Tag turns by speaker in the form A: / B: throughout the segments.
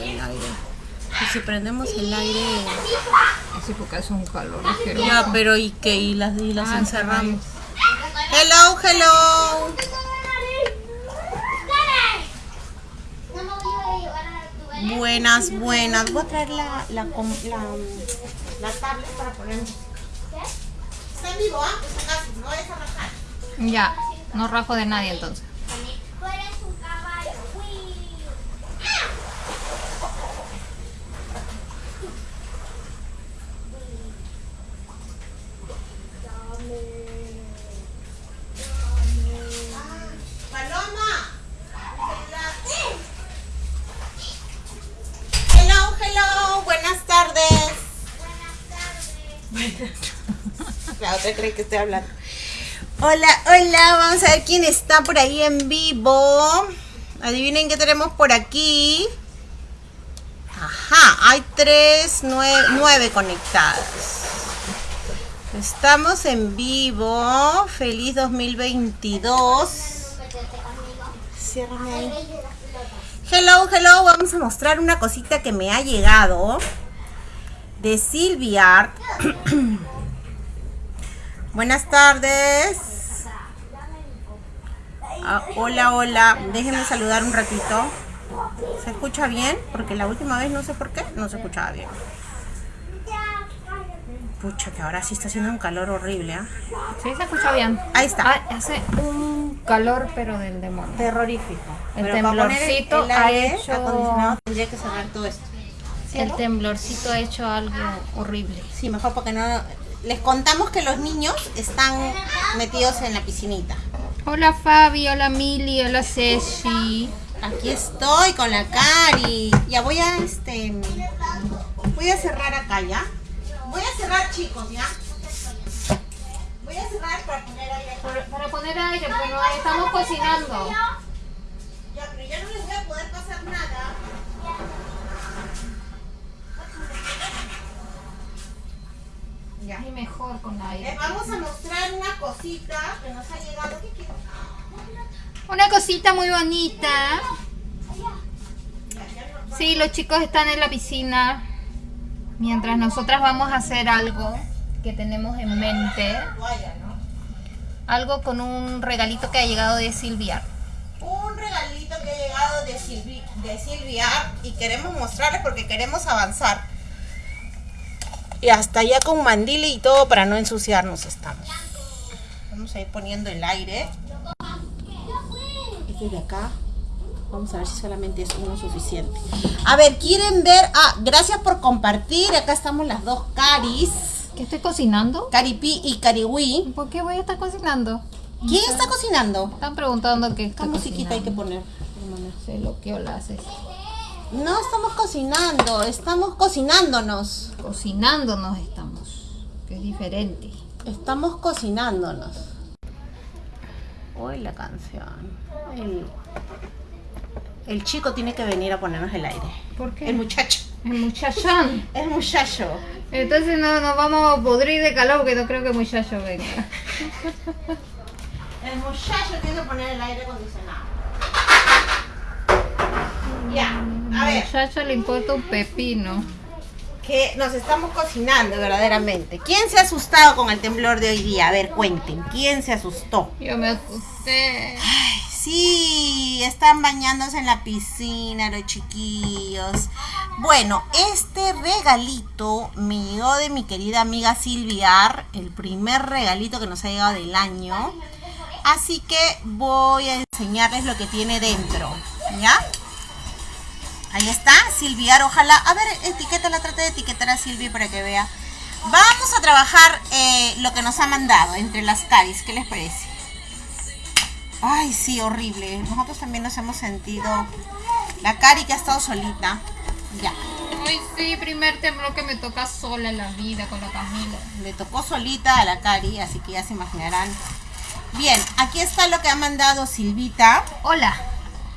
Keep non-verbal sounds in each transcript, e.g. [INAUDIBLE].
A: el aire. Y si prendemos el aire...
B: Así porque hace un calor.
A: Ya, pero ¿y qué? ¿Y las, y las encerramos? Hello, hello. Buenas, buenas. Voy a traer la, la, la, la tablet para poner. Está en vivo, ¿ah? Acaso, no vayas a rajar.
B: Ya, no rajo de nadie entonces.
C: Tú eres un caballo. Uy.
A: Paloma. Hello, hello. Buenas tardes. Cree que estoy hablando. Hola, hola. Vamos a ver quién está por ahí en vivo. Adivinen qué tenemos por aquí. Ajá, hay tres, nueve, nueve conectadas. Estamos en vivo. Feliz 2022. Ciérrame ahí. Hello, hello. Vamos a mostrar una cosita que me ha llegado de Silvia. [CLEARS THROAT] Buenas tardes. Ah, hola, hola. Déjenme saludar un ratito. ¿Se escucha bien? Porque la última vez no sé por qué no se escuchaba bien. Pucha, que ahora sí está haciendo un calor horrible, ¿ah?
B: Sí, se escucha bien.
A: Ahí está.
B: Ah, hace un calor, pero del demonio.
A: Terrorífico.
B: El
A: Pero
B: temblorcito
A: el
B: ha hecho-
A: acondicionado tendría que cerrar todo esto.
B: El temblorcito ha hecho algo horrible.
A: Sí, mejor porque no... Les contamos que los niños están metidos en la piscinita.
B: Hola Fabi, hola Mili, hola Ceci.
A: Aquí estoy con la Cari. Ya voy a este... Voy a cerrar acá, ¿ya? Voy a cerrar, chicos, ¿ya? Voy a cerrar para poner aire acá.
B: Para poner aire, no estamos cocinando.
A: Ya, pero ya no les voy a poder pasar nada. Ya.
B: Y mejor con
A: Les
B: aire.
A: vamos a mostrar una cosita que nos ha llegado. ¿Qué quieres?
B: Una cosita muy bonita. Sí, los chicos están en la piscina. Mientras nosotras vamos a hacer algo que tenemos en mente. Algo con un regalito que ha llegado de Silvia.
A: un regalito que ha llegado de, Silvi, de Silvia y queremos mostrarles porque queremos avanzar. Y hasta ya con mandile y todo para no ensuciarnos estamos. Vamos a ir poniendo el aire. Este de acá. Vamos a ver si solamente es uno suficiente. A ver, ¿quieren ver? Ah, gracias por compartir. Acá estamos las dos Caris.
B: ¿Qué estoy cocinando?
A: Caripi y Cariwi.
B: ¿Por qué voy a estar cocinando?
A: ¿Quién está cocinando?
B: Están preguntando qué
A: ¿Qué musiquita hay que poner?
B: Se lo que la haces.
A: No estamos cocinando, estamos cocinándonos.
B: Cocinándonos estamos. Que es diferente.
A: Estamos cocinándonos. Hoy la canción. El, el chico tiene que venir a ponernos el aire.
B: ¿Por qué?
A: El muchacho.
B: El muchachón. [LAUGHS]
A: El muchacho.
B: Entonces no nos vamos a podrir de calor porque no creo que el muchacho venga. [LAUGHS]
A: El muchacho tiene que poner el aire acondicionado. Ya, a ver,
B: muchacho le importa un pepino.
A: que nos estamos cocinando verdaderamente. ¿Quién se ha asustado con el temblor de hoy día? A ver, cuenten, ¿quién se asustó?
B: Yo me asusté.
A: Sí, están bañándose en la piscina los chiquillos. Bueno, este regalito me llegó de mi querida amiga Silviar, el primer regalito que nos ha llegado del año. Así que voy a enseñarles lo que tiene dentro, ¿ya? Ahí está, Silviar, ojalá. A ver, etiquétala, trate de etiquetar a Silvia para que vea. Vamos a trabajar eh, lo que nos ha mandado entre las caris, ¿qué les parece? Ay, sí, horrible. Nosotros también nos hemos sentido. La Cari que ha estado solita. Ya.
B: Ay, sí, primer temblor que me toca sola en la vida con la Camila.
A: Le tocó solita a la Cari, así que ya se imaginarán. Bien, aquí está lo que ha mandado Silvita.
B: Hola.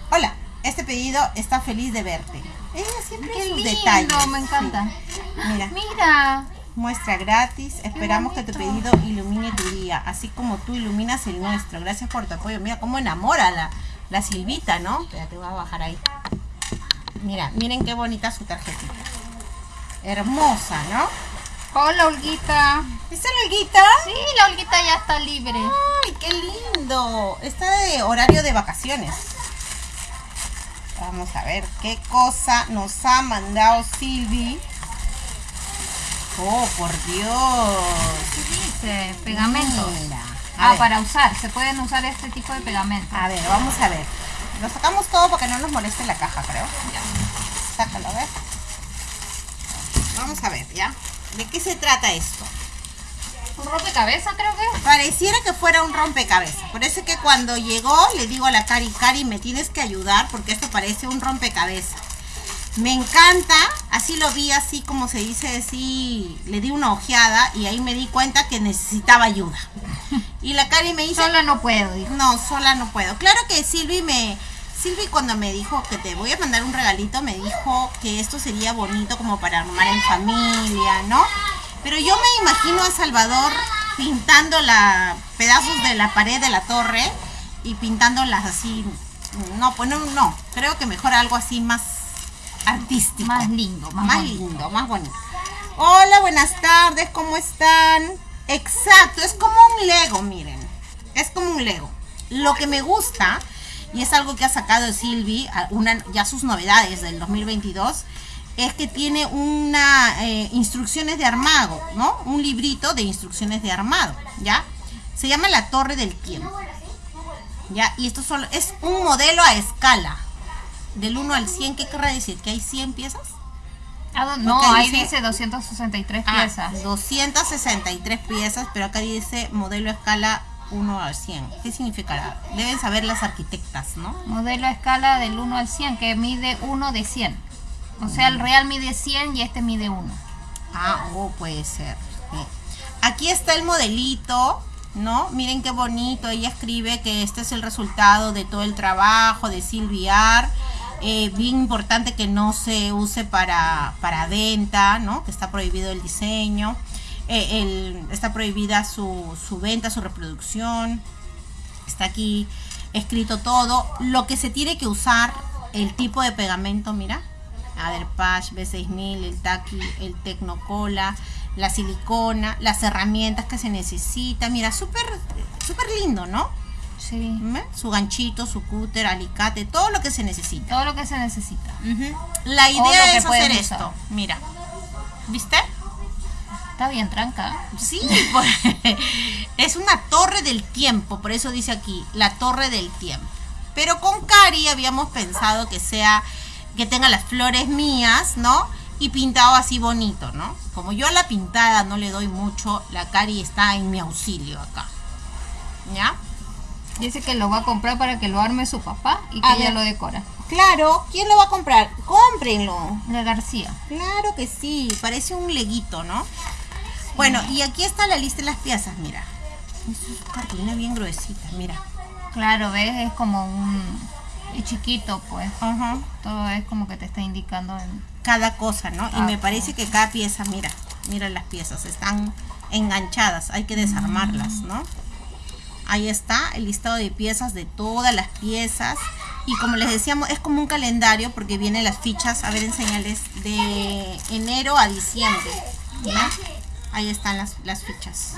A: Hola, este pedido está feliz de verte. Ella siempre
B: Qué
A: sus
B: lindo,
A: detalles.
B: me encanta.
A: sí. Mira,
B: Mira.
A: muestra gratis. Esperamos que tu pedido ilumine tu día, así como tú iluminas el nuestro. Gracias por tu apoyo. Mira cómo enamora la, la Silvita, ¿no? Espérate, voy a bajar ahí. Mira, miren qué bonita su tarjetita. Hermosa, ¿no?
B: Hola, Olguita.
A: ¿Esta es la Olguita?
B: Sí, la Olguita ya está libre.
A: ¡Ay, qué lindo! Está de horario de vacaciones. Vamos a ver qué cosa nos ha mandado Silvi. Oh, por Dios.
B: ¿Qué dice? Pegamento. Ah,
A: ver.
B: para usar. Se pueden usar este tipo de pegamento.
A: A ver, vamos a ver. Lo sacamos todo para que no nos moleste la caja, creo. Ya. Sácalo, a ver. Vamos a ver, ¿ya? ¿De qué se trata esto?
B: Un rompecabezas, creo que.
A: Pareciera que fuera un rompecabezas. Por eso es que cuando llegó le digo a la Cari, Cari, me tienes que ayudar porque esto parece un rompecabezas. Me encanta, así lo vi, así como se dice, así le di una ojeada y ahí me di cuenta que necesitaba ayuda. [LAUGHS] Y la Cari me dice,
B: Sola no puedo, dijo.
A: no, sola no puedo. Claro que Silvi me. Silvi cuando me dijo que te voy a mandar un regalito, me dijo que esto sería bonito como para armar en familia, ¿no? Pero yo me imagino a Salvador pintando la pedazos de la pared de la torre y pintándolas así. No, pues no, no. Creo que mejor algo así más artístico.
B: Más lindo, más,
A: Más
B: bonito.
A: lindo, más bonito. Hola, buenas tardes, ¿cómo están? Exacto, es como un Lego, miren. Es como un Lego. Lo que me gusta, y es algo que ha sacado Silvi, una, ya sus novedades del 2022, es que tiene una eh, instrucciones de armado, ¿no? Un librito de instrucciones de armado, ¿ya? Se llama La Torre del Tiempo. ¿Ya? Y esto solo es un modelo a escala. Del 1 al 100, ¿qué querrá decir? ¿Que hay 100 piezas?
B: Ah, no,
A: Porque
B: ahí
A: dice-
B: dice 263
A: Ah,
B: piezas.
A: 263 piezas, pero acá dice modelo a escala 1 al 100. ¿Qué significará? Deben saber las arquitectas, ¿no?
B: Modelo a escala del 1 al 100, que mide 1 de 100. O sea, el real mide 100 y este mide 1.
A: Ah, oh, puede ser. Aquí está el modelito, ¿no? Miren qué bonito. Ella escribe que este es el resultado de todo el trabajo de Silviar. Eh, bien importante que no se use para, para venta, ¿no? Que está prohibido el diseño. Eh, está prohibida su, su venta, su reproducción. Está aquí escrito todo. Lo que se tiene que usar, el tipo de pegamento, mira. Aderpach, B6000, el Taki, el Tecnocola, la silicona, las herramientas que se necesitan. Mira, súper súper lindo, ¿no?
B: Sí.
A: ¿Ve? Su ganchito, su cúter, alicate, todo lo que se necesita.
B: Todo lo que se necesita.
A: La idea es hacer esto. Mira. ¿Viste?
B: Está bien, tranca.
A: Sí, [LAUGHS] pues, es una torre del tiempo, por eso dice aquí, la torre del tiempo. Pero con Cari habíamos pensado que sea, que tenga las flores mías, ¿no? Y pintado así bonito, ¿no? Como yo a la pintada no le doy mucho, la Cari está en mi auxilio acá. ¿Ya?
B: Dice que lo va a comprar para que lo arme su papá y que
A: A
B: ella
A: ver.
B: lo decora.
A: Claro, ¿quién lo va a comprar? Cómprenlo.
B: La García.
A: Claro que sí, parece un leguito, ¿no? Bueno, y aquí está la lista de las piezas, mira. Es cartulina bien gruesita, mira.
B: Claro, ves, es como un... Es chiquito, pues. Todo es como que te está indicando en...
A: Cada cosa, ¿no? Y
B: Ah,
A: me parece que cada pieza, mira, mira las piezas, están enganchadas, hay que desarmarlas, ¿no? Ahí está el listado de piezas de todas las piezas. Y como les decíamos, es como un calendario porque vienen las fichas, a ver, enseñales, de enero a diciembre. Ahí están las, las fichas.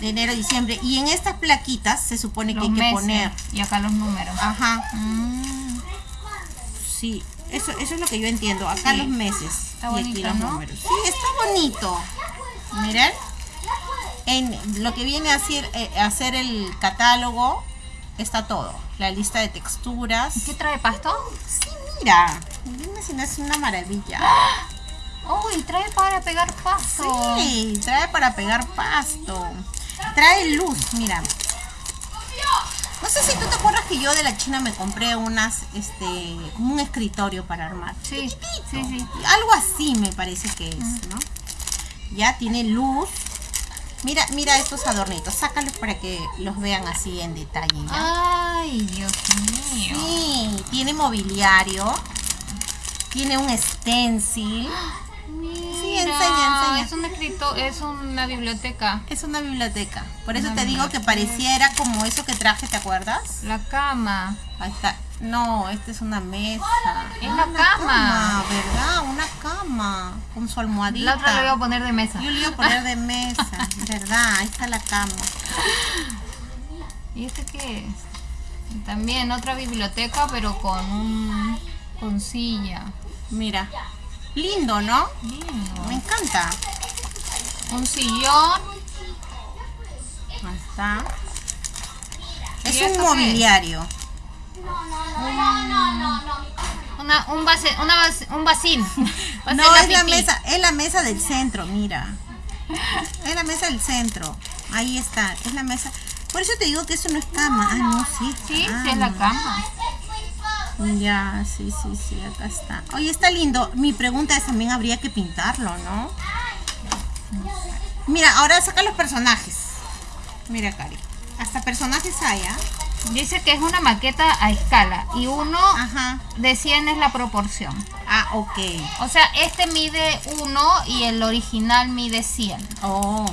A: De enero a diciembre. Y en estas plaquitas se supone que hay que poner.
B: y acá los números.
A: Ajá,
B: Mm,
A: sí. Eso, eso es lo que yo entiendo. Acá
B: Sí.
A: los meses
B: Está
A: y aquí
B: bonito,
A: los
B: ¿no?
A: números. Sí, está bonito. Miren. En lo que viene a hacer, eh, a hacer el catálogo está todo. La lista de texturas.
B: ¿Qué trae pasto?
A: Sí, mira. Dime si no es una maravilla.
B: Uy, trae para pegar pasto.
A: Sí, trae para pegar pasto. Trae luz, mira. No sé si tú te acuerdas que yo de la China me compré unas, este, como un escritorio para armar.
B: Sí, sí, sí.
A: Algo así me parece que es, ¿no? Ya tiene luz. Mira, mira estos adornitos, sácalos para que los vean así en detalle. ¿ya?
B: Ay, Dios mío.
A: Sí, tiene mobiliario. Tiene un stencil.
B: Mira,
A: enseña, enseña.
B: Es un escrito, es una biblioteca.
A: Es una biblioteca. Por eso
B: Una
A: te digo que pareciera como eso que traje, ¿te acuerdas?
B: La cama.
A: Ahí está. No, esta es una mesa.
B: Es
A: Una
B: la cama.
A: ¿Verdad? Una cama. Con su almohadita.
B: La otra la voy a poner de mesa.
A: Yo le iba a poner de mesa. ¿Verdad? Ahí está la cama.
B: ¿Y este qué es? También otra biblioteca, pero con un con silla.
A: Mira. Lindo, ¿no?
B: Lindo.
A: Me encanta.
B: Un sillón.
A: Ahí está.
B: ¿Y
A: Es un mobiliario.
B: Una, un base, una base- un vacín. Va a ser
A: No, es la mesa, es la mesa del centro, mira. Es la mesa del centro. Ahí está, es la mesa. Por eso te digo que eso no es cama. Ah, no, sí.
B: Sí, sí es la cama.
A: Ya, sí, sí, sí, acá está. Oye, está lindo. Mi pregunta es, también habría que pintarlo, ¿no? Mira, ahora saca los personajes. Mira, Cari. Hasta personajes hay, ¿ah?
B: Dice que es una maqueta a escala y uno
A: Ajá.
B: de 100 es la proporción.
A: Ah, ok.
B: O sea, este mide 1 y el original mide 100.
A: Oh.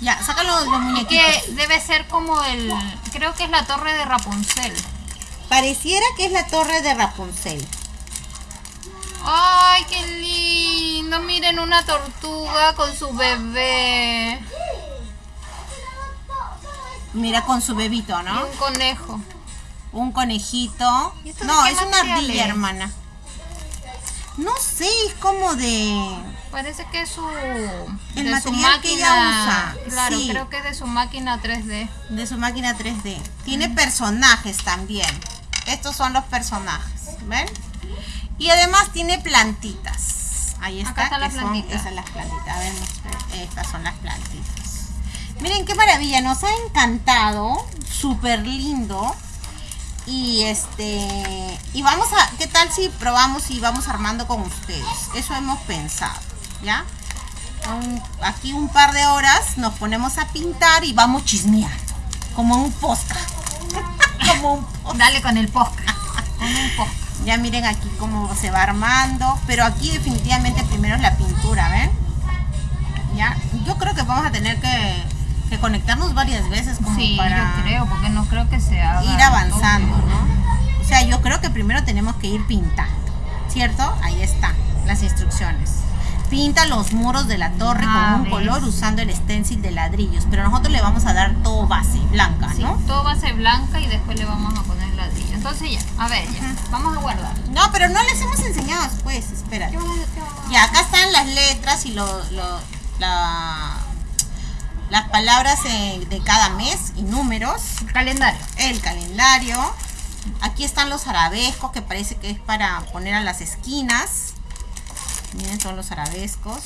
A: Ya, saca los, muñequitos.
B: que debe ser como el... Creo que es la torre de Rapunzel.
A: Pareciera que es la torre de Rapunzel.
B: ¡Ay, qué lindo! Miren una tortuga con su bebé.
A: Mira con su bebito,
B: Y
A: ¿no?
B: un conejo.
A: Un conejito.
B: ¿Y esto de
A: No, es una
B: material
A: ardilla,
B: es?
A: hermana. No sé, es como de...
B: Parece que es su...
A: El
B: de su
A: material que ella
B: máquina.
A: usa,
B: Claro,
A: sí.
B: creo que es de su máquina 3D.
A: de su máquina 3D. Tiene personajes también. Estos son los personajes, ¿ven? Y además tiene plantitas. Ahí está,
B: Acá
A: son esas las plantitas. A ver, estas son las plantitas. Miren qué maravilla, nos ha encantado, súper lindo. Y este, y vamos a, ¿qué tal si probamos y vamos armando con ustedes? Eso hemos pensado, ¿ya? Un- aquí un par de horas nos ponemos a pintar y vamos chismeando, como un posca. Como un posca.
B: Dale con el posca. [LAUGHS] Con un posca.
A: Ya miren aquí cómo se va armando, pero aquí definitivamente primero es la pintura, ¿ven? Ya, yo creo que vamos a tener que, que conectarnos varias veces como
B: Sí,
A: para
B: yo creo, porque no creo que se haga.
A: ir avanzando, ¿no? O sea, yo creo que primero tenemos que ir pintando, ¿cierto? Ahí está, las instrucciones. Pinta los muros de la torre
B: Ah,
A: con un
B: ¿ves?
A: color usando el stencil de ladrillos, pero nosotros le vamos a dar todo base blanca,
B: Sí,
A: ¿no?
B: todo ser blanca y después le vamos a poner ladrillo. Entonces ya, a ver, ya. Vamos a guardar.
A: No, pero no les hemos enseñado después, espera.
B: ¿Qué vamos a- qué vamos a-
A: Ya, acá están las letras y lo, lo- la- las palabras de cada mes y números.
B: Calendario.
A: El calendario. Aquí están los arabescos que parece que es para poner a las esquinas. Miren, son los arabescos.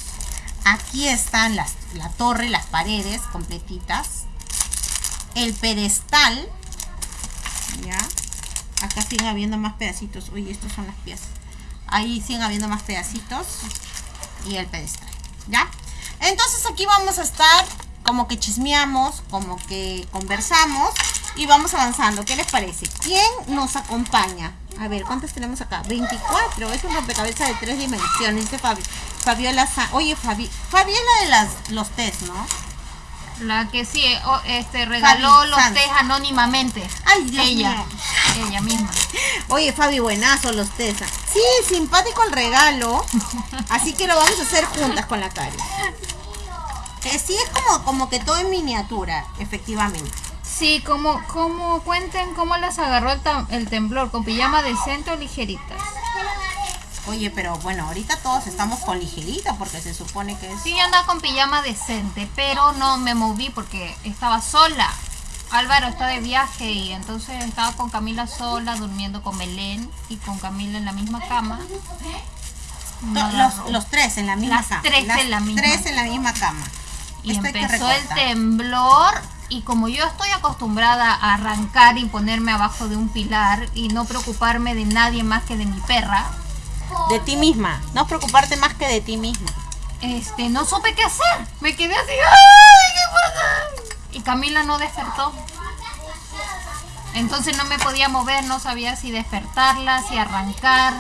A: Aquí están las, la torre, las paredes completitas. El pedestal. Ya. Acá siguen habiendo más pedacitos. Uy, estos son las piezas. Ahí siguen habiendo más pedacitos. Y el pedestal. ¿Ya? Entonces aquí vamos a estar como que chismeamos, como que conversamos y vamos avanzando. ¿Qué les parece? ¿Quién nos acompaña? A ver, ¿cuántas tenemos acá? 24. Es un rompecabezas de tres dimensiones. Dice Fabi. Fabiola Sa- Oye, Fabi. Fabi es la de las, los test, ¿no?
B: La que sí, o- este, regaló
A: Fabi
B: los test anónimamente.
A: Ay, Dios
B: ella,
A: mío.
B: ella misma. [LAUGHS]
A: Oye, Fabi, buenazo los test. Sí, simpático el regalo. Así que lo vamos a hacer juntas con la Cari. [LAUGHS] Eh, sí, es como, como que todo en miniatura, efectivamente.
B: Sí, como, como cuenten cómo las agarró el, temblor, con pijama decente o ligeritas.
A: Oye, pero bueno, ahorita todos estamos con ligerita porque se supone que es...
B: Sí, yo andaba con pijama decente, pero no me moví porque estaba sola. Álvaro está de viaje y entonces estaba con Camila sola, durmiendo con Belén y con Camila en la misma cama. No
A: los, los tres en la misma
B: Las
A: cama.
B: tres en la misma.
A: tres en la misma cama.
B: Y
A: Esto
B: empezó el temblor y como yo estoy acostumbrada a arrancar y ponerme abajo de un pilar y no preocuparme de nadie más que de mi perra,
A: De ti misma. No preocuparte más que de ti misma.
B: este, no supe qué hacer. Me quedé así, ¡ay, qué pasa! Y Camila no despertó. Entonces no me podía mover, no sabía si despertarla, si arrancar.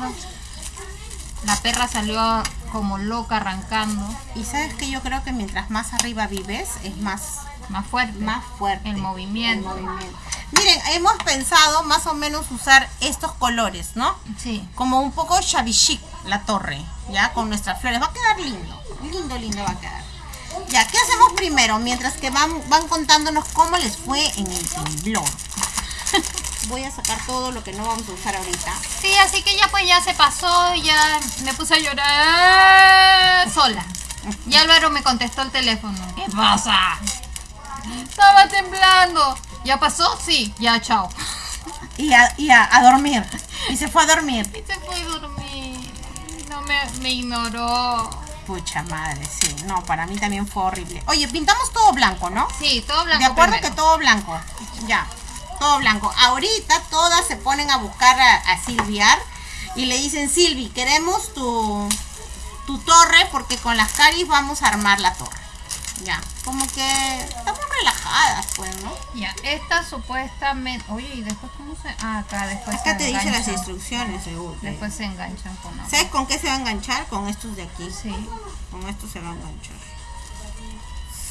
B: La perra salió como loca arrancando,
A: Y sabes que yo creo que mientras más arriba vives, es más
B: más fuerte.
A: más fuerte
B: El movimiento.
A: el movimiento. Miren, hemos pensado más o menos usar estos colores, ¿no?
B: Sí.
A: Como un poco shabby chic la torre, ya con nuestras flores. Va a quedar lindo, lindo, lindo va a quedar. Ya, ¿qué hacemos primero? Mientras que van, van contándonos cómo les fue en el temblor. [LAUGHS] Voy a sacar todo lo que no vamos a usar ahorita.
B: Sí, así que ya pues ya se pasó, ya me puse a llorar sola. [LAUGHS] Y Álvaro me contestó el teléfono. ¿Qué pasa? Estaba temblando. ¿Ya pasó? Sí, ya, chao.
A: Y a, y a, a dormir. Y se fue a dormir.
B: Y se fue a dormir. No me, me ignoró.
A: Pucha madre, sí. No, para mí también fue horrible. Oye, pintamos todo blanco, ¿no?
B: Sí, todo blanco.
A: De acuerdo
B: primero.
A: que todo blanco. Ya, todo blanco. Ahorita todas se ponen a buscar a, a Silviar y le dicen, Silvi, queremos tu, tu torre porque con las caris vamos a armar la torre. Ya, como que estamos relajadas, pues, ¿no?
B: Ya, esta supuestamente. Oye, ¿y después cómo se.? Ah, acá después
A: Acá
B: se
A: te dice las
B: enganchan.
A: instrucciones, seguro.
B: Después se enganchan con agua.
A: ¿Sabes con qué se va a enganchar? Con estos de aquí.
B: Sí.
A: Con estos se va a enganchar.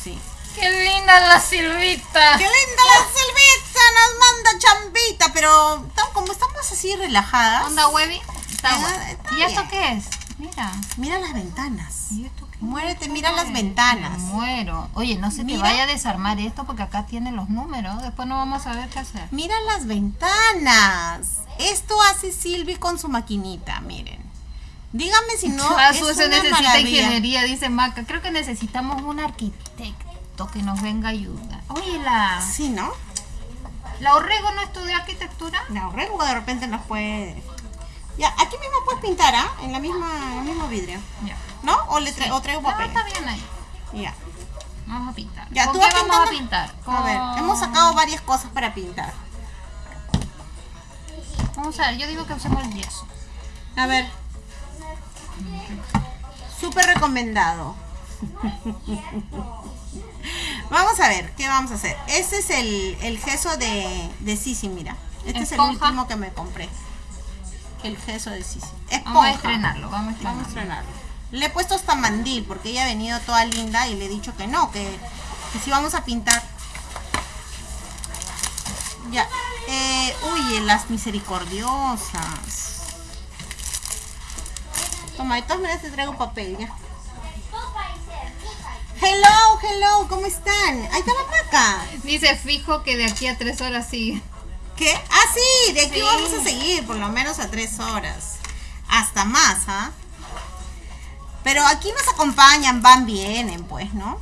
A: Sí.
B: ¡Qué linda la Silvita!
A: ¡Qué linda la Silvita! Nos manda chambita, pero como estamos así relajadas.
B: ¿Onda Webby? Está guay.
A: está
B: ¿Y esto qué es? Mira.
A: Mira las ventanas.
B: ¿Y esto
A: Muérete, mira las ventanas.
B: Muero. Oye, no se te
A: Mira.
B: vaya a desarmar esto porque acá tiene los números. Después no vamos a ver qué hacer.
A: Mira las ventanas. Esto hace Silvi con su maquinita, miren. Dígame si [LAUGHS] no es
B: se
A: una
B: necesita
A: maravilla.
B: ingeniería, dice Maca. Creo que necesitamos un arquitecto que nos venga a ayudar. Oye, la,
A: Sí, ¿no?
B: la Orrego no estudió arquitectura.
A: La Orrego de repente nos puede... Ya, aquí mismo puedes pintar, ¿ah? En la misma, en el mismo vidrio.
B: Ya.
A: ¿No? O, le tra- o traigo
B: No,
A: papel.
B: está bien ahí.
A: Ya.
B: Vamos a pintar.
A: Ya,
B: ¿Con
A: tú
B: qué
A: vas
B: vamos a pintar?
A: A ver, hemos sacado varias cosas para pintar.
B: Vamos a ver, yo digo que usemos el yeso.
A: A ver. Súper recomendado. [LAUGHS] vamos a ver, ¿qué vamos a hacer? Este es el, el gesso de, de Sisi, mira. Este es el último que me compré. El gesso de Sisi. Esponja.
B: Vamos a estrenarlo, vamos a estrenarlo.
A: Vamos a estrenarlo. Le he puesto hasta mandil porque ella ha venido toda linda y le he dicho que no, que, que sí vamos a pintar. Ya. Eh, uy, las misericordiosas. Toma, de todas maneras te traigo papel ya. Hello, hello, ¿cómo están? Ahí está la maca.
B: Dice fijo que de aquí a tres horas sigue.
A: ¿Qué? Ah, sí, de aquí
B: Sí.
A: vamos a seguir por lo menos a tres horas. Hasta más, ¿ah? Pero aquí nos acompañan, van, vienen, pues, ¿no?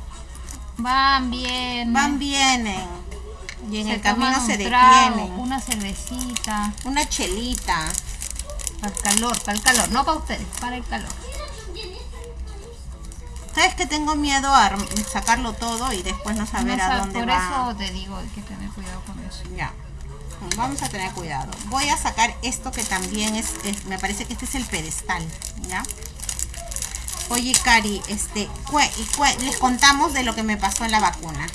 B: Van bien.
A: Van, vienen. Y en
B: se
A: el camino se
B: trago,
A: detienen.
B: Una cervecita.
A: Una chelita.
B: Para el calor, para el calor. No para ustedes, para el calor.
A: ¿Sabes que tengo miedo a sacarlo todo y después no saber
B: No
A: a dónde
B: por
A: va?
B: eso te digo, hay que tener cuidado con eso.
A: Ya. Vamos a tener cuidado. Voy a sacar esto que también es, es- me parece que este es el pedestal, ¿ya? Oye, Cari, este, cue- y cue- les contamos de lo que me pasó en la vacuna.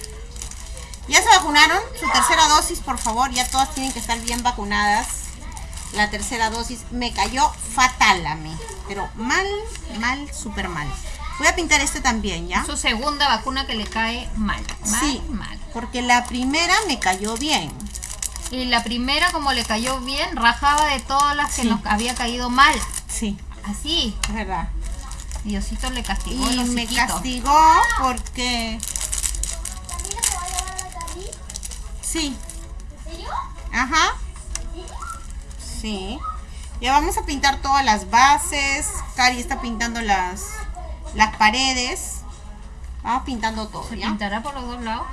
A: ¿Ya se vacunaron? Su tercera dosis, por favor. Ya todas tienen que estar bien vacunadas. La tercera dosis me cayó fatal a mí. Pero mal, mal, súper mal. Voy a pintar este también, ¿ya?
B: Su segunda vacuna que le cae mal. Mal,
A: Sí,
B: mal.
A: porque la primera me cayó bien.
B: Y la primera, como le cayó bien, rajaba de todas las que
A: Sí.
B: nos había caído mal.
A: Sí,
B: Así.
A: es verdad.
B: Diosito le castigó
A: Y me castigó porque... Sí. Ajá. Sí. Ya vamos a pintar todas las bases. Cari está pintando las, las paredes. Vamos pintando todo,
B: ¿Se
A: ¿ya?
B: pintará por los dos lados?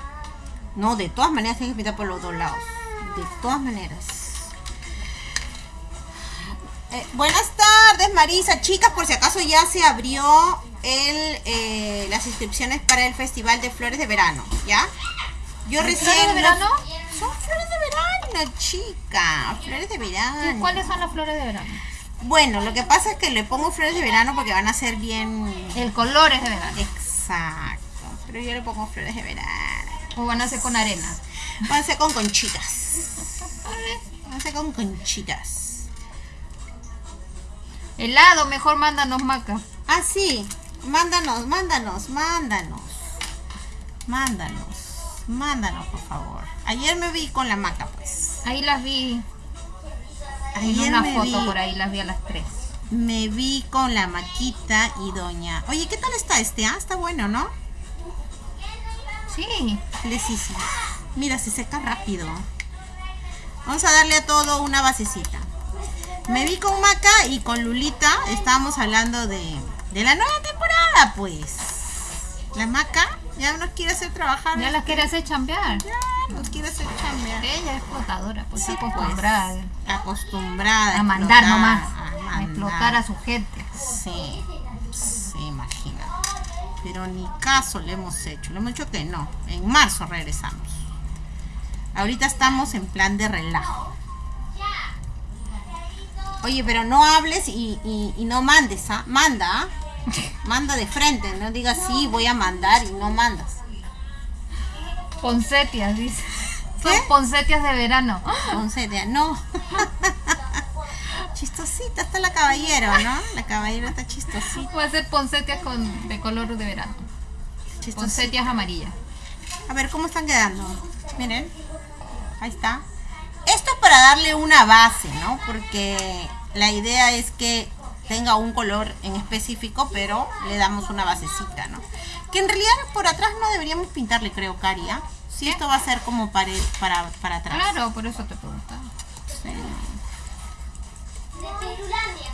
A: No, de todas maneras tienes que pintar por los dos lados. De todas maneras. Eh, buenas tardes, Marisa. Chicas, por si acaso ya se abrió el, eh, las inscripciones para el Festival de Flores de Verano, ¿ya? Yo
B: ¿Hay
A: recién...
B: flores de verano?
A: Son flores de verano, chica. Flores de verano.
B: ¿Y ¿Cuáles son las flores de verano?
A: Bueno, lo que pasa es que le pongo flores de verano porque van a ser bien...
B: El color es de verano.
A: Exacto. Pero yo le pongo flores de verano.
B: O van a ser con arena.
A: Van a ser con conchitas. [LAUGHS] Van a ser con conchitas.
B: Helado, mejor mándanos maca.
A: Ah, sí. Mándanos, mándanos, mándanos. Mándanos. Mándanos, por favor. Ayer me vi con la maca, pues.
B: Ahí las vi. En
A: Ayer
B: una
A: me
B: foto
A: vi,
B: por ahí las vi a las 3.
A: me vi con la Maquita y Doña. Oye, ¿qué tal está este? Ah, está bueno, ¿no?
B: Sí.
A: Le sí, sí. Mira, se seca rápido. Vamos a darle a todo una basecita. Me vi con Maca y con Lulita. Estábamos hablando de, de la nueva temporada, pues. La Maca ya nos quiere hacer trabajar.
B: Ya las quiere hacer chambear.
A: Ya nos quiere hacer chambear.
B: Ella es explotadora, pues
A: Sí, pues.
B: acostumbrada
A: Acostumbrada
B: a mandar nomás.
A: a
B: A explotar a su gente.
A: Sí, sí, imagínate. Pero ni caso le hemos hecho. Le hemos dicho que no. En marzo regresamos. Ahorita estamos en plan de relajo. Oye, pero no hables y, y- y no mandes, ¿ah? Manda, ¿ah? Manda de frente, no digas sí, voy a mandar y no mandas.
B: Poncetias, dice. Son poncetias de verano.
A: Ya, no. [LAUGHS] Chistosita está la caballero, ¿no? La caballero está chistosita.
B: A hacer poncetias con, de color de verano.
A: chistosita.
B: Poncetias amarillas.
A: A ver, ¿cómo están quedando? Miren. Ahí está. Esto para darle una base, ¿no? Porque la idea es que tenga un color en específico, pero le damos una basecita, ¿no? Que en realidad por atrás no deberíamos pintarle, creo, Caria. Si esto va a ser como pared para, para atrás.
B: Claro, por eso te preguntaba.
A: Sí.
C: De Pirulandia.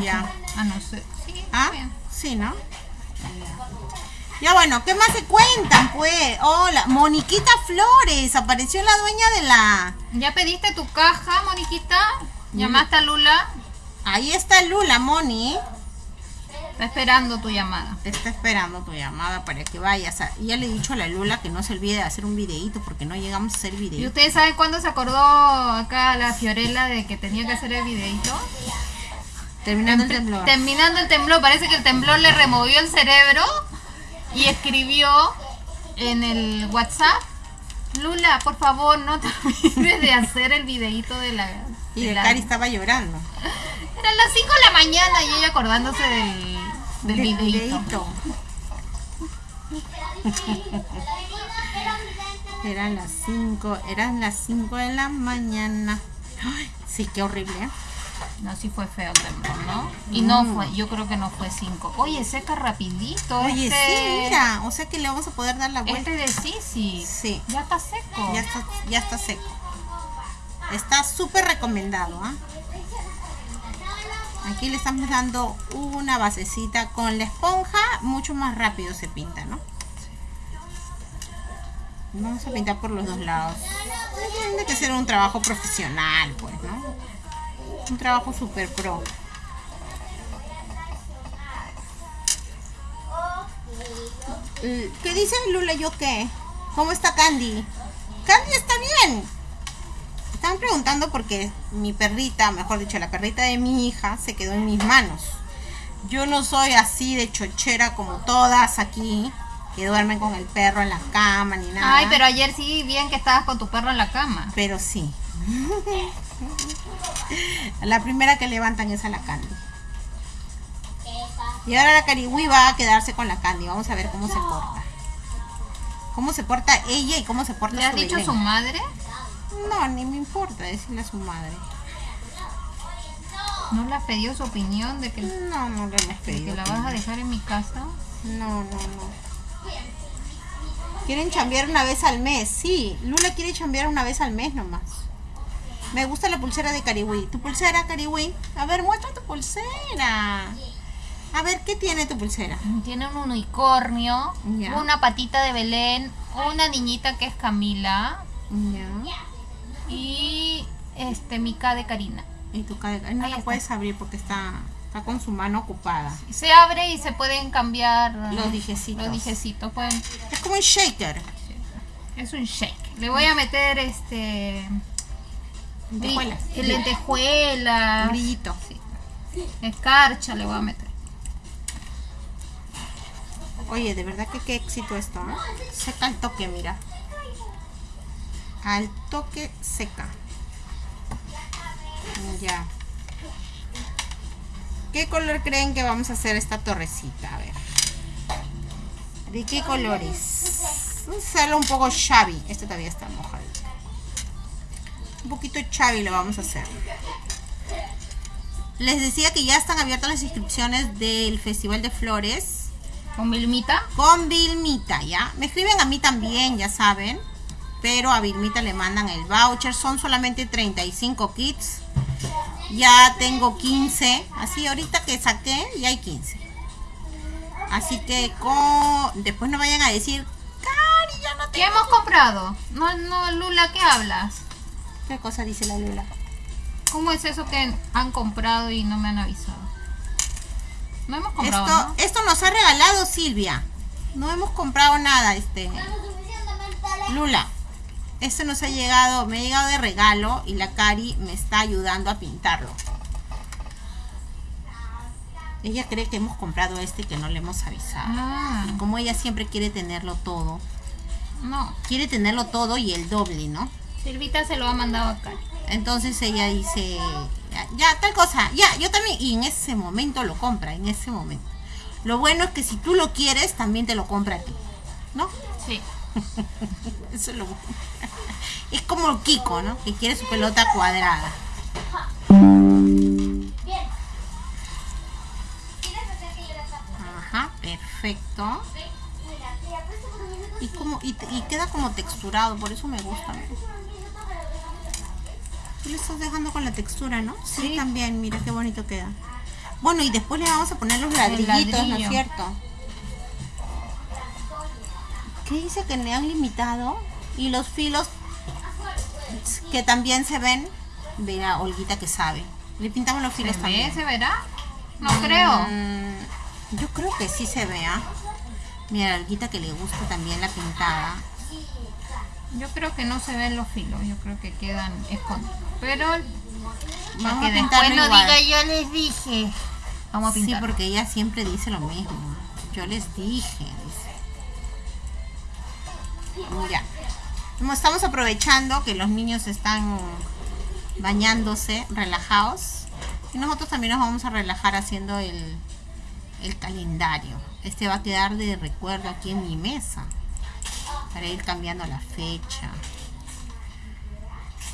A: Ya.
B: Ah, no sé. Sí,
A: ¿Ah?
B: bien.
A: Sí, ¿no? Ya bueno, ¿qué más se cuentan, pues? Hola, Moniquita Flores, apareció la dueña de la...
B: ¿Ya pediste tu caja, Moniquita? ¿Llamaste a Lula?
A: Ahí está Lula, Moni.
B: Está esperando tu llamada.
A: Te está esperando tu llamada para que vayas. A... y Ya le he dicho a la Lula que no se olvide de hacer un videíto porque no llegamos a hacer
B: ¿Y
A: videito.
B: ustedes saben cuándo se acordó acá la Fiorella de que tenía que hacer el videito?
A: Terminando el temblor.
B: Terminando el temblor, parece que el temblor le removió el cerebro y escribió en el WhatsApp, Lula, por favor, no [LAUGHS] te olvides de hacer el videito de la...
A: Y
B: de la-
A: Cari estaba llorando.
B: Eran las 5 de la mañana y ella acordándose del, del
A: Del
B: videito.
A: Eran las 5, eran las 5 de la mañana. Ay, sí, qué horrible. ¿eh?
B: No, sí fue feo el temblor, ¿no? Y no
A: Mm.
B: fue, yo creo que no fue 5. Oye, seca rapidito.
A: Oye,
B: este,
A: sí, mira. O sea que le vamos a poder dar la vuelta.
B: Este de Sisi.
A: Sí.
B: Ya está seco.
A: Ya está, ya está seco. Está súper recomendado, ¿ah? Aquí le estamos dando una basecita con la esponja, mucho más rápido se pinta, ¿no? Vamos a pintar por los dos lados. Tiene que ser un trabajo profesional, pues, ¿no? Un trabajo super pro. ¿Qué dice Lula? ¿Yo qué? ¿Cómo está Candy? Candy está bien. Estaban preguntando porque mi perrita, mejor dicho, la perrita de mi hija se quedó en mis manos. Yo no soy así de chochera como todas aquí, que duermen con el perro en la cama ni nada.
B: Ay, pero ayer sí, bien que estabas con tu perro en la cama.
A: Pero sí. [LAUGHS] la primera que levantan es a la Candy. Y ahora la Cariwi va a quedarse con la Candy. Vamos a ver cómo se porta. Cómo se porta ella y cómo se porta
B: ¿Le has
A: su
B: dicho
A: Belén.
B: su madre?
A: No, ni me importa decirle a su madre.
B: ¿No le has pedido su opinión de que, de
A: No, no le hemos
B: que
A: pedido.
B: la vas a dejar en mi casa?
A: No, no, no. Quieren chambear una vez al mes. Sí, Lula quiere chambear una vez al mes nomás. Me gusta la pulsera de Cariwi. ¿Tu pulsera, Cariwi? A ver, muestra tu pulsera. A ver, ¿qué tiene tu pulsera?
B: Tiene un unicornio, una patita de Belén, una niñita que es Camila
A: Ya.
B: y este Mica de Karina.
A: Y tu cadena. No
B: Ahí
A: la
B: está.
A: puedes abrir porque está, está con su mano ocupada.
B: Se abre y se pueden cambiar
A: Los dijecitos.
B: Los dijecitos pueden
A: Es como un shaker.
B: Es un shake. Le voy a meter este.
A: Lentejuelas.
B: lentejuelas.
A: Brillito.
B: Escarcha le voy a meter.
A: Oye, de verdad que qué éxito esto, ¿no? Seca al toque, mira. Al toque seca. Ya. ¿Qué color creen que vamos a hacer esta torrecita? A ver. ¿De qué colores? A hacerlo un poco shabby. Este todavía está mojado. Un poquito chavi lo vamos a hacer. Les decía que ya están abiertas las inscripciones del Festival de Flores
B: ¿Con Vilmita?
A: con Vilmita, ¿ya? Me escriben a mí también, ya saben. Pero a Vilmita le mandan el voucher. Son solamente 35 kits. Ya tengo 15. Así, ahorita que saqué, ya hay 15. Así que con... después no vayan a decir, Cari, ya no
B: ¿Qué
A: tengo.
B: hemos comprado? No, no, Lula, ¿qué hablas?
A: ¿Qué cosa dice la Lula?
B: ¿Cómo es eso que han comprado y no me han avisado? No hemos comprado,
A: Esto,
B: ¿no?
A: esto nos ha regalado Silvia. No hemos comprado nada, este. Lula. Este nos ha llegado, me ha llegado de regalo y la Cari me está ayudando a pintarlo. Ella cree que hemos comprado este y que no le hemos avisado.
B: Ah,
A: Como ella siempre quiere tenerlo todo.
B: no.
A: Quiere tenerlo todo y el doble, ¿no?
B: Silvita se lo ha mandado acá.
A: Entonces ella dice, ya, ya, tal cosa, ya, yo también, y en ese momento lo compra, en ese momento. Lo bueno es que si tú lo quieres, también te lo compra a ti, ¿no?
B: Sí. [LAUGHS]
A: Eso es lo bueno. Es como Kiko, ¿no? Que quiere su pelota cuadrada. Ajá, perfecto. Y, como, y, y queda como texturado, por eso me gusta. Tú le estás dejando con la textura, ¿no? Sí,
B: Sí.
A: también, mira qué bonito queda. Bueno, y después le vamos a poner los ladrillitos, ¿no es cierto? ¿Qué dice que le han limitado? Y los filos que también se ven. Mira, Olguita que sabe. Le pintamos los
B: ¿Se
A: filos
B: ve?
A: también.
B: ¿Se verá? No creo.
A: Mm, yo creo que sí se vea. Mira, Olguita que le gusta también la pintada.
B: Yo creo que no se ven los filos. Yo creo que quedan escondidos. Pero
A: Vamos
B: que
A: a
B: después no
A: igual.
B: diga yo les dije. Vamos a
A: Sí,
B: pintar.
A: porque ella siempre dice lo mismo. Yo les dije, dice. Ya. Como estamos aprovechando que los niños están bañándose, relajados, y nosotros también nos vamos a relajar haciendo el, el calendario. Este va a quedar de recuerdo aquí en mi mesa para ir cambiando la fecha.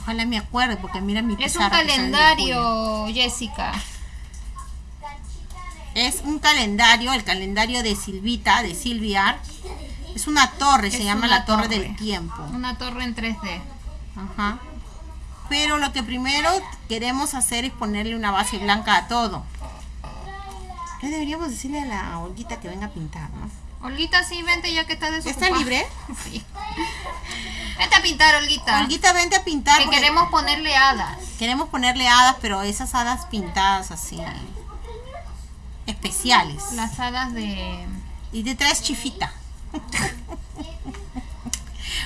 A: Ojalá me acuerde porque mira mi
B: Es un calendario, Jessica.
A: Es un calendario, el calendario de Silvita, de Silviar. Es una torre, se llama la torre,
B: torre.
A: del tiempo.
B: Una torre en 3D.
A: Ajá. Pero lo que primero queremos hacer es ponerle una base blanca a todo. ¿Qué deberíamos decirle a la Olguita que venga a pintar, no?
B: Olguita, sí, vente ya que estás
A: ¿Ya
B: desocupada.
A: está libre? [LAUGHS]
B: Sí. Vente a pintar, Olguita.
A: Olguita, vente a pintar.
B: que queremos ponerle hadas.
A: queremos ponerle hadas, pero esas hadas pintadas así. Especiales.
B: Las hadas de...
A: Y te traes chifita. [LAUGHS]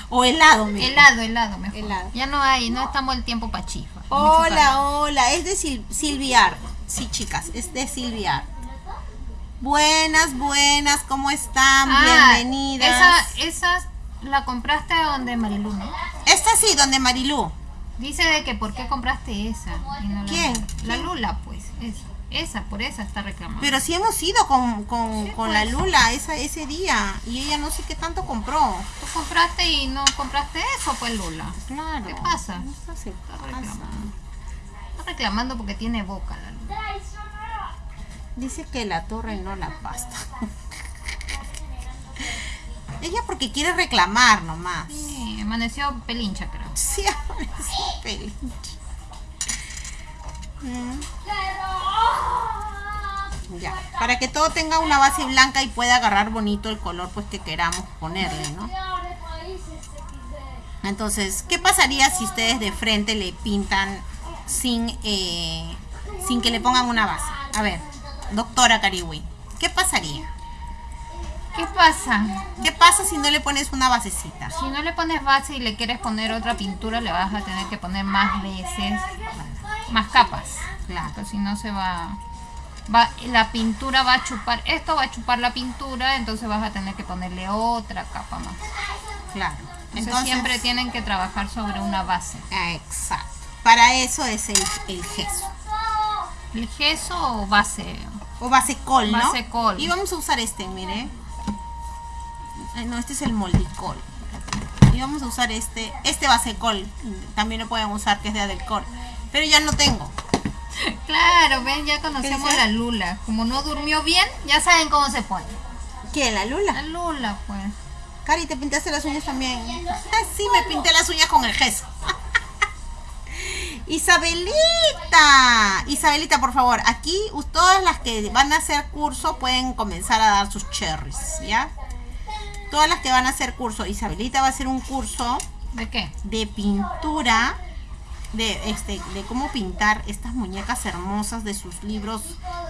A: o helado, mira.
B: Helado, helado mejor.
A: Helado.
B: Ya no hay, no estamos el tiempo para chifa.
A: Hola, hola, es de Sil- Silviar. Sí, chicas, es de Silviar. Buenas, buenas, ¿cómo están?
B: Ah,
A: Bienvenidas.
B: Esa, esa la compraste donde Marilu, ¿no?
A: Esta sí, donde Marilú.
B: Dice de que por qué compraste esa. no
A: ¿Quién?
B: La. Lula, pues. Esa, esa, por esa está reclamando.
A: Pero sí hemos ido con, con,
B: Sí,
A: con
B: pues.
A: la Lula esa, ese día y ella no sé qué tanto compró.
B: Tú compraste y no compraste eso, pues Lula.
A: Claro.
B: ¿Qué pasa?
A: Se
B: Está
A: pasa.
B: reclamando. Está reclamando porque tiene boca la Lula.
A: Dice que la torre no la pasta. ella porque quiere reclamar nomás.
B: Sí, amaneció pelincha, creo.
A: Sí, es pelinche. Mm. Ya, para que todo tenga una base blanca y pueda agarrar bonito el color pues que queramos ponerle, ¿no? Entonces, ¿qué pasaría si ustedes de frente le pintan sin, eh, sin que le pongan una base? A ver, doctora Cariwi, ¿qué pasaría?
B: ¿Qué pasa?
A: ¿Qué pasa si no le pones una basecita?
B: Si no le pones base y le quieres poner otra pintura, le vas a tener que poner más veces, más capas.
A: Claro.
B: Porque si no se va, va, la pintura va a chupar, esto va a chupar la pintura, entonces vas a tener que ponerle otra capa más.
A: Claro.
B: Entonces, siempre tienen que trabajar sobre una base.
A: Exacto. Para eso es el, el gesso.
B: ¿El gesso o base?
A: O base col, ¿no?
B: Base col.
A: Y vamos a usar este, mire. Ay, no, este es el moldicol. íbamos a usar este, este basecol, también lo pueden usar que es de Adelcor, pero ya no tengo.
B: Claro, ven, ya conocemos a la Lula. Como no durmió bien, ya saben cómo se pone.
A: ¿Quién? ¿La Lula?
B: La Lula, pues.
A: Cari, ¿te pintaste las uñas también? Ah, sí, me pinté las uñas con el gesso. Isabelita, Isabelita, por favor, aquí todas las que van a hacer curso pueden comenzar a dar sus cherries, ¿ya? Todas las que van a hacer curso, Isabelita va a hacer un curso
B: ¿De qué?
A: de pintura, de este, de cómo pintar estas muñecas hermosas de sus libros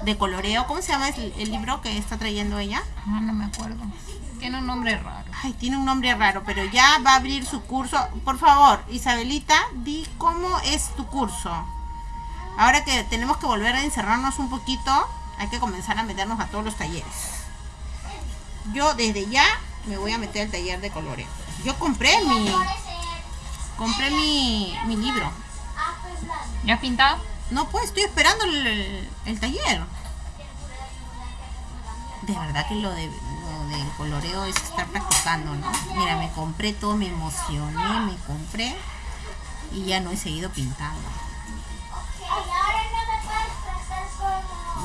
A: de coloreo. ¿Cómo se llama el, el libro que está trayendo ella?
B: Ah, no me acuerdo. Tiene un nombre raro.
A: Ay, tiene un nombre raro, pero ya va a abrir su curso. Por favor, Isabelita, di cómo es tu curso. Ahora que tenemos que volver a encerrarnos un poquito, hay que comenzar a meternos a todos los talleres. Yo desde ya me voy a meter al taller de coloreo. Yo compré mi compré mi, mi libro.
B: ¿Ya has pintado?
A: No, pues estoy esperando el, el- el taller. De verdad que lo, de, del coloreo es estar practicando, ¿no? Mira, me compré todo, me emocioné, me compré y ya no he seguido pintando.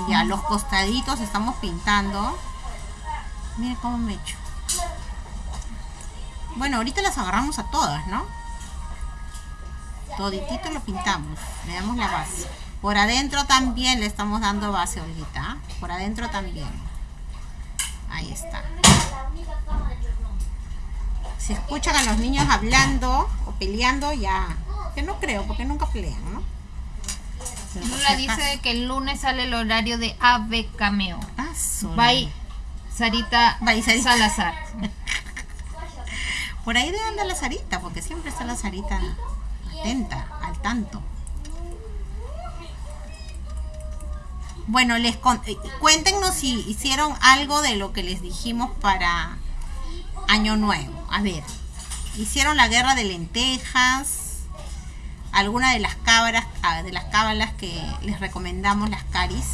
A: Ya los costaditos estamos pintando. Mira cómo me echo. Bueno, ahorita las agarramos a todas, ¿no? Toditito lo pintamos. Le damos la base. Por adentro también le estamos dando base, Olguita. Por adentro también. Ahí está. Si escuchan a los niños hablando o peleando, ya. Que no creo, porque nunca pelean, ¿no?
B: Lula dice que el lunes sale el horario de Ave Cameo.
A: Ah.
B: Bye, Sarita
A: Bye, Sarita.
B: Salazar.
A: Por ahí debe andar la Sarita, porque siempre está la Sarita atenta, al tanto. Bueno, les con- eh, cuéntenos si hicieron algo de lo que les dijimos para Año Nuevo. A ver, hicieron la guerra de lentejas, alguna de las cabras, ah, de las cábalas que les recomendamos, las caris.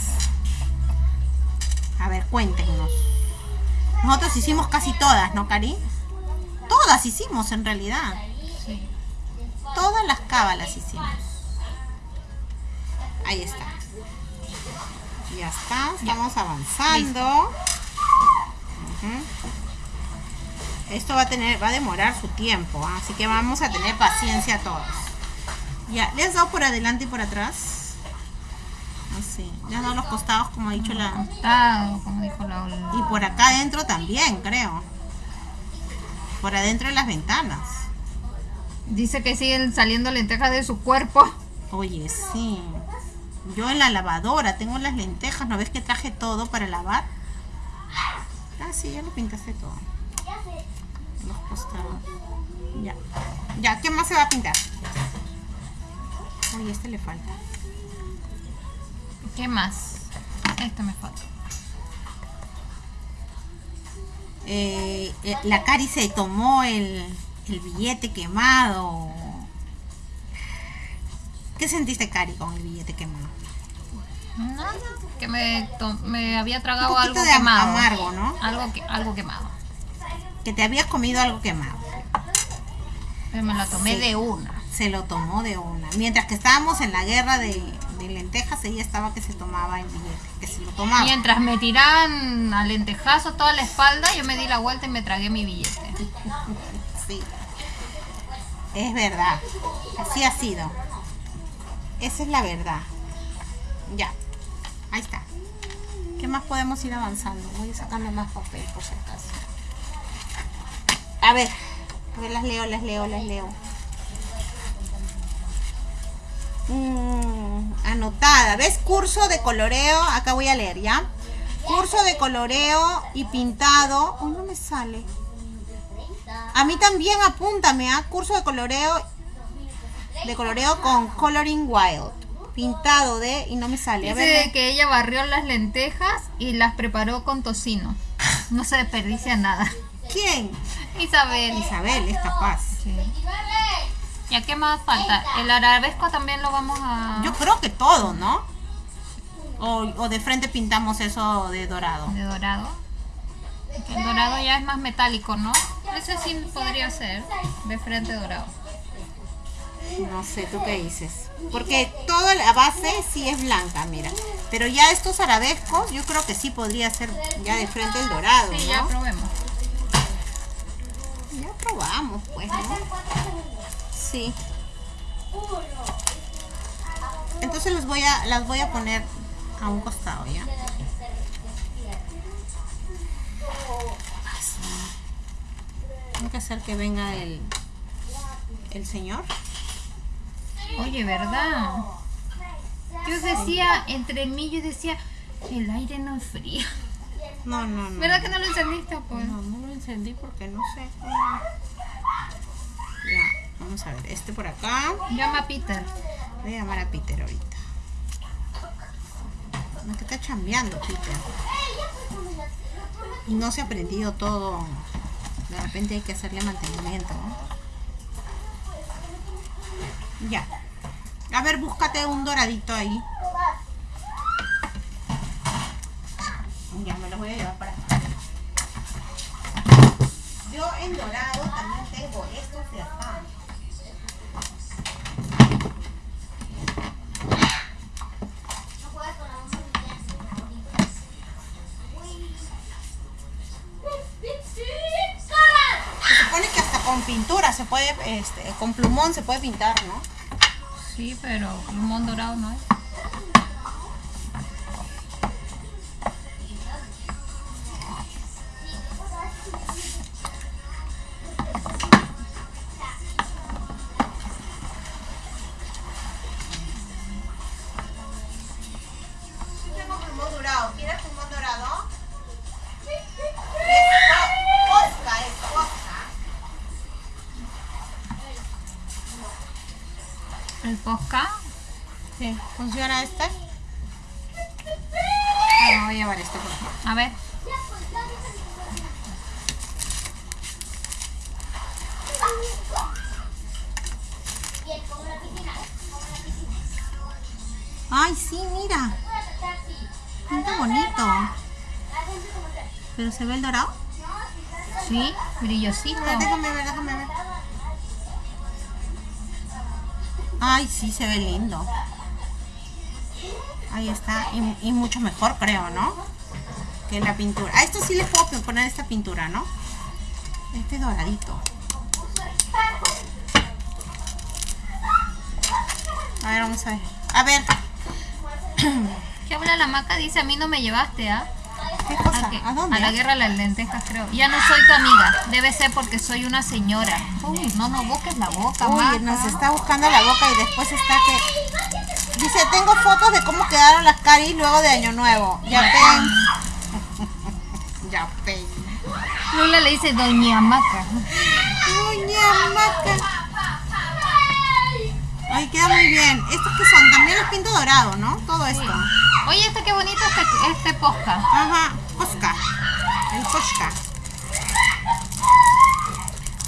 A: A ver, cuéntenos. Nosotros hicimos casi todas, ¿no, Cari? Todas hicimos en realidad.
B: Sí.
A: Todas las cábalas hicimos. Ahí está. Ya está, estamos avanzando. Esto va a tener, va a demorar su tiempo, ¿ah? así que vamos a tener paciencia todos. Ya, ¿le has dado por adelante y por atrás? Así, le has dado los costados como ha dicho la...
B: Cortado, como dijo la.
A: Y por acá adentro también, creo. Por adentro de las ventanas.
B: Dice que siguen saliendo lentejas de su cuerpo.
A: Oye, sí. Yo en la lavadora tengo las lentejas, ¿no ves que traje todo para lavar? Ah, sí, ya lo pintaste todo. Los costados. Ya. Ya, ¿qué más se va a pintar? Oye, este le falta.
B: ¿Qué más? Esto me falta.
A: Eh, eh, la Cari se tomó el, el billete quemado. ¿Qué sentiste, Cari, con el billete quemado?
B: Nada, que me, me había
A: Un
B: tragado
A: poquito
B: algo
A: de
B: quemado.
A: amargo, ¿no?
B: Algo, que, algo quemado.
A: Que te habías comido algo quemado.
B: Pero me la tomé
A: Sí.
B: de una.
A: se lo tomó de una. Mientras que estábamos en la guerra de, de lentejas, ella estaba que se tomaba el billete, que se lo tomaba.
B: Mientras me tiraban a lentejazo toda la espalda, yo me di la vuelta y me tragué mi billete. [LAUGHS]
A: Sí. Es verdad. Así ha sido. Esa es la verdad. Ya. Ahí está. ¿Qué más podemos ir avanzando? Voy sacando más papel por si acaso. A ver. A ver, las leo, las leo, las leo. Mm, anotada. ¿Ves? Curso de coloreo. Acá voy a leer, ¿ya? Curso de coloreo y pintado. Oh, no me sale. A mí también apúntame a curso de coloreo de coloreo con coloring wild. Pintado de y no me sale. A
B: Dice
A: ver.
B: que ella barrió las lentejas y las preparó con tocino. No se desperdicia nada.
A: ¿Quién?
B: Isabel.
A: Isabel es capaz.
B: Sí. ¿Ya qué más falta? El arabesco también lo vamos a...
A: Yo creo que todo, ¿no? O, o de frente pintamos eso de dorado.
B: De dorado. El dorado ya es más metálico, ¿no? Ese sí podría ser de frente dorado.
A: No sé, ¿tú qué dices? Porque toda la base sí es blanca, mira. Pero ya estos arabescos, yo creo que sí podría ser ya de frente el dorado,
B: Sí, ya probemos.
A: Ya probamos, pues, ¿no? Sí. Entonces los voy a, las voy a poner a un costado, ¿ya? Así. Tengo que hacer que venga el, el señor.
B: Oye, ¿verdad? Yo decía, entre mí yo decía, el aire no es frío.
A: No, no, no.
B: ¿Verdad que no lo encendiste, pues?
A: No, no lo encendí porque no sé. cómo- Ya, vamos a ver. Este por acá.
B: Llama a Peter.
A: Voy a llamar a Peter ahorita. No, que está chambeando Peter. Y no se ha aprendido todo. De repente hay que hacerle mantenimiento, ¿no? Ya. A ver, búscate un doradito ahí. Ya me lo voy a llevar para acá. Yo en dorado también tengo estos de acá. Se puede, este, con plumón se puede pintar, ¿no?
B: Sí, pero plumón dorado no es. Brillosito.
A: Ver, déjame ver, déjame ver. Ay, sí, se ve lindo. Ahí está. Y, y mucho mejor, creo, ¿no? Que la pintura. A esto sí le puedo poner esta pintura, ¿no? Este doradito. A ver, vamos a ver. A ver.
B: ¿Qué habla la maca? Dice, a mí no me llevaste, ¿ah?
A: ¿Qué cosa?
B: ¿A, qué?
A: ¿A dónde?
B: A la guerra de las lentejas, creo. Ya no soy tu amiga. Debe ser porque soy una señora. Uy, no, no busques la boca,
A: Uy,
B: maca.
A: nos está buscando la boca y después está que... Dice, tengo fotos de cómo quedaron las caris luego de Año Nuevo. Ya ven. [LAUGHS] ya ven.
B: Lula le dice doña maca.
A: Doña Maca. Ay, queda muy bien. ¿Estos que son? También los pinto dorado, ¿no? Todo esto.
B: Oye, este qué bonito este, este posca.
A: Ajá.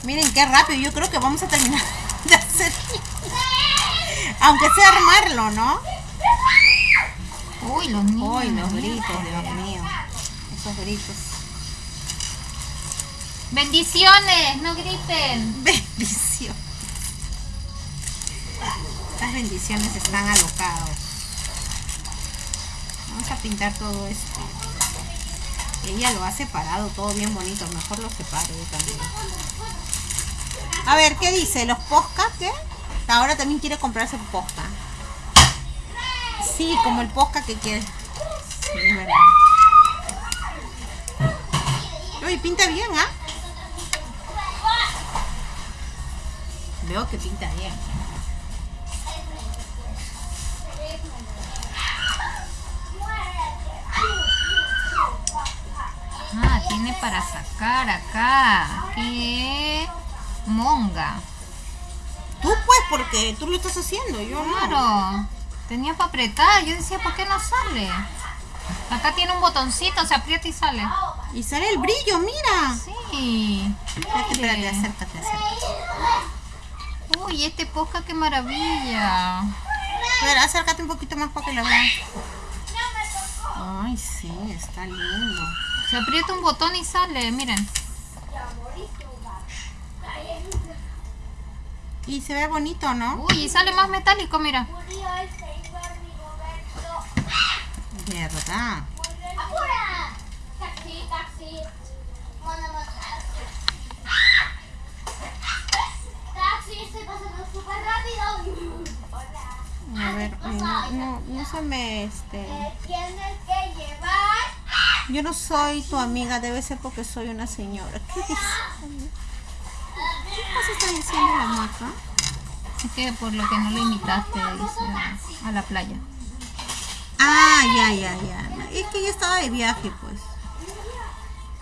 A: Miren qué rápido. Yo creo que vamos a terminar [LAUGHS] de hacer. [LAUGHS] Aunque sea armarlo, ¿no?
B: Uy, los niños.
A: Uy, los gritos, Dios mío. Esos gritos.
B: Bendiciones, no griten. [LAUGHS]
A: Bendición. Estas bendiciones están alocados. Vamos a pintar todo esto. Ella lo ha separado todo bien bonito. Mejor lo separo yo también. A ver, ¿qué dice? ¿Los poscas qué? Ahora también quiere comprarse posca. Sí, como el posca que quiere. Sí. Uy, pinta bien, ¿ah? Veo que pinta bien.
B: Para sacar acá. ¿Qué? Monga.
A: Tú pues, porque tú lo estás haciendo, yo no.
B: Claro. Tenía para apretar. Yo decía, ¿por qué no sale? Acá tiene un botoncito, se aprieta y sale.
A: Y sale el brillo, mira.
B: Sí.
A: Espérate, acércate, acércate.
B: Uy, este posca, qué maravilla.
A: A ver, acércate un poquito más para que lo vean. Ay, sí, está lindo.
B: Se aprieta un botón y sale, miren.
A: Y se ve bonito, ¿no?
B: Uy, y sale más metálico, mira.
A: ¿Verdad?
C: ¡Apura! Taxi, taxi. Mándame taxi. Taxi, estoy pasando súper rápido. Hola.
A: A ver, no, no, no se me, este...
C: Tienes que llevar.
A: Yo no soy tu amiga, debe ser porque soy una señora. ¿Qué dice? ¿Qué cosa está diciendo la maca?
B: Es que por lo que no le invitaste a la playa.
A: Ah, ya, ya, ya. Es que ella estaba de viaje, pues.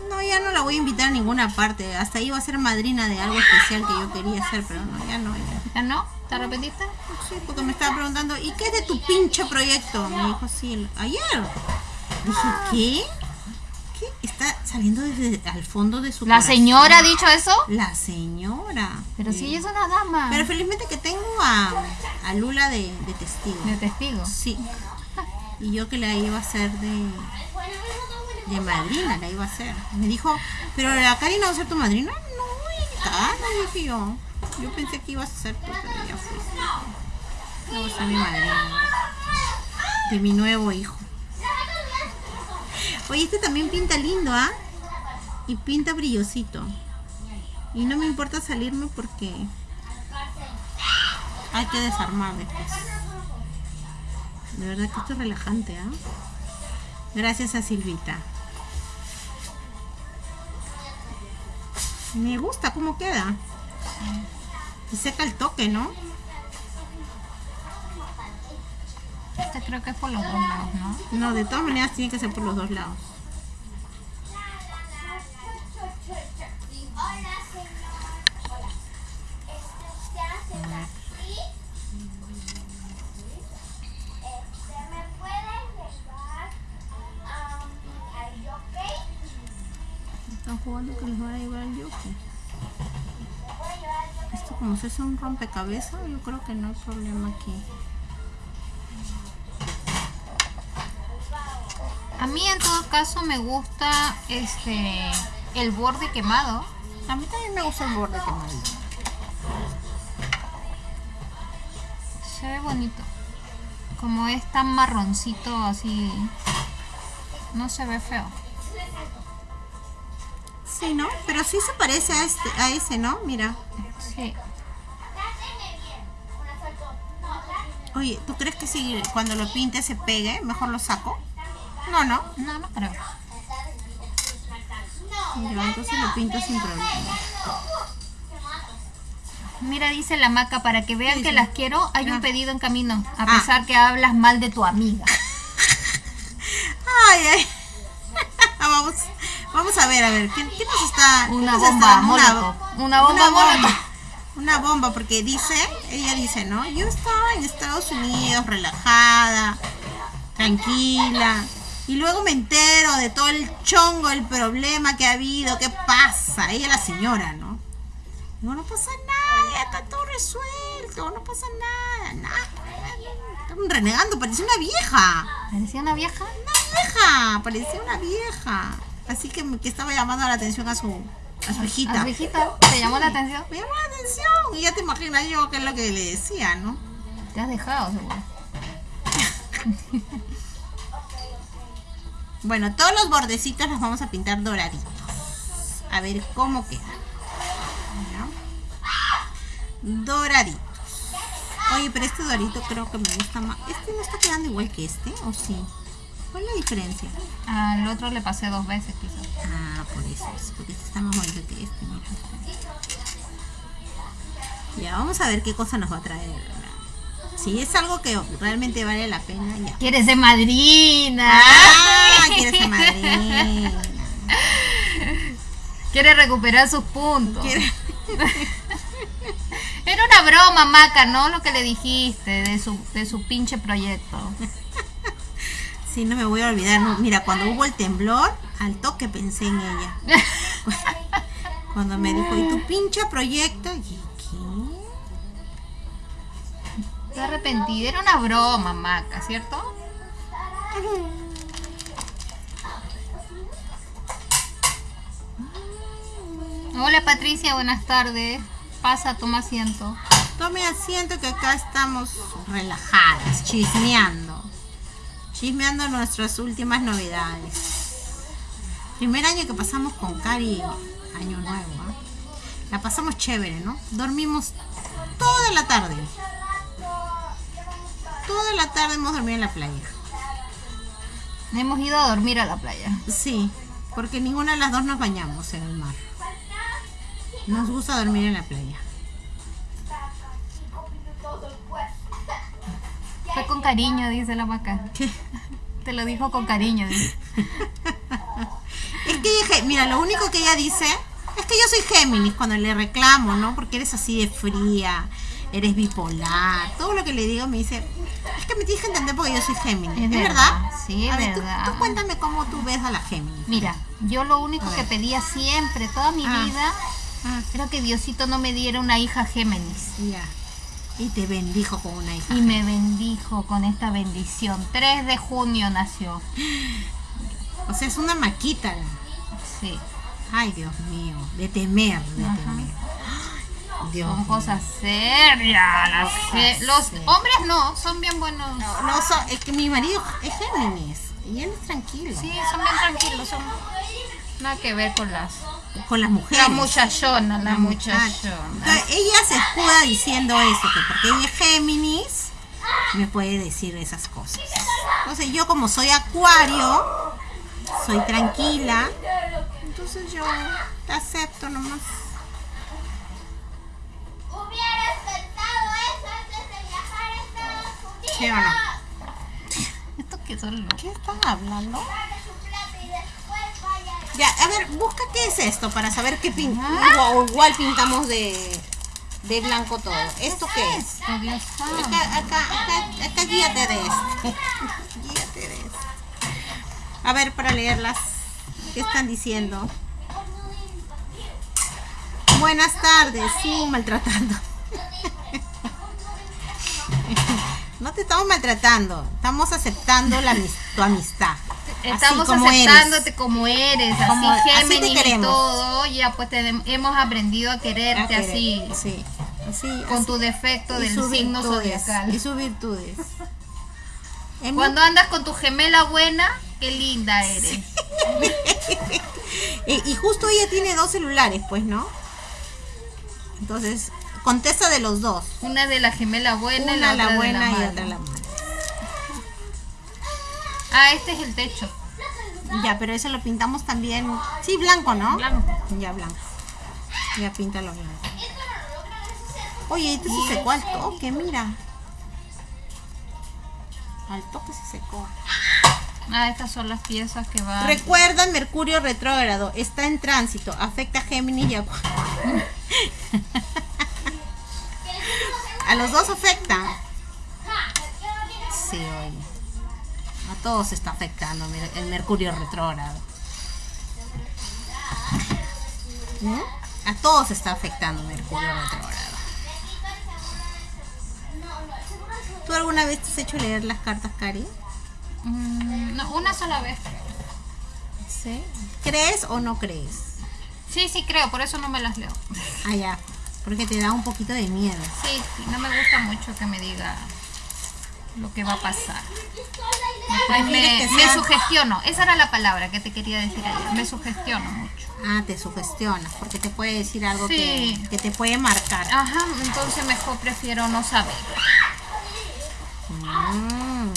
A: No, ya no la voy a invitar a ninguna parte. Hasta iba a ser madrina de algo especial que yo quería hacer, pero no, ya no. Ya.
B: ¿Ya no? ¿Te arrepentiste?
A: Sí, porque me estaba preguntando, ¿y qué es de tu pinche proyecto? Me dijo, sí, ayer. Dije, ¿qué? ¿Qué? Está saliendo desde al fondo de su
B: ¿La
A: corazón.
B: señora ha dicho eso?
A: La señora.
B: Pero si
A: Sí.
B: ella es una dama.
A: Pero felizmente que tengo a, a Lula de, de testigo.
B: De testigo.
A: Sí. Y yo que la iba a hacer de, de madrina, la iba a hacer. Me dijo, ¿pero la Karina va a ser tu madrina? No, no dije yo. Yo pensé que ibas a ser tú, pero ya fuiste. No ser mi madrina. De mi nuevo hijo. Oye, este también pinta lindo, ¿ah? Y pinta brillosito. Y no me importa salirme porque hay que desarmar después. De verdad que esto es relajante, ¿ah? Gracias a Silvita. Me gusta cómo queda. Y seca el toque, ¿no?
B: Este creo que es por los dos lados, ¿no?
A: No, de todas maneras tiene que ser por los dos lados.
C: Hola, señor. Hola. Se hace taxi. Me puede llevar al jockey.
A: Están jugando que les van a llevar al yoke. Esto como si es un rompecabezas, yo creo que no hay problema aquí.
B: A mí en todo caso me gusta este el borde quemado.
A: A mí también me gusta el borde quemado.
B: Se ve bonito. Como es tan marroncito así. No se ve feo.
A: Sí, ¿no? Pero sí se parece a, este, a ese, ¿no? Mira.
B: Sí.
A: Oye, ¿tú crees que si cuando lo pinte se pegue, mejor lo saco? No, no.
B: No, no creo.
A: Yo entonces lo pinto sin problema.
B: Mira, dice la maca, para que vean que las quiero, hay un pedido en camino. A
A: Ah.
B: pesar que hablas mal de tu amiga.
A: Ay, ay. [LAUGHS] vamos, vamos a ver, a ver. ¿Qué, qué nos está?
B: Una
A: nos
B: bomba
A: está-
B: molotov. Una bomba molotov.
A: Una bomba, porque dice, ella dice, ¿no? Yo estaba en Estados Unidos, relajada, tranquila. Y luego me entero de todo el chongo, el problema que ha habido, qué pasa. Ella la señora, ¿no? Digo, no pasa nada, ya está todo resuelto, no pasa nada, nada. Estaban renegando, parecía una vieja.
B: ¿Parecía una vieja?
A: Una vieja, parecía una vieja. Así que, que estaba llamando la atención a su, a su hijita.
B: ¿A su hijita? ¿Te llamó la atención?
A: Me llamó la atención y ya te imaginas yo qué es lo que le decía, ¿no?
B: Te has dejado, seguro. [LAUGHS]
A: Bueno, todos los bordecitos los vamos a pintar doraditos. A ver cómo queda. ¿Ya? Doraditos. Oye, pero este dorito creo que me gusta más. ¿Este no está quedando igual que este? ¿O sí? ¿Cuál es la diferencia?
B: Al otro le pasé dos veces, quizás.
A: Ah, por eso es. Porque este está más bonito que este, mira. Ya, vamos a ver qué cosa nos va a traer. Si es algo que realmente vale la pena, ya.
B: ¿Quieres ser madrina?
A: ¡Ah! Quieres ser madrina.
B: Quiere recuperar sus puntos.
A: Quiere- [LAUGHS]
B: Era una broma, Maca, ¿no? Lo que le dijiste de su, de su pinche proyecto.
A: Sí, no me voy a olvidar. no, Mira, cuando hubo el temblor, al toque pensé en ella. [LAUGHS] Cuando me dijo, ¿y tu pinche proyecto? Y
B: Estoy arrepentida. Era una broma, Maca, ¿cierto? Hola Patricia, buenas tardes. Pasa, toma asiento.
A: Tome asiento que acá estamos relajadas, chismeando. Chismeando nuestras últimas novedades. Primer año que pasamos con Cari, año nuevo. ¿ah? La pasamos chévere, ¿no? Dormimos toda la tarde. Toda la tarde hemos dormido en la playa.
B: Hemos ido a dormir a la playa.
A: Sí, porque ninguna de las dos nos bañamos en el mar. Nos gusta dormir en la playa.
B: Fue con cariño, dice la vaca.
A: ¿Qué?
B: Te lo dijo con cariño, dice.
A: Es que dije, mira, lo único que ella dice es que yo soy Géminis cuando le reclamo, ¿no? Porque eres así de fría, eres bipolar, todo lo que le digo me dice, es que me tienes que entender porque yo soy Géminis. ¿Es, verdad?
B: Sí, es
A: A ver,
B: verdad.
A: Tú, cuéntame cómo tú ves a la Géminis.
B: Mira, yo lo único que pedía siempre, toda mi
A: Ah.
B: vida,
A: Ah,
B: era que Diosito no me diera una hija Géminis.
A: ya. Y te bendijo con una hija.
B: Y me bendijo con esta bendición. 3 de junio nació.
A: O sea, es una maquita.
B: Sí,
A: Ay, Dios mío, de temer, de
B: Ajá.
A: temer. Dios
B: son cosas serias. las Los
A: serias.
B: hombres no, son bien buenos.
A: No, no, so- es que mi marido es Géminis y él es tranquilo.
B: Sí, son bien tranquilos, son nada que ver con las
A: Con las mujeres.
B: la muchachona, la
A: La
B: muchachona.
A: Ella se escuda diciendo eso, que porque ella es Géminis, me puede decir esas cosas. Entonces yo como soy acuario, soy tranquila, entonces yo te acepto nomás.
C: Hubieras pensado eso antes de viajar a Estados Unidos.
A: ¿Sí o no?
B: Esto que son.
A: ¿Qué están hablando?
C: Pague su plata y después vaya.
A: Ya, a ver, busca qué es esto para saber qué pintamos. Igual, igual pintamos de, de blanco todo. ¿Esto qué es? Acá, acá, acá, acá guíate de esto. [LAUGHS] guíate de esto. A ver, para leerlas. ¿Qué están diciendo? Buenas tardes, sí, maltratando. No te estamos maltratando, estamos aceptando la, tu amistad.
B: Estamos
A: como eres.
B: aceptándote como eres,
A: Como-
B: así
A: así te
B: y todo. Ya pues te- hemos aprendido a quererte
A: Ah, querer.
B: así,
A: Sí, así.
B: con
A: así.
B: tu defecto
A: Y
B: del signo
A: virtudes,
B: zodiacal.
A: Y sus virtudes. Mi
B: Cuando andas con tu gemela buena, qué linda eres. [LAUGHS]
A: Y, y justo ella tiene dos celulares, pues, ¿no? Entonces, contesta de los dos.
B: Una de la gemela buena
A: Una
B: la,
A: la
B: otra de
A: buena
B: la
A: y otra la mala.
B: Ah, este es el techo.
A: Ya, pero eso lo pintamos también. Sí, blanco, ¿no?
B: Blanco.
A: Ya, blanco. Ya, píntalo blanco. Oye, este se secó al toque, mira. Al toque se secó.
B: Ah, estas son las piezas que van.
A: Recuerda, Mercurio retrógrado está en tránsito, afecta a Géminis y a. [LAUGHS] A los dos afecta. Sí, oye. A todos está afectando el Mercurio retrógrado. ¿Mm? A todos está afectando Mercurio retrógrado. ¿Tú alguna vez te has hecho leer las cartas, Cari?
B: Mm, no, una sola vez.
A: Sí. ¿Crees o no crees?
B: Sí, sí creo, por eso no me las leo.
A: Ah, ya. Porque te da un poquito de miedo.
B: Sí, sí, no me gusta mucho que me diga lo que va a pasar. Después me, sugestiono. Esa era la palabra que te quería decir ayer. Me sugestiono mucho.
A: Ah, te sugestionas, porque te puede decir algo
B: Sí.
A: que, que te puede marcar.
B: Ajá, entonces mejor prefiero no saber.
A: Mm.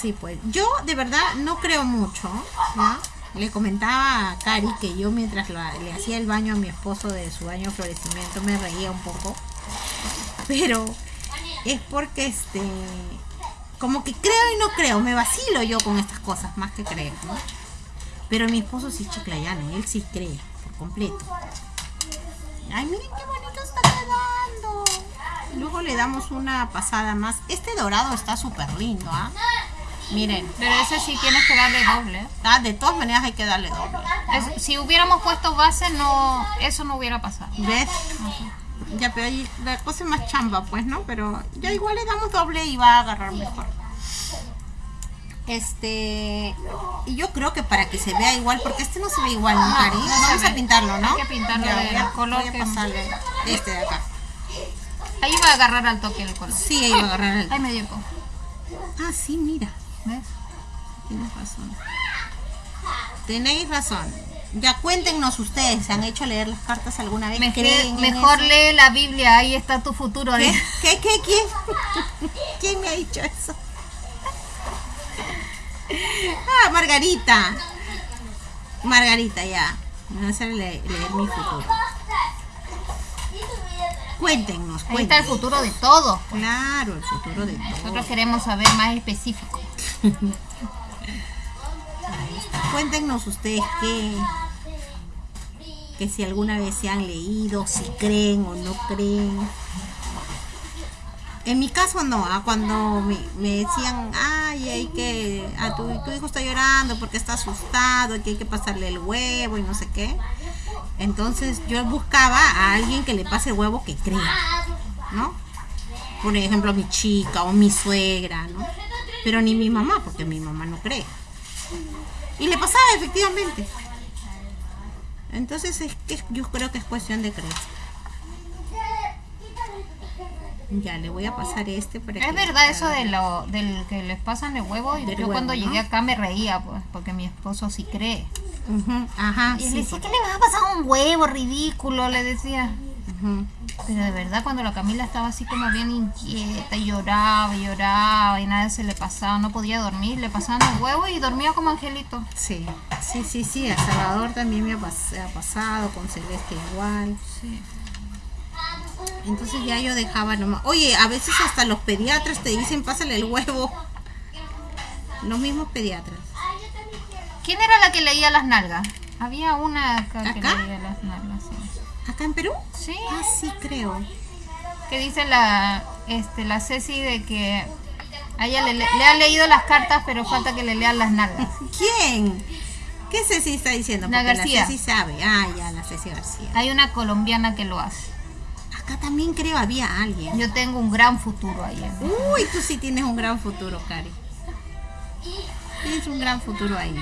A: Sí, pues yo de verdad no creo mucho. Le comentaba a Cari que yo mientras le hacía el baño a mi esposo de su baño de florecimiento me reía un poco. Pero es porque este como que creo y no creo, me vacilo yo con estas cosas más que creer. Pero mi esposo sí es chiclayano, él sí cree por completo. Ay, miren qué bonito está quedando. Luego le damos una pasada más. Este dorado está súper lindo, ¿ah? Miren,
B: Pero ese sí tienes que darle doble.
A: ah, de todas maneras hay que darle doble.
B: Es- si hubiéramos puesto base, no, eso no hubiera pasado.
A: ¿Ves? Ya, pero ahí la cosa es más chamba, pues, ¿no? Pero ya igual le damos doble y va a agarrar mejor. Este, y yo creo que para que se vea igual, porque este no se ve igual, ¿no, Cari?
B: no se
A: Vamos a pintarlo, ¿no?
B: Hay que pintarlo
A: Ya, a-
B: color
A: voy a
B: que-
A: este de acá.
B: Ahí va a agarrar al toque el color.
A: Sí, ahí va a agarrar el...
B: Ay, me dio
A: Ah, sí, mira.
B: ¿Ves?
A: Tienes razón. Tenéis razón. Ya cuéntenos ustedes, ¿se han hecho leer las cartas alguna vez?
B: Mejor, lee la Biblia, ahí está tu futuro.
A: ¿Qué?
B: ¿eh?
A: ¿Qué? ¿Qué? ¿Quién? [LAUGHS] ¿Quién me ha dicho eso? Ah, Margarita. Margarita, ya. Me va a hacer le- leer mi futuro. Cuéntenos,
B: Ahí está el
A: cuéntenos.
B: futuro de todos.
A: Claro, el futuro de todo.
B: Nosotros queremos saber más específico. [LAUGHS]
A: Cuéntenos ustedes qué, que si alguna vez se han leído, si creen o no creen. En mi caso no, ah, cuando me, decían, ay, hay que, a tu, tu hijo está llorando porque está asustado, que hay que pasarle el huevo y no sé qué. Entonces yo buscaba a alguien que le pase el huevo que crea, ¿no? Por ejemplo, mi chica o mi suegra, ¿no? Pero ni mi mamá, porque mi mamá no cree. Y le pasaba efectivamente. Entonces es que yo creo que es cuestión de creer. Ya le voy a pasar este para que
B: Es verdad eso de lo del que les pasan el huevo. Yo
A: huevo,
B: cuando
A: ¿no?
B: llegué acá me reía, pues, porque mi esposo sí cree.
A: Ajá,
B: Y
A: sí,
B: decía,
A: porque-
B: ¿qué le vas a pasar un huevo ridículo? Le decía. Pero de verdad cuando la Camila estaba así como bien inquieta y lloraba y lloraba y nada se le pasaba, no podía dormir, le pasaban el huevo y dormía como angelito.
A: Sí, sí, sí, sí. A Salvador también me ha, pas- ha pasado, con Celeste igual.
B: Sí.
A: Entonces ya yo dejaba nomás. Oye, a veces hasta los pediatras te dicen, pásale el huevo. Los mismos pediatras.
B: ¿Quién era la que leía las nalgas? Había una acá que
A: ¿Acá?
B: leía las nalgas, sí.
A: ¿Acá en Perú?
B: Sí,
A: Ah, sí, creo.
B: que dice la este la Ceci de que a ella le, le, ha leído las cartas, pero falta que le lean las nalgas. [LAUGHS]
A: ¿Quién? ¿Qué Ceci está diciendo?
B: La García.
A: La Ceci sabe. Ah, ya, la Ceci García.
B: Hay una colombiana que lo hace.
A: Acá también creo había alguien.
B: Yo tengo un gran futuro ahí. ¿eh?
A: Uy, tú sí tienes un gran futuro, Cari. Tienes un gran futuro ahí.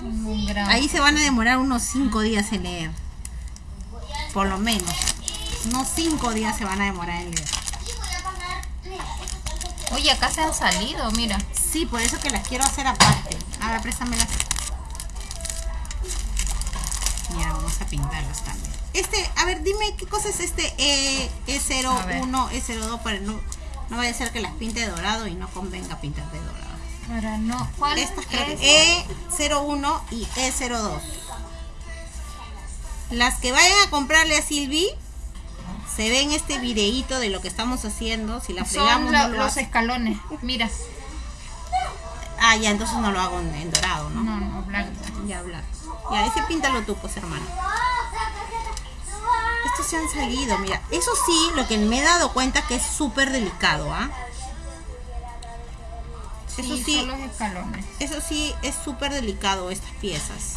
B: Tengo un gran-
A: Ahí se van a demorar unos cinco días en leer. Por lo menos. Unos cinco días se van a demorar en leer.
B: Oye, acá se han salido, mira.
A: Sí, por eso que las quiero hacer aparte. A ver, préstamelas. Ya, vamos a pintarlas también. Este, a ver, dime qué cosa es este E,
B: A ver.
A: E01, E02 para no, no vaya a ser que las pinte de dorado y no convenga pintar de dorado.
B: Para no. ¿Cuál
A: Estas
B: es?
A: que E01 y E02. Las que vayan a comprarle a Silvi se ven este videíto de lo que estamos haciendo. Si la
B: Son
A: fregamos,
B: la-
A: no lo
B: los
A: hace-
B: escalones. Mira.
A: Ah, ya, entonces no lo hago en, en dorado, ¿no?
B: No, no, blanco.
A: Ya hablar. Ya, ese píntalo tú, pues, hermano. Estos se han salido, mira. Eso sí, lo que me he dado cuenta que es súper delicado, ¿ah? Eso
B: Sí,
A: sí,
B: son los escalones.
A: eso sí es súper delicado estas piezas.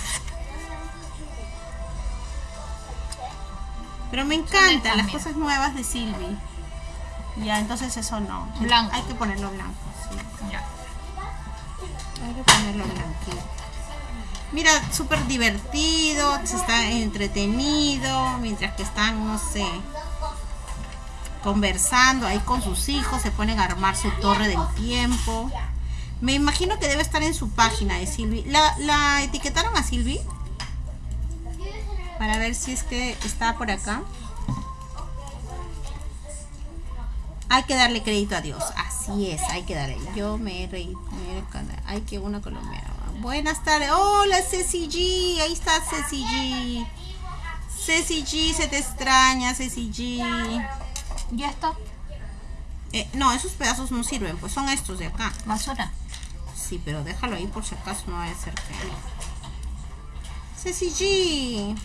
A: Pero me encantan las cosas nuevas de Silvi. Ya, entonces eso no.
B: Blanco.
A: Hay que ponerlo blanco, sí.
B: Ya.
A: Hay que ponerlo blanquito. Mira, súper divertido, se está entretenido, mientras que están, no sé, conversando ahí con sus hijos, se ponen a armar su torre del tiempo. Me imagino que debe estar en su página de Silvi. ¿La, la etiquetaron a Silvi? Para ver si es que está por acá. Hay que darle crédito a Dios. Así es, hay que darle. Yo me he reído. Hay que una colombiana. Buenas tardes. Hola, Ceci G. Ahí está Ceci G. Ceci G, se te extraña, Ceci G.
B: ¿Ya está?
A: Eh, no, esos pedazos no sirven, pues son estos de acá.
B: Basura.
A: Sí, pero déjalo ahí por si acaso no vaya a ser que. Ceci G.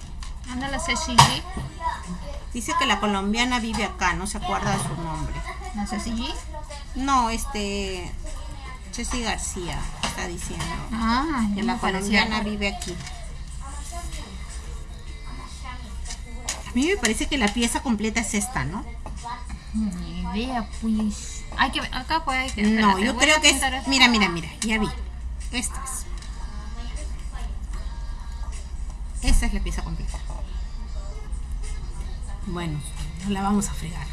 B: Anda la Ceci G.
A: Dice que la colombiana vive acá, no se acuerda de su nombre.
B: La Ceci G.
A: No, este. Ceci García está diciendo.
B: Ah,
A: Que la
B: parecía
A: colombiana vive aquí. A mí me parece que la pieza completa es esta, ¿no?
B: Ni idea, pues. Hay que ver, acá hay que
A: No, yo creo que es.
B: esto.
A: Mira, mira, mira, ya vi. Estas. Es la pieza completa. Bueno, no la vamos a fregar.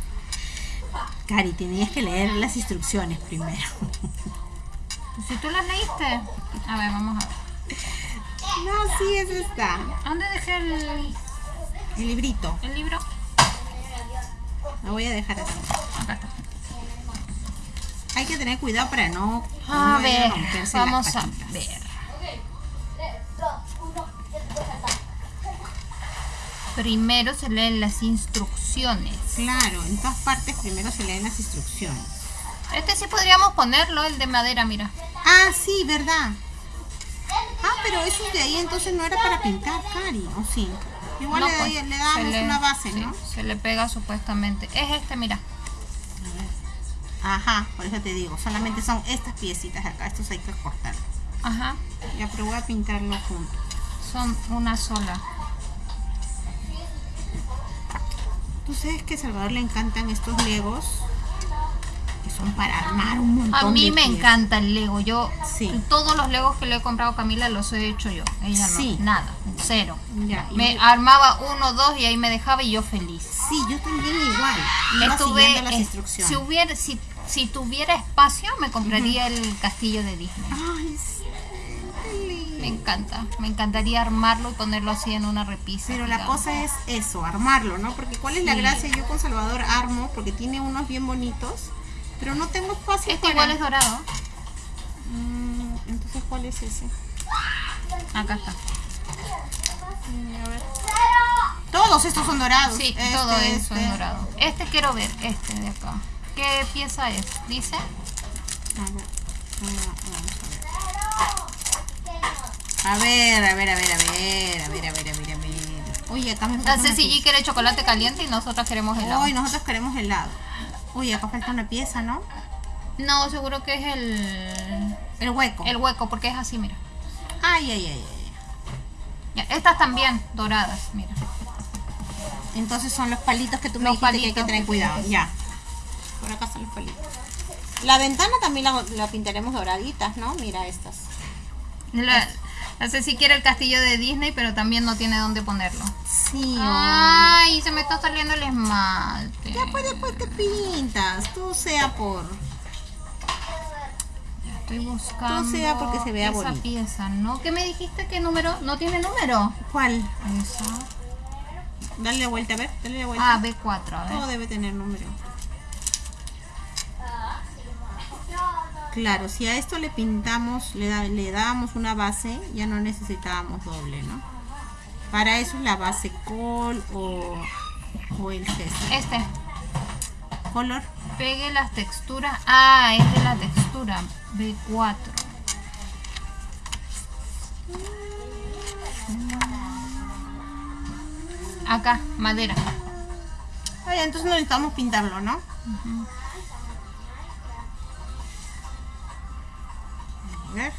A: [LAUGHS] Cari, tenías que leer las instrucciones primero.
B: Si tú las leíste. A ver, vamos a ver.
A: No, sí, es esta.
B: ¿Dónde dejé el,
A: El librito.
B: el libro?
A: La voy a dejar así.
B: Acá está.
A: Hay que tener cuidado para no,
B: A
A: no
B: ver, vamos a ver. Primero se leen las instrucciones.
A: Claro, en todas partes primero se leen las instrucciones.
B: Este sí podríamos ponerlo, el de madera, mira.
A: Ah, sí, verdad. Ah, pero esos de ahí entonces no era para pintar, Cari, ¿o sí? Igual
B: No,
A: le,
B: pues,
A: le damos
B: le-
A: una base,
B: sí,
A: ¿no?
B: Se le pega supuestamente. Es este, mira.
A: Ajá, por eso te digo, solamente son estas piecitas de acá, estos hay que cortar.
B: Ajá.
A: Ya, pero voy a pintarlo junto.
B: Son una sola.
A: ¿Tú sabes que a Salvador le encantan estos legos? Que son para armar un montón
B: A mí
A: de
B: me
A: piezas.
B: encanta el Lego. Yo,
A: Sí.
B: todos los Legos que le he comprado a Camila los he hecho yo. Ella no. Nada. Cero.
A: Ya,
B: Me
A: yo-
B: armaba uno, dos y ahí me dejaba y yo feliz.
A: Sí, yo también igual. Iba
B: Estuve,
A: siguiendo las instrucciones.
B: si hubiera, si, si tuviera espacio, me compraría el castillo de Disney.
A: Ay, sí.
B: Me encanta. Me encantaría armarlo y ponerlo así en una repisa.
A: Pero la cosa es eso, armarlo, ¿no? Porque ¿cuál es la gracia? Yo con Salvador armo porque tiene unos bien bonitos, pero no tengo espacio
B: Este
A: para...
B: igual es dorado.
A: Mm, entonces, ¿cuál es ese?
B: Acá está.
A: Mm, a ver. Todos estos son dorados.
B: Sí,
A: Este,
B: todo eso
A: este.
B: es dorado. Este quiero ver, este de acá. ¿Qué pieza es? Dice.
A: A ver, vamos a ver. A ver, a ver, a ver, a ver, a ver, a ver, a ver, a ver. Oye, acá me
B: La
A: falta una
B: Ceci G
A: pieza.
B: quiere chocolate caliente y nosotras queremos helado.
A: Hoy nosotros queremos helado. Uy, acá falta una pieza, ¿no?
B: No, seguro que es el,
A: El hueco.
B: el hueco, porque es así, mira.
A: Ay, ay, ay, ay.
B: Estas también doradas, mira.
A: Entonces son los palitos que tú me
B: Los
A: dijiste que hay que tener cuidado. Ya. Por acá están los palitos. La ventana también la, la pintaremos doraditas, ¿no? Mira estas.
B: La, la Ceci quiere el castillo de Disney, pero también no tiene dónde ponerlo.
A: Sí.
B: Ay, se me está saliendo el esmalte.
A: Ya pues después te pintas. Tú sea por...
B: Ya estoy buscando
A: sea porque se vea
B: esa
A: bonito.
B: pieza, ¿no? ¿Qué me dijiste? ¿Qué número? ¿No tiene número?
A: ¿Cuál?
B: Esa.
A: Dale vuelta, a ver. Dale vuelta.
B: Ah, B4, a
A: Todo
B: ver.
A: debe tener número. Claro, si a esto le pintamos, le, da- le damos una base, ya no necesitábamos doble, ¿no? Para eso es la base col o, o el gesto.
B: Este.
A: Color.
B: Pegue las texturas. Ah, es de la textura. B4. Acá, madera.
A: Ay, entonces no necesitamos pintarlo, ¿no? A ver.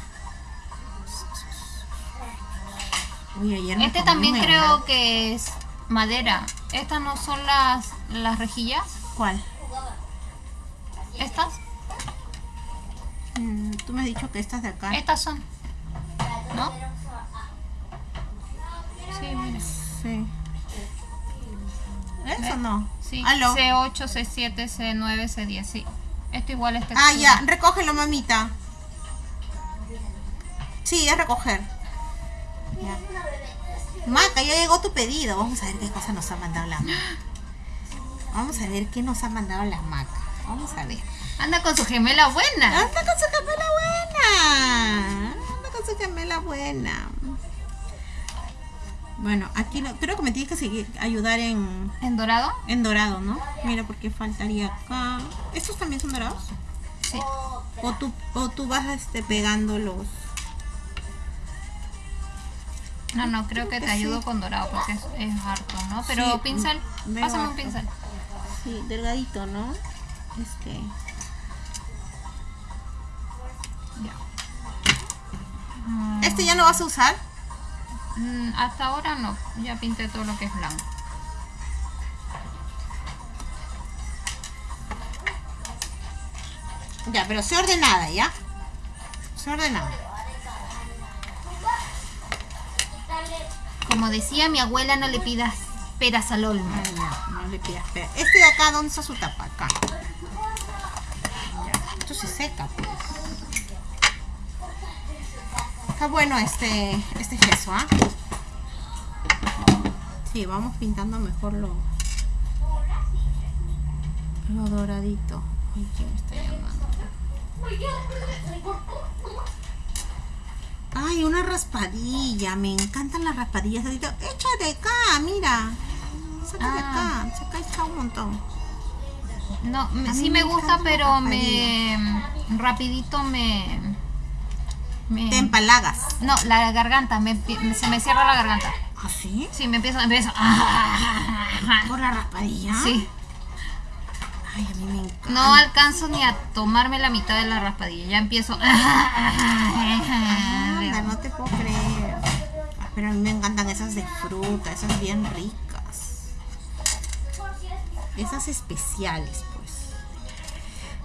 A: Uy, ayer
B: Este también creo
A: helado.
B: que es madera. Estas no son las, las rejillas.
A: ¿Cuál?
B: Estas.
A: Mm, tú me has dicho que estas de acá.
B: Estas son. ¿No? Sí, mira.
A: Sí. ¿Eso no?
B: Sí.
A: Aló.
B: C8, C7, C9, C10. Sí. Esto igual es textura.
A: Ah, ya, recógelo, mamita. Sí, es recoger. Ya. Maca, ya llegó tu pedido. Vamos a ver qué cosa nos ha mandado la maca. Vamos a ver qué nos ha mandado la maca. Vamos a ver.
B: Anda con su gemela buena.
A: Anda con su gemela buena. Anda con su gemela buena. Bueno, aquí no, creo que me tienes que seguir, ayudar en,
B: ¿En dorado?
A: en dorado, ¿no? Mira, porque faltaría acá. ¿Estos también son dorados?
B: Sí.
A: O tú, o tú vas este, pegando los...
B: No, no, creo que te ayudo con dorado porque es, es harto, ¿no? Pero
A: Sí,
B: pincel, pásame un pincel.
A: Sí, delgadito, ¿no? Este...
B: Ya. Mm,
A: ¿Este ya no vas a usar?
B: mm, hasta ahora no, ya pinté todo lo que es blanco.
A: Ya, pero sé ordenada, ¿ya? Se ordenado.
B: Como decía mi abuela, no le pidas peras al olmo.
A: No, le pidas pera. Este de acá, ¿dónde está su tapa? Acá. Esto se seca, pues. Está bueno este, este gesso, ¿ah? Sí, vamos pintando mejor lo, lo doradito. Ay, ¿quién me está llamando? Ay, una raspadilla. Me encantan las raspadillas. Echa de acá, mira. Saca de
B: Ah.
A: acá. Saca echa un montón.
B: No, me- sí
A: me
B: me gusta, pero me rapidito me, me-
A: Te empalagas.
B: no, la garganta, me, se me cierra la garganta.
A: ¿Ah, sí?
B: Sí, me empiezo, empiezo. [LAUGHS]
A: ¿Por la raspadilla?
B: Sí,
A: Ay, a mí me encanta.
B: no alcanzo ni a tomarme la mitad de la raspadilla, ya empiezo. [LAUGHS]
A: Anda, no te puedo creer. Pero a mí me encantan esas de fruta, esas bien ricas. Esas especiales, pues.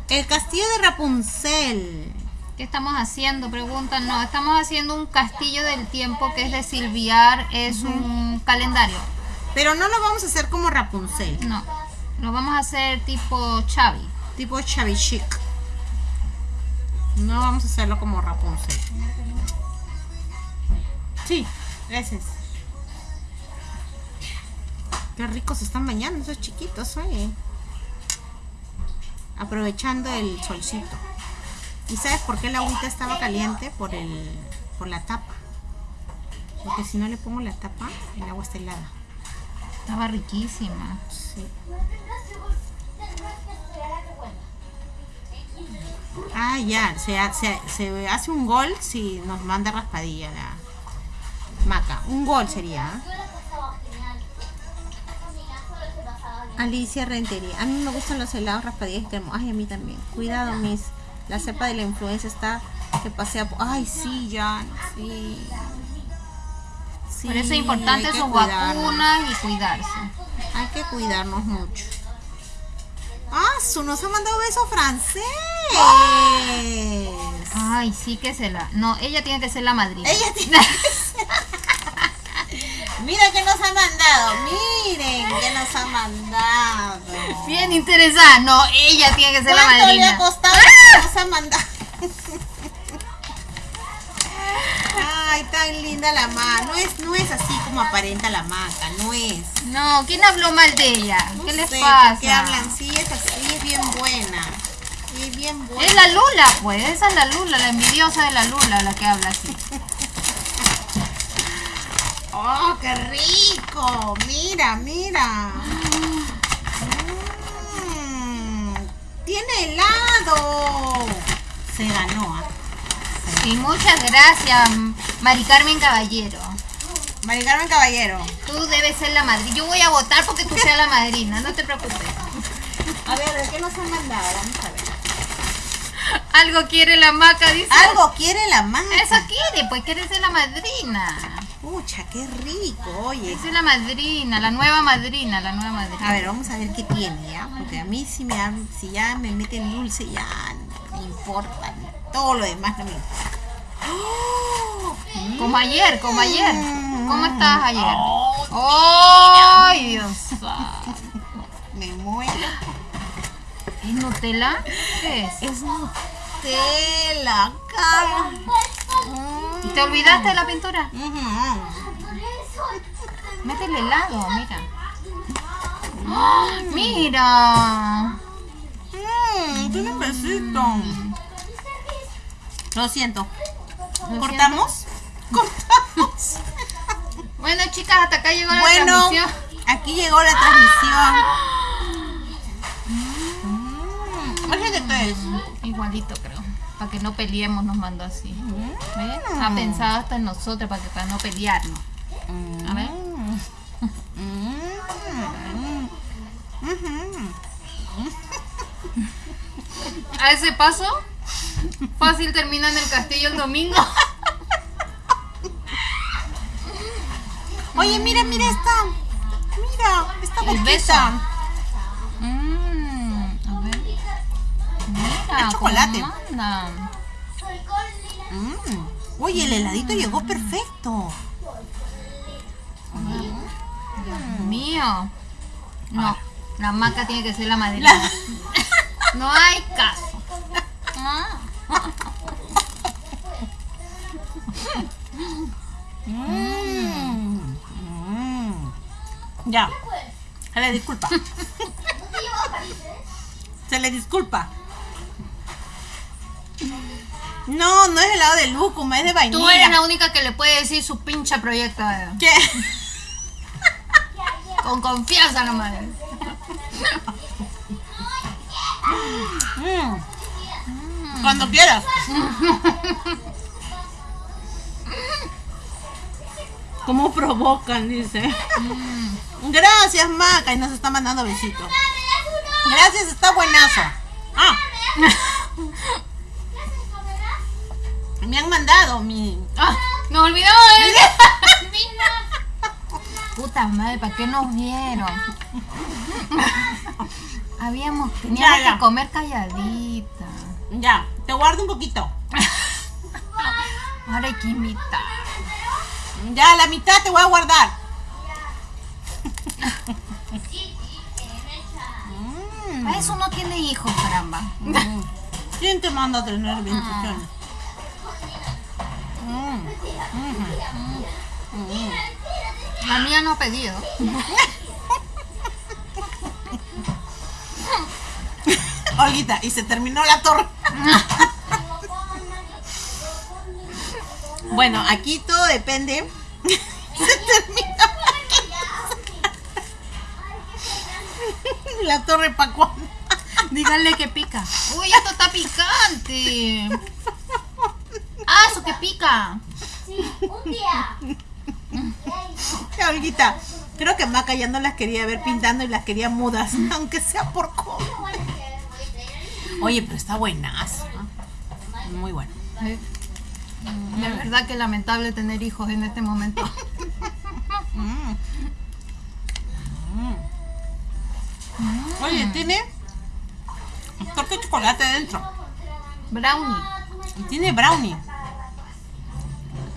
A: El castillo de Rapunzel.
B: ¿Qué estamos haciendo? Preguntan, no, estamos haciendo un castillo del tiempo que es de silviar, es un calendario.
A: Pero no lo vamos a hacer como Rapunzel.
B: No, lo vamos a hacer tipo Chavi.
A: Tipo Chavi Chic. No vamos a hacerlo como Rapunzel. Sí, gracias. Qué ricos están bañando esos chiquitos, oye. Aprovechando el solcito. ¿Y sabes por qué la agüita estaba caliente? Por el por la tapa. Porque si no le pongo la tapa, el agua está helada.
B: Estaba riquísima.
A: Sí. Ah, ya, se, se, se hace un gol si nos manda raspadilla la maca. Un gol sería. ¿ah? Alicia Rentería. A mí me gustan los helados raspadillas cremos. Ay, a mí también. Cuidado, mis. La cepa de la influencia está que pasea. por- Ay, sí, ya. Sí. Sí,
B: Por eso es importante sus
A: cuidarnos.
B: vacunas y cuidarse.
A: Hay que cuidarnos mucho. Ah, su nos ha mandado beso francés.
B: Ay, sí que se la. No, ella tiene que ser la madrina.
A: Ella tiene que ser- [LAUGHS] Mira que nos ha mandado. Miren que nos ha mandado.
B: Bien interesada. No, ella tiene que ser la
A: ¿Cuánto le ha
B: madrina.
A: costado que nos ha mandado? [LAUGHS] Ay, tan linda la ma. No es, no es así como aparenta la maca, no es.
B: No, ¿quién habló mal de ella?
A: No
B: ¿Qué les
A: sé,
B: pasa?
A: ¿por qué hablan? Sí, es así, es bien buena. Es bien buena.
B: Es la Lula, pues. Esa es la Lula, la envidiosa de la Lula, la que habla así. [LAUGHS]
A: ¡Oh, qué rico! Mira, mira. Mm, tiene helado. Se ganó. ¿ah?
B: Y muchas gracias, Mari Carmen Caballero.
A: Mari Carmen Caballero.
B: Tú debes ser la madrina. Yo voy a votar porque tú seas la madrina, no te preocupes.
A: A ver, ¿de qué nos han mandado? Vamos a ver.
B: Algo quiere la maca, dice.
A: Algo quiere la maca.
B: Eso quiere, pues quiere ser la madrina.
A: Pucha, qué rico, oye.
B: Es la madrina, la nueva madrina, la nueva madrina.
A: A ver, vamos a ver qué tiene, ¿ya? Porque a mí si, me, si ya me meten dulce, ya no me importa. Todo lo demás no me importa. ¡Oh!
B: Como ayer, como ayer.
A: Mm.
B: ¿Cómo estás ayer?
A: Oh,
B: ¡Ay, Dios!
A: Me muero.
B: ¿Es Nutella? ¿Qué es?
A: Es Nutella, cara.
B: ¿Y te olvidaste de la pintura?
A: Ujú.
B: Métele helado, mira. ¡Ah! ¡Mira!
A: Mm, tiene un besito. Lo siento.
B: Lo
A: ¿Cortamos? [LAUGHS] Cortamos.
B: Bueno, chicas, hasta acá llegó la
A: Bueno,
B: transmisión.
A: aquí llegó la transmisión. Mm.
B: Igualito, creo. Para que no peleemos, nos mandó así. ¿Ves? Ha pensado hasta en nosotros para que para no pelearnos. A ver.
A: Mm. [LAUGHS]
B: A ese paso, fácil termina en el castillo el domingo.
A: Oye, mira, mira esta. Mira, esta
B: El
A: boquita.
B: Mm, a ver. Mira,
A: Es chocolate.
B: cómo manda.
A: Mm. Oye, el heladito llegó perfecto.
B: Dios mío. No, la maca tiene que ser la madrina. No hay caso. [LAUGHS] Ah.
A: Mm. Mm. Ya. Se le disculpa. Se le disculpa. No, no es helado de lúcuma, es de vainilla.
B: Tú eres la única que le puede decir su pinche proyecto eh,
A: ¿Qué?
B: con confianza nomás.
A: Mm. Cuando quieras. ¿Cómo provocan? Dice. Gracias, Maca. Y nos está mandando besitos. Gracias, está buenazo. Ah, me han mandado mi.
B: Ah, nos olvidamos de Puta madre, ¿para qué nos vieron? [LAUGHS] Habíamos, teníamos
A: Ya, ya.
B: que comer calladita.
A: Ya, te guardo un poquito. [LAUGHS]
B: Ahora hay que.
A: Ya, la mitad te voy a guardar. Mm.
B: Para eso no tiene hijos, caramba.
A: Mm. ¿Quién te manda a tener bendiciones? Mm. Ujú.
B: La mía no ha pedido. [LAUGHS]
A: Olguita, y se terminó la torre. bueno, aquí todo depende. se terminó la torre para cuándo.
B: Díganle que pica. Uy, esto está picante. Ah, eso que pica.
C: Sí, un día.
A: Olguita, creo que Maca ya no las quería ver pintando y las quería mudas, [LAUGHS] aunque sea por comer. Oye, pero está buenazo. ¿no? Muy bueno.
B: Eh, De verdad que lamentable tener hijos en este momento. [LAUGHS]
A: Mm. Oye, tiene torta de chocolate dentro.
B: Brownie.
A: Y tiene brownie.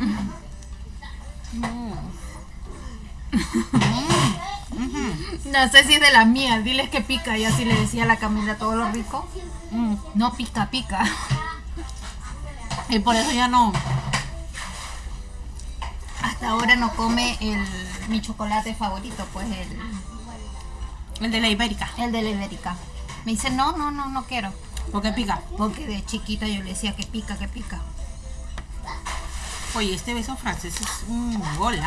A: [LAUGHS]
B: No sé si es de la mía. Diles que pica. Y así le decía a la Camila todo lo rico.
A: Mm.
B: No pica, pica.
A: Y por eso ya no.
B: Hasta ahora no come el, mi chocolate favorito, pues el,
A: El de la ibérica.
B: el de la Ibérica. Me dice, no, no, no, no quiero.
A: Porque pica.
B: Porque de chiquita yo le decía que pica, que pica.
A: Oye, este beso francés es un gol,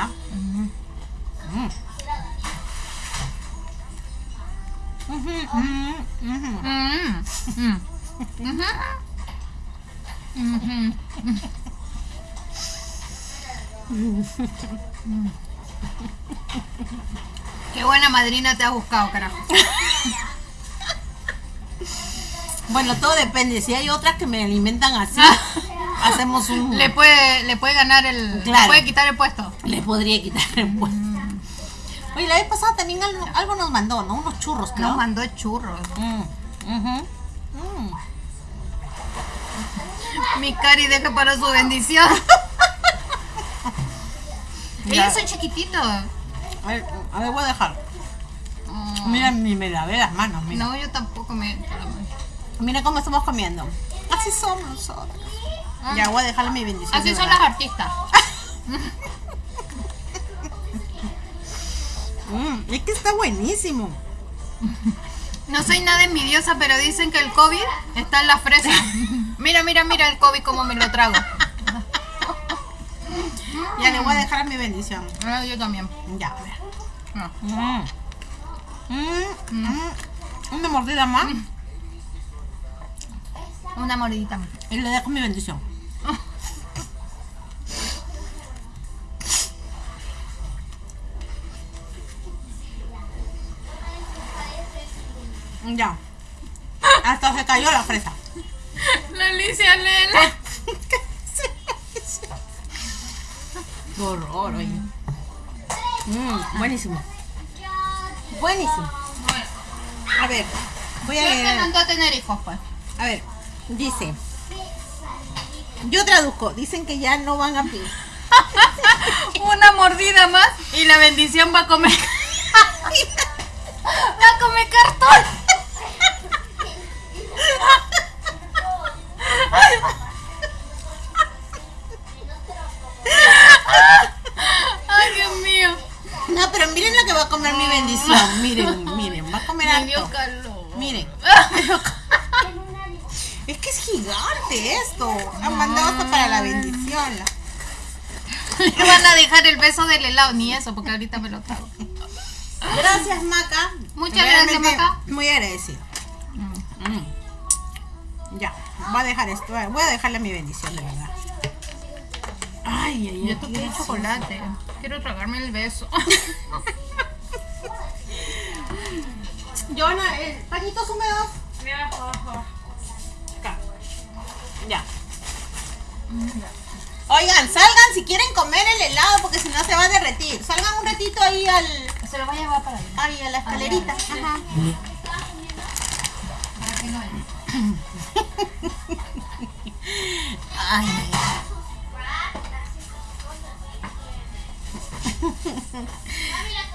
B: Qué buena madrina te has buscado, carajo.
A: Bueno, todo depende. Si hay otras que me alimentan así, hacemos un.
B: Le puede, le puede ganar el. Le puede quitar el puesto.
A: Le podría quitar el puesto. Oye, la vez pasada también algo, algo nos mandó, ¿no? Unos churros, creo.
B: Nos mandó churros.
A: Mm. Mm.
B: Mi cari deja para su bendición. [LAUGHS] Ellos son chiquititos.
A: A ver, a ver, voy a dejar. Mira, ni me lavé las manos. Mira.
B: No, yo tampoco me.
A: Mira cómo estamos comiendo. Así somos nosotros. Ya, voy a dejarle mi bendición.
B: Así son las artistas. [LAUGHS]
A: Mm, es que está buenísimo. [LAUGHS]
B: No soy nada envidiosa, pero dicen que el COVID está en la fresa. [LAUGHS] Mira, mira, mira el COVID como me lo trago.
A: Ya le voy a dejar mi bendición.
B: Ah, yo también.
A: Ya, a ver.
B: Ah.
A: Mm. Mm, mm. Una mordida más
B: Una mordidita más.
A: y le dejo mi bendición. Ya. Hasta se cayó la fresa.
B: La Alicia Lela. [LAUGHS]
A: Qué horror, oye. Mm, buenísimo. Buenísimo. A ver, voy a
B: ¿Quién te
A: leer.
B: a tener hijos, pues?
A: A ver, dice. Yo traduzco. Dicen que ya no van a pie. [LAUGHS]
B: Una mordida más y la bendición va a comer. [LAUGHS] va a comer cartón. Ay, Dios mío.
A: No, pero miren lo que va a comer mi bendición. Miren, miren, va a comer
B: Me dio
A: harto.
B: calor.
A: Miren. [LAUGHS] Es que es gigante esto. Han mandado hasta para la bendición.
B: Me van a dejar el beso del helado, ni eso, porque ahorita me lo trago.
A: Gracias, Maca.
B: Muchas gracias, Maca.
A: Muy agradecido. Ya, voy a dejar esto. Voy a dejarle mi bendición, de verdad. Ay, ay, ay.
B: Yo toqué el chocolate. Quiero tragarme el beso. [LAUGHS]
A: Joana, eh, pañitos húmedos. Acá. Ya. Oigan, salgan si quieren comer el helado porque si no se va a derretir. Salgan un ratito ahí al,
B: Se lo voy a llevar para allá.
A: ahí a la escalerita. Ajá.
B: Para que no.
A: Ay.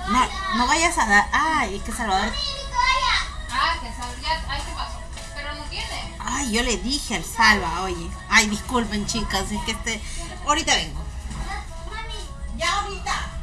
A: No, no vayas a dar. Ay, es que Salvador.
B: Ah, que sabía. Ay, ¿qué pasó? Pero no tiene.
A: Ay, yo le dije al Salva, oye. Ay, disculpen, chicas, es que este. Ahorita vengo. Ya ahorita.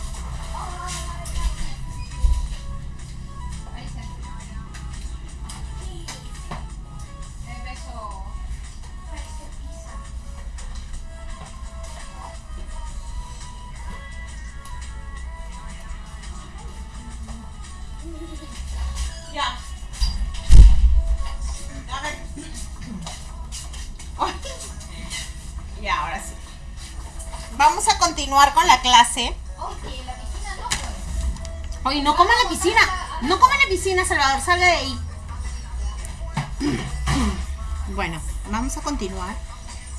A: Continuar con la clase.
B: Oye, no pues.
A: Oye, no coma en la piscina. No coma en la piscina, Salvador. Salga de ahí. [COUGHS] Bueno, vamos a continuar.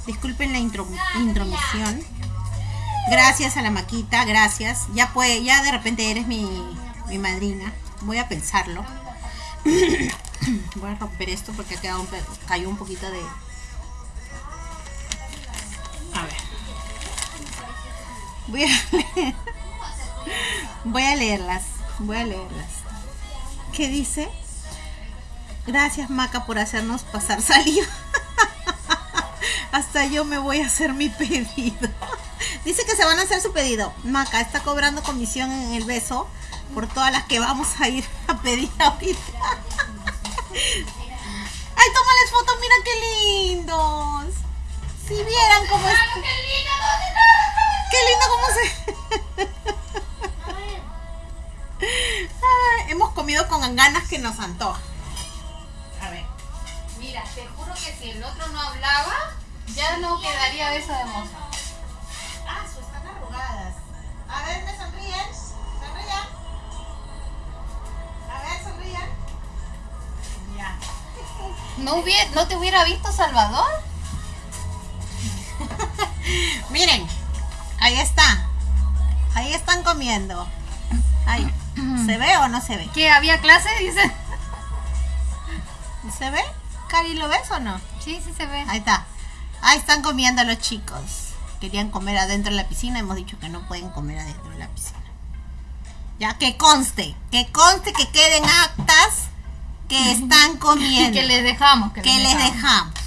A: Disculpen la intro- intromisión. Gracias a la maquita, gracias. Ya puede, ya de repente eres mi, mi madrina. Voy a pensarlo. [COUGHS] Voy a romper esto porque ha quedado un cayó un poquito de. A ver. Voy a leer. [LAUGHS] Voy a leerlas. Voy a leerlas. ¿Qué dice? Gracias Maca por hacernos pasar saliva. [LAUGHS] Hasta yo me voy a hacer mi pedido. [LAUGHS] Dice que se van a hacer su pedido. Maca está cobrando comisión en el beso por todas las que vamos a ir a pedir ahorita. Ay, tómales fotos, mira qué lindos. Si vieran cómo. Qué lindo cómo se. Hemos comido con ganas que nos antoja. A ver.
B: Mira, te juro que si el otro no hablaba, ya no quedaría beso de moza.
A: Ah, su están arrugadas. A ver, ¿me sonríen? ¿Sonrían? A ver, sonrían. Ya.
B: ¿No, hubie- ¿No te hubiera visto Salvador? [LAUGHS]
A: Miren, ahí está. Ahí están comiendo. Ahí. [CLEARS THROAT] ¿Se ve o no se ve?
B: ¿Que había clase? [LAUGHS] Dice.
A: ¿Se ve? Cari, ¿lo ves o no?
B: Sí, sí se ve.
A: Ahí está. Ahí están comiendo los chicos. Querían comer adentro de la piscina. Hemos dicho que no pueden comer adentro de la piscina. Ya, que conste. Que conste que queden actas que [LAUGHS] están comiendo.
B: Que les dejamos. Que,
A: que les dejamos.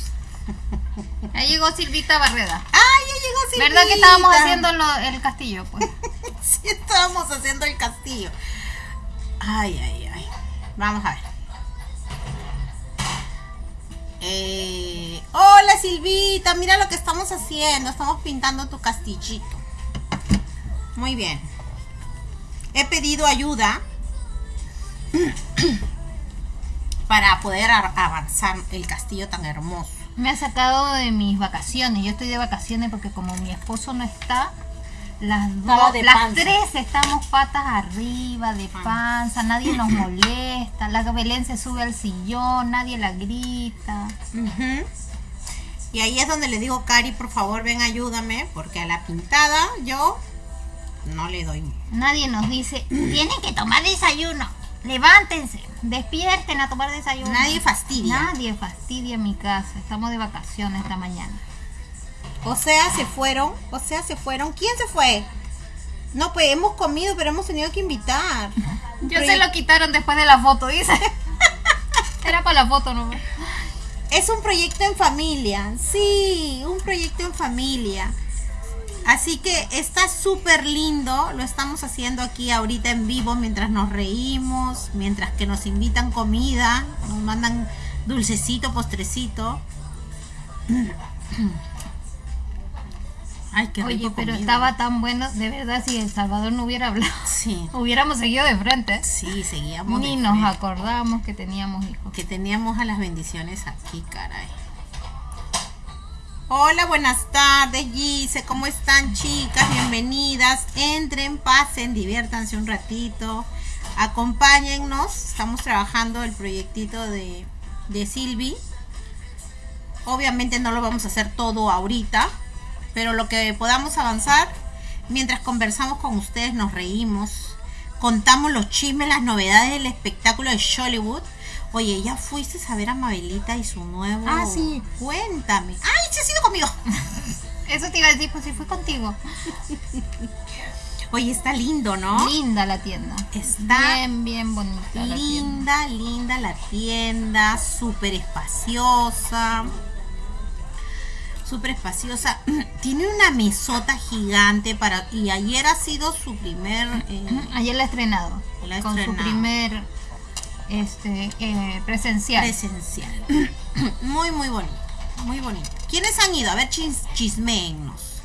B: Ahí llegó Silvita Barreda.
A: ¡Ay, ya llegó Silvita!
B: ¿Verdad que estábamos haciendo lo- el castillo? Pues? [LAUGHS]
A: Sí, estábamos haciendo el castillo. Ay, ay, ay. Vamos a ver. Eh, hola Silvita, mira lo que estamos haciendo. Estamos pintando tu castillito. Muy bien. He pedido ayuda [CLEARS THROAT] para poder avanzar el castillo tan hermoso.
B: Me ha sacado de mis vacaciones. Yo estoy de vacaciones porque como mi esposo no está, las dos,
A: de
B: las tres estamos patas arriba, de panza, nadie nos [CLEARS THROAT] molesta, la Belén se sube al sillón, nadie la grita.
A: Y ahí es donde le digo, Cari, por favor, ven, ayúdame, porque a la pintada yo no le doy.
B: Nadie nos dice, tienen que tomar desayuno, levántense, despierten a tomar desayuno.
A: Nadie fastidia.
B: Nadie fastidia mi casa, estamos de vacaciones esta mañana.
A: O sea, se fueron. O sea, se fueron. ¿Quién se fue? No, pues hemos comido, pero hemos tenido que invitar. [LAUGHS] Proye-
B: se lo quitaron después de la foto, dice. [LAUGHS] Era para la foto, ¿no?
A: Es un proyecto en familia. Sí, un proyecto en familia. Así que está súper lindo. Lo estamos haciendo aquí ahorita en vivo mientras nos reímos, mientras que nos invitan comida, nos mandan dulcecito, postrecito. [CLEARS THROAT] Ay, qué rico
B: Oye, pero
A: comida.
B: estaba tan bueno, de verdad, si El Salvador no hubiera hablado,
A: Sí, [LAUGHS]
B: hubiéramos seguido de frente.
A: sí, seguíamos.
B: Ni
A: de
B: nos
A: frente.
B: acordamos que teníamos hijos.
A: que teníamos a las bendiciones aquí, caray. Hola, buenas tardes, Gise. ¿Cómo están, chicas? Bienvenidas. Entren, pasen, diviértanse un ratito. Acompáñennos. Estamos trabajando el proyectito de, de Silvi. Obviamente no lo vamos a hacer todo ahorita, pero lo que podamos avanzar, mientras conversamos con ustedes, nos reímos, contamos los chismes, las novedades del espectáculo de Hollywood. Oye, ¿ya fuiste a ver a Mabelita y su nuevo?
B: Ah, sí.
A: Cuéntame. ¡Ay, se ha sido conmigo! [LAUGHS]
B: Eso te iba a decir, pues si fui contigo.
A: Oye, está lindo, ¿no?
B: Linda la tienda.
A: Está
B: bien, bien bonita la tienda.
A: linda, linda la tienda, súper espaciosa. Súper espaciosa. [CLEARS THROAT] Tiene una mesota gigante para. Y ayer ha sido su primer. eh,
B: Ayer la he estrenado.
A: La ha
B: con su primer este eh, presencial.
A: presencial. [CLEARS THROAT] muy, muy bonito. Muy bonito. ¿Quiénes han ido? A ver, chis, chismeennos.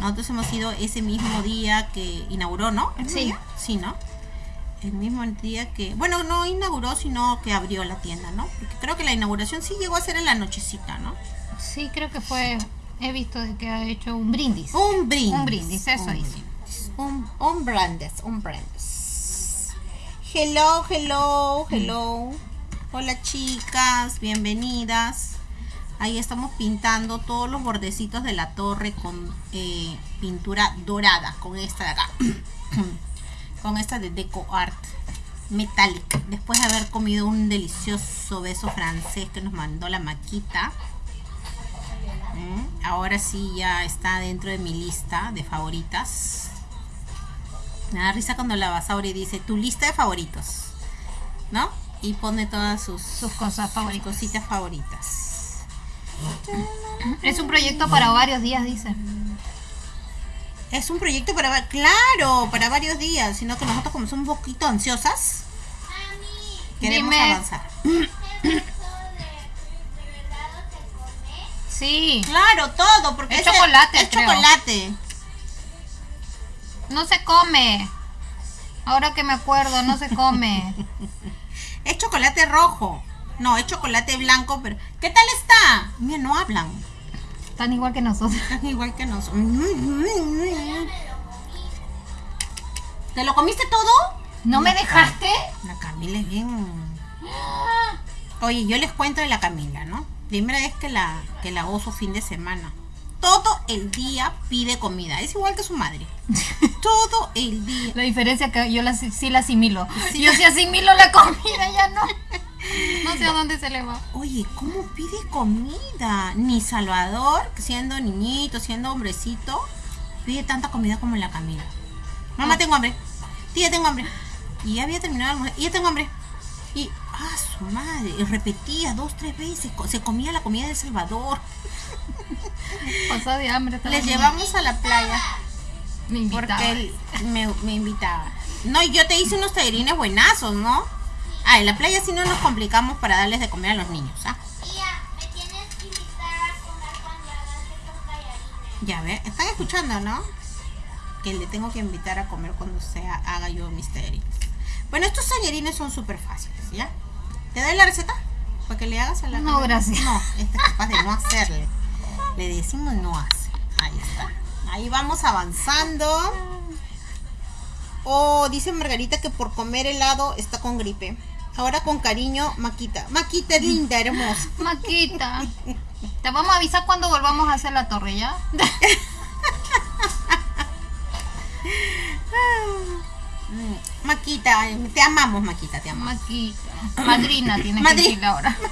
A: Nosotros hemos ido ese mismo día que inauguró, ¿no? ¿El mismo
B: Sí.
A: día? Sí, ¿no? El mismo día que. Bueno, no inauguró, sino que abrió la tienda, ¿no? Porque creo que la inauguración sí llegó a ser en la nochecita, ¿no?
B: Sí, creo que fue. He visto que ha hecho un brindis.
A: Un brindis.
B: Un brindis, eso
A: un
B: hizo.
A: brindis. Un, un brandis, un brandis. Hello, hello, hello. Hola chicas, bienvenidas. Ahí estamos pintando todos los bordecitos de la torre con eh, pintura dorada, con esta de acá. [CLEARS THROAT] con esta de Deco Art Metallic. Después de haber comido un delicioso beso francés que nos mandó la maquita. Mm, Ahora sí ya está dentro de mi lista de favoritas. Me da risa cuando la Basauri dice tu lista de favoritos. ¿No? Y pone todas sus,
B: Sus cosas
A: sus
B: favoritas.
A: cositas [CLEARS THROAT] favoritas.
B: Es un proyecto para varios días, dice.
A: Es un proyecto para, claro, para varios días, sino que nosotros como somos un poquito ansiosas, queremos
B: Dime.
A: avanzar. [CLEARS THROAT]
B: Sí.
A: Claro, todo, porque
B: Es chocolate,
A: Es
B: creo.
A: chocolate.
B: No se come. Ahora que me acuerdo, no se come. [LAUGHS]
A: Es chocolate rojo. No, es chocolate blanco, pero ¿qué tal está? Mira, no hablan.
B: Están igual que nosotros. [LAUGHS]
A: Están igual que nosotros. ¿Te lo comiste todo?
B: ¿No me dejaste?
A: La Camila es bien. Oye, yo les cuento de la Camila, ¿no? Primera vez que la, que la gozo fin de semana. Todo el día pide comida. Es igual que su madre. [LAUGHS] Todo el día.
B: La diferencia es que yo la, sí la asimilo.
A: Sí.
B: Yo sí asimilo la comida, ya no. No sé a dónde se le va.
A: Oye, ¿cómo pide comida? Ni Salvador, siendo niñito, siendo hombrecito, pide tanta comida como la Camila. Mamá, tengo hambre. Tía, tengo hambre. Y ya había terminado de almorzar. Y ya tengo hambre. Y, ah, su madre. Y repetía dos, tres veces. Se comía la comida de Salvador. [LAUGHS]
B: De hambre.
A: Les
B: bien.
A: llevamos a la playa
B: Me invitaba.
A: porque él me, me invitaba. No, y yo te hice unos tallarines buenazos, ¿no? Ah, en la playa sí no nos complicamos para darles de comer a los niños, ¿ah?
C: Tía, me tienes que invitar a comer cuando hagas estos tallarines.
A: Ya ve, están escuchando, ¿no? Que le tengo que invitar a comer cuando sea haga yo mis tallarines. Bueno, estos tallarines son súper fáciles, ¿ya? ¿Te doy la receta? Para que le hagas a la
B: No, gracias.
A: No, esta es capaz de no hacerle. Le decimos no hace. Ahí está. Ahí vamos avanzando. Oh, dice Margarita que por comer helado está con gripe. Ahora con cariño, Maquita. Maquita es linda, hermosa. [LAUGHS]
B: Maquita. Te vamos a avisar cuando volvamos a hacer la torre, ¿ya? [LAUGHS]
A: Maquita, te amamos, Maquita, te amamos.
B: Maquita. Madrina tiene
A: Madri-
B: que decirle ahora. [LAUGHS]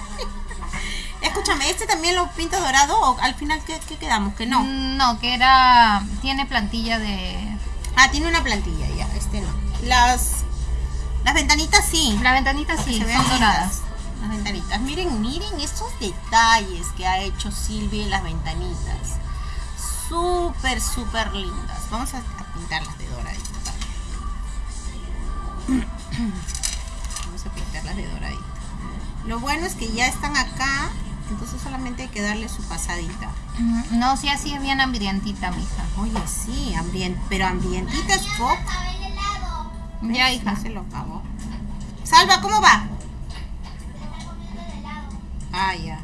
A: Es escúchame, ¿este también lo pinta dorado o al final qué, qué quedamos? Que no.
B: No, que era. Tiene plantilla de.
A: Ah, tiene una plantilla ya, este no. Las las ventanitas sí.
B: Las ventanitas sí, son doradas.
A: Las ventanitas. Miren, miren estos detalles que ha hecho Silvia en las ventanitas. Súper, súper lindas. Vamos a, a pintarlas de doradito también. [CLEARS THROAT] Vamos a pintarlas de doradito. Lo bueno es que ya están acá, entonces solamente hay que darle su pasadita.
B: No, sí, así es bien hambrientita, mija.
A: Oye, sí, ambient, pero ambientita es poco.
C: Acabé el helado.
B: Ya, hija.
A: No se lo acabó. Salva, ¿cómo va? Ah, ya.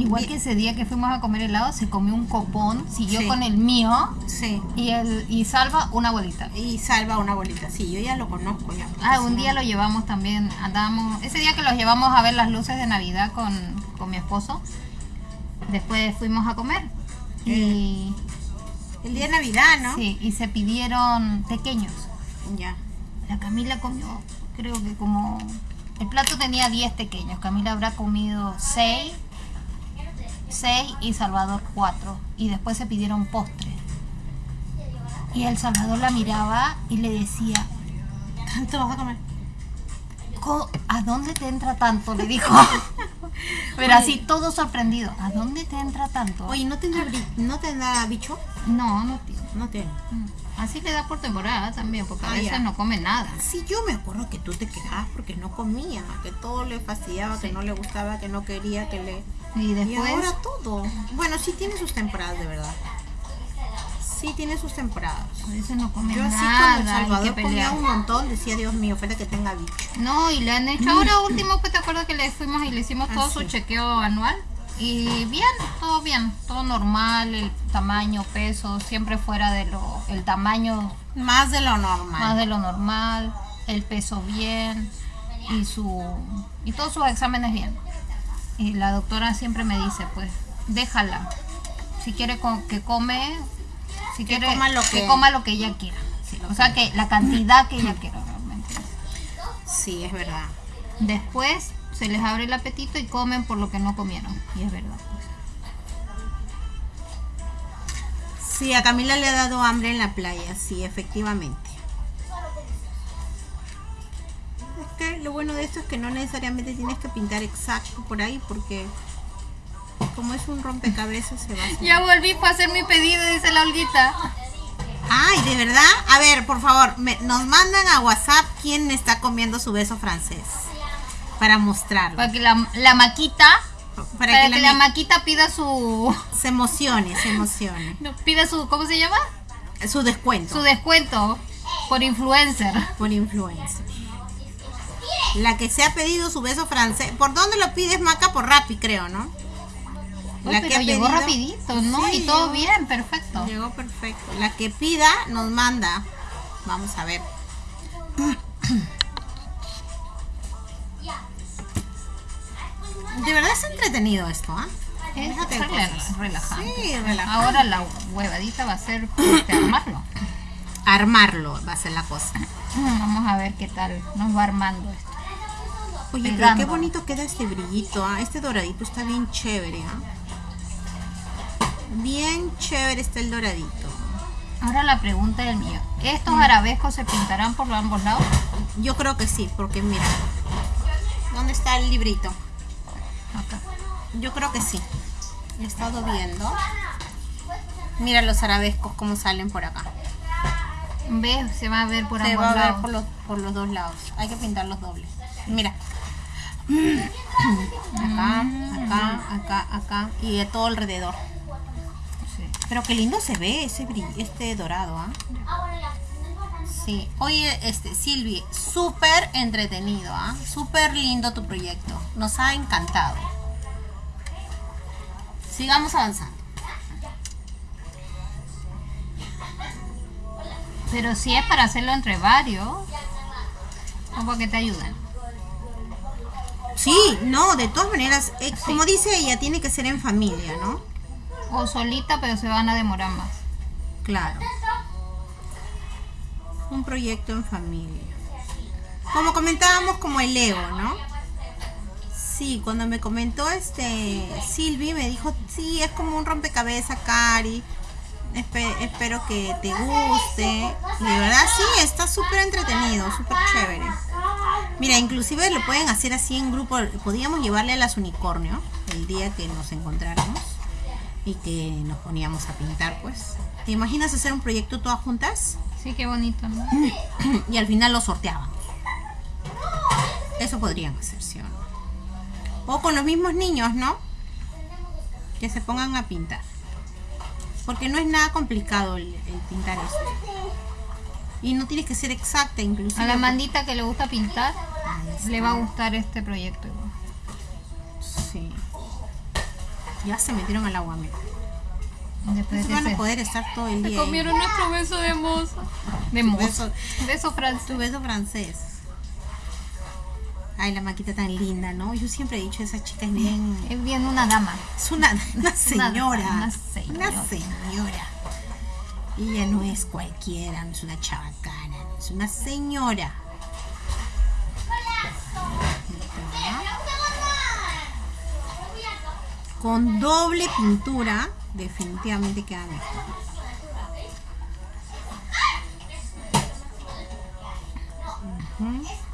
B: Igual que ese día que fuimos a comer helado, se comió un copón, siguió
A: Sí.
B: con el mío
A: Sí.
B: y el y salva una bolita.
A: Y salva una bolita. Sí, yo ya lo conozco ya.
B: Ah, un día lo llevamos también, andábamos, ese día que los llevamos a ver las luces de Navidad con, con mi esposo, después fuimos a comer y,
A: El día de Navidad, ¿no?
B: sí, y se pidieron pequeños.
A: Ya.
B: La Camila comió, creo que como, el plato tenía 10 pequeños, Camila habrá comido 6, 6 y Salvador 4, y después se pidieron postre. Y el Salvador la miraba y le decía,
A: ¿Tanto vas a comer?
B: Co- ¿A dónde te entra tanto? Le dijo. [LAUGHS] Pero así todo sorprendido. ¿A dónde te entra tanto?
A: Oye, ¿no tendrá, ¿no tendrá bicho?
B: No, no tiene.
A: No tiene.
B: Mm. Así le da por temporada también, porque a
A: Ah,
B: veces
A: ya.
B: no come nada.
A: Sí, yo me acuerdo que tú te quejabas porque no comía, que todo le fastidiaba, que no le gustaba, que no quería, que le...
B: Y
A: Y
B: después,
A: ahora todo. Bueno, sí tiene sus temporadas, de verdad. Sí tiene sus temporadas.
B: a veces no come
A: Yo así
B: nada.
A: con El Salvador comía un montón, decía Dios mío, falta que tenga bicho.
B: No, y le han hecho ahora último, pues te acuerdas que le fuimos y le hicimos
A: Ah,
B: todo
A: sí.
B: su chequeo anual. Y bien, todo bien, todo normal, el tamaño, peso, siempre fuera de lo, el tamaño
A: Más de lo normal.
B: más de lo normal, el peso bien y su y todos sus exámenes bien. Y la doctora siempre me dice, pues, déjala. Si quiere co- que come, si
A: Que
B: quiere
A: coma lo que-
B: coma lo que ella quiera. Sí, o sea que la cantidad que ella quiera realmente.
A: Sí, es verdad.
B: Después se les abre el apetito y comen por lo que no comieron. Y es verdad. pues.
A: Sí, a Camila le ha dado hambre en la playa, sí, efectivamente. Que lo bueno de esto es que no necesariamente tienes que pintar exacto por ahí porque como es un rompecabezas se va a.
B: Ya volví para hacer mi pedido, dice la Olguita.
A: Ay, ¿de verdad? A ver, por favor, me- nos mandan a WhatsApp quién está comiendo su beso francés para mostrarlo.
B: Para que la, la maquita,
A: Para,
B: para,
A: que,
B: que,
A: la
B: la maquita pida su,
A: se emocione, se emocione. [LAUGHS]
B: no, pida su, ¿cómo se llama?
A: Su descuento
B: Su descuento por influencer.
A: por influencer. La que se ha pedido su beso francés. ¿Por dónde lo pides, Maca? Por Rappi, creo, ¿no?
B: Uy, pero llegó rapidito, ¿no?
A: Sí,
B: y todo bien, perfecto.
A: Llegó perfecto. La que pida nos manda. Vamos a ver. [CLEARS THROAT] De verdad es entretenido esto, ¿ah?
B: Es rela-
A: cosas.
B: relajante.
A: Sí, relajante.
B: Ahora la huevadita va a ser este, armarlo. [CLEARS THROAT]
A: Armarlo va a ser la cosa.
B: Vamos a ver qué tal nos va armando esto.
A: Oye, pero qué bonito queda este brillito, ¿ah? Este doradito está bien chévere, ¿ah? Bien chévere está el doradito.
B: Ahora la pregunta del mío. ¿Estos arabescos se pintarán por ambos lados?
A: Yo creo que sí, porque mira. ¿Dónde está el librito?
B: Acá.
A: Yo creo que sí. He estado viendo. Mira los arabescos cómo salen por acá.
B: ¿Ves? Se va a ver por
A: Se
B: ambos
A: va a ver
B: lados.
A: por los, por los dos lados. Hay que pintarlos dobles. Mira. [CLEARS THROAT] Acá, acá, acá, acá. Y de todo alrededor.
B: Sí.
A: Pero qué lindo se ve ese brill- este dorado, ¿ah? Sí. Oye, este, Silvi, súper entretenido, ¿ah? Súper lindo tu proyecto. Nos ha encantado. Sigamos avanzando.
B: Pero si es para hacerlo entre varios, o para que te ayuden.
A: Sí, no, de todas maneras, eh, como dice ella, tiene que ser en familia, ¿no?
B: O solita, pero se van a demorar más.
A: Claro. Un proyecto en familia. Como comentábamos, como el Lego, ¿no? Sí, cuando me comentó este Silvi me dijo, sí, es como un rompecabezas, Cari. Espe- espero que te guste. Y de verdad sí, está súper entretenido, súper chévere. Mira, inclusive lo pueden hacer así en grupo. Podíamos llevarle a las unicornio el día que nos encontráramos y que nos poníamos a pintar, pues. ¿Te imaginas hacer un proyecto todas juntas?
B: Sí, qué bonito, ¿no? [CLEARS THROAT]
A: y al final lo sorteábamos. Eso podrían hacer, ¿sí o no? O con los mismos niños, ¿no? Que se pongan a pintar. Porque no es nada complicado el, el pintar esto. Y no tienes que ser exacta, inclusive.
B: A la mandita que le gusta pintar, le va a gustar este proyecto. igual.
A: Sí. Ya se metieron al agua, mira.
B: Después
A: Se
B: de
A: van a poder estar todo el
B: Se
A: día. ahí.
B: comieron nuestro beso de moza. De moza.
A: Beso.
B: Beso francés.
A: Tu beso francés. Ay, la maquita tan linda, ¿no? Yo siempre he dicho, esa chica es bien...
B: Es bien una dama.
A: Es una, una [LAUGHS] señora.
B: una señora.
A: Una señora. Y ella no es cualquiera, no es una chabacana, no, es una señora. Con doble pintura, definitivamente queda mejor. Ujú.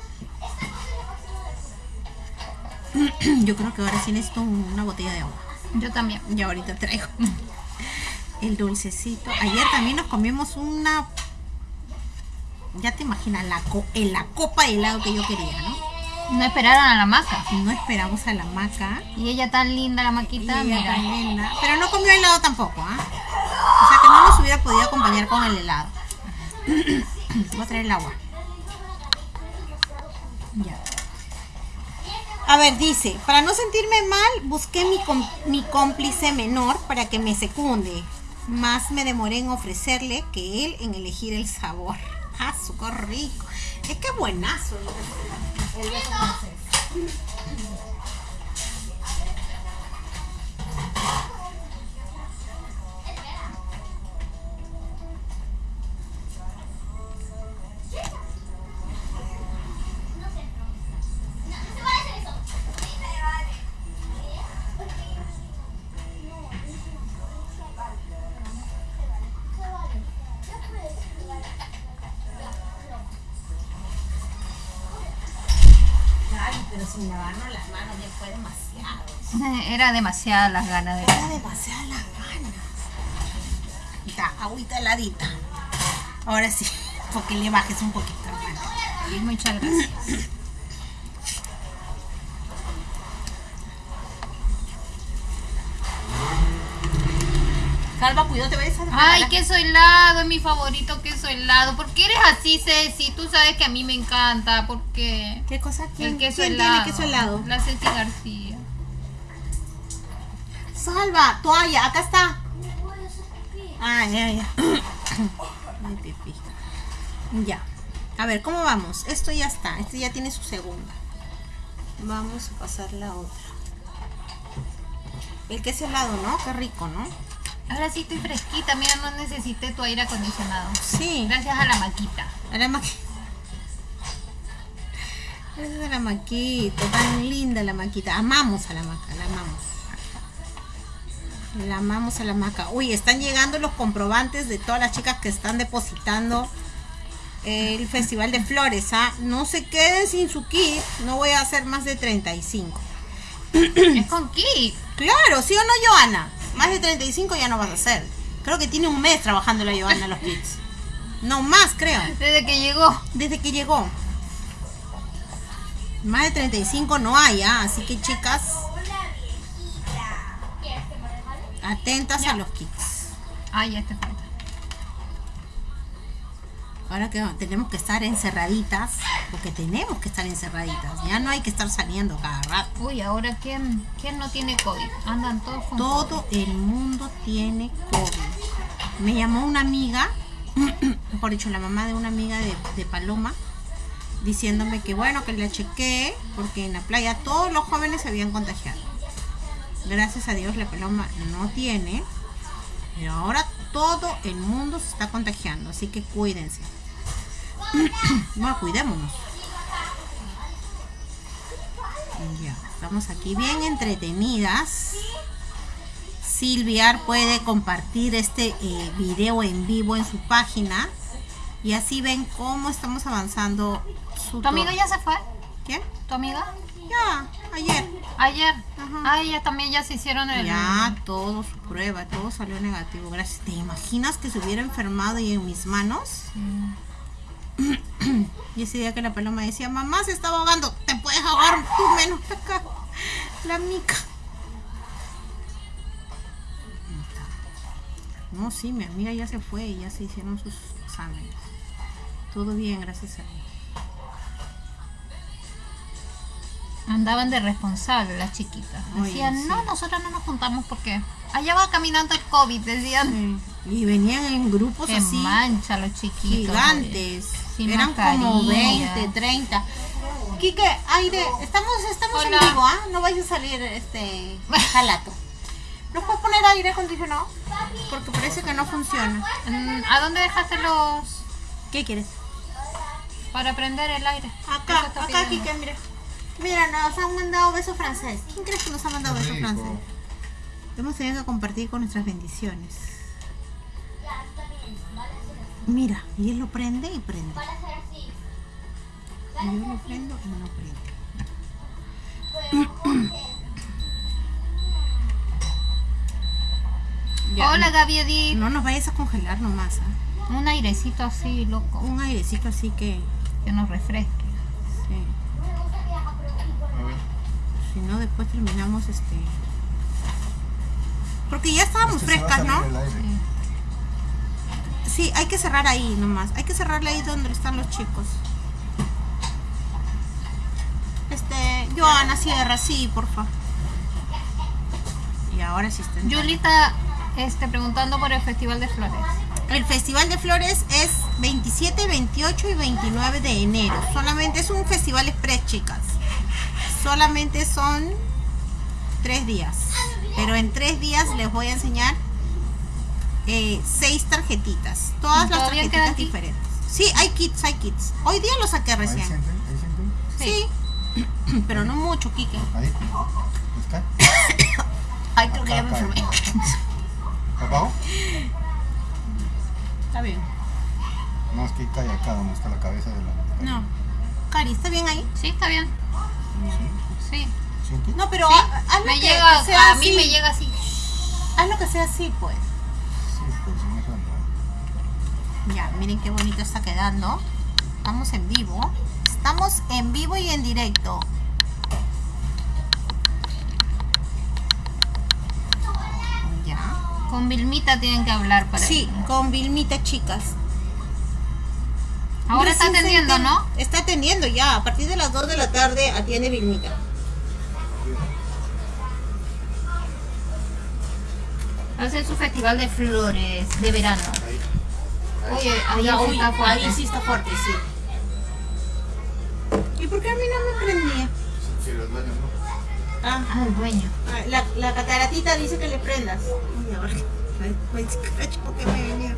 A: [CLEARS THROAT] Yo creo que ahora sí necesito una botella de agua.
B: Yo también.
A: Y ahorita traigo [LAUGHS] el dulcecito. Ayer también nos comimos una. Ya te imaginas, la, co- en la copa de helado que yo quería, ¿no?
B: No esperaron a la maca.
A: No esperamos a la maca.
B: Y ella tan linda, la
A: Y
B: maquita,
A: ella
B: mira.
A: tan linda. Pero no comió helado tampoco, ¿ah? O sea que no nos hubiera podido acompañar con el helado. [CLEARS THROAT] Voy a traer el agua. Ya. A ver, dice, para no sentirme mal, busqué mi, mi cómplice menor para que me secunde. Más me demoré en ofrecerle que él en elegir el sabor. Ah, rico. Es que buenazo. el- beso.
B: Era demasiada las ganas de
A: Era demasiadas las ganas. Ya, agüita heladita. Ahora sí, [LAUGHS] porque le bajes un poquito, hermano.
B: Muchas gracias. [COUGHS]
A: Calva, cuidado, te vayas a
B: Ay, queso helado, es mi favorito queso helado. ¿Por qué eres así, Ceci? Tú sabes que a mí me encanta. ¿Por qué?
A: ¿Qué cosa? ¿Quién,
B: El queso
A: quién
B: helado.
A: tiene queso helado?
B: La Ceci García.
A: Salva, toalla, acá está. Ay, ay, ay. [COUGHS] Ay, pipí. Ya. A ver, ¿cómo vamos? Esto ya está. Este ya tiene su segunda. Vamos a pasar la otra. El queso helado, ¿no? Qué rico, ¿no?
B: Ahora sí estoy fresquita. Mira, no necesité tu aire acondicionado.
A: Sí.
B: Gracias a la maquita.
A: A la maquita. Esa es la maquita, tan linda la maquita. Amamos a la maca, la amamos. La amamos a la maca. Uy, están llegando los comprobantes de todas las chicas que están depositando el Festival de Flores. ¿ah? No se queden sin su kit. No voy a hacer más de 35.
B: es con kit.
A: Claro, ¿sí o no, Joana? Más de 35 ya no vas a hacer. Creo que tiene un mes trabajando la Joana los kits. No más, creo.
B: Desde que llegó.
A: Desde que llegó. Más de 35 no hay, ¿ah? así que chicas, atentas a los kits.
B: Ay, ya te falta.
A: Ahora que tenemos que estar encerraditas, porque tenemos que estar encerraditas, ya no hay que estar saliendo cada rato.
B: Uy, ahora ¿quién, quién no tiene COVID? Andan todos con COVID.
A: Todo el mundo tiene COVID. Me llamó una amiga, [CLEARS THROAT] mejor dicho, la mamá de una amiga de, de Paloma, diciéndome que bueno, que la chequé, porque en la playa todos los jóvenes se habían contagiado. Gracias a Dios la Paloma no tiene, pero ahora todo el mundo se está contagiando, así que cuídense. [CLEARS THROAT] Bueno, cuidémonos. Ya, estamos aquí bien entretenidas. Silviar puede compartir este eh, video en vivo en su página y así ven cómo estamos avanzando su
B: ¿Tu amiga ya se fue?
A: ¿Quién?
B: ¿Tu amiga?
A: Ya, ayer.
B: Ayer.
A: Ajá.
B: Ah, ella también ya se hicieron el...
A: Ya, todo su prueba, todo salió negativo. Gracias. ¿Te imaginas que se hubiera enfermado y en mis manos?
B: Sí. [CLEARS THROAT]
A: Y ese día que la paloma decía, mamá se estaba ahogando, te puedes ahogar tú menos acá. La mica. No, sí, mi amiga ya se fue y ya se hicieron sus exámenes. Todo bien, gracias a Dios.
B: Andaban de responsable las chiquitas.
A: Oye,
B: Decían,
A: sí.
B: no, nosotros no nos juntamos porque allá va caminando el COVID, decían.
A: Y venían en grupos
B: Qué
A: así
B: mancha los chiquitos.
A: gigantes. Eran como
B: mascarilla.
A: 20, 30. Quique, aire, estamos, estamos
B: Hola.
A: en vivo, ¿ah? No vayas a salir este [LAUGHS] jalato. ¿Nos puedes poner aire acondicionado? Porque parece que no funciona.
B: Mm, ¿A dónde dejaste los...
A: ¿Qué quieres?
B: para prender el aire?
A: Acá, acá. Quique, mira. Mira, nos han mandado beso francés. ¿Quién crees que nos ha mandado beso
D: Rico.
A: francés? Hemos tenido que compartir con nuestras bendiciones. Mira, y él lo prende y prende. Y yo lo prendo y no prende. Ya,
B: Hola Gaby Edith.
A: No nos vayas a congelar nomás, ¿ah?
B: Un airecito así, loco,
A: Un airecito así que,
B: que nos refresque.
A: sí.
D: A ver.
A: Si no, después terminamos este. Porque ya estábamos
D: Es que se va a
A: frescas, ¿no? Sí, hay que cerrar ahí nomás. Hay que cerrarle ahí donde están los chicos. Este, Joana, cierra, sí, porfa. Y ahora sí está.
B: Julita este, preguntando por el Festival de Flores.
A: El Festival de Flores es 27, 28 y 29 de enero. Solamente es un festival express, chicas. Solamente son tres días. Pero en tres días les voy a enseñar eh, seis tarjetitas. Todas las
B: ¿Todavía quedan
A: tarjetitas diferentes. Sí, hay kits, hay kits. Hoy día lo saqué recién.
D: siente, ahí siente.
A: Sí. [COUGHS] Pero no mucho, Kike.
D: Ahí. ¿Está? [COUGHS]
A: Ay, creo que ya me enfermé. [COUGHS]
D: ¿Abajo?
A: Está bien.
D: No, es que cae acá donde está la cabeza de la.
A: No. Cari, ¿está bien ahí?
B: Sí, está bien.
D: ¿Sí?
A: No, pero
B: Sí,
A: ha- hazlo
B: me
A: que-
B: llega,
A: que sea
B: a mí me llega así.
A: Haz lo que sea así, pues.
D: Sí, pues no.
A: Ya, miren qué bonito está quedando. Estamos en vivo. Estamos en vivo y en directo. Ya.
B: Con Vilmita tienen que hablar para
A: Sí, con Vilmita, chicas.
B: Ahora está
A: Recién se
B: atendiendo, ¿no?
A: Está atendiendo ya. A partir de las 2 de la tarde atiende Vilmita.
B: Hace su festival de flores de verano. Oye, ahí
A: uy,
B: está fuerte.
A: Ahí sí está fuerte, sí. ¿Y por qué a mí no me prendía?
D: Sí, los dueños, ¿no?
A: Ah,
B: Ah, el dueño.
A: Ah, La, la cataratita dice que le prendas. Uy, a ver, ay, ay, cacho, que me venía.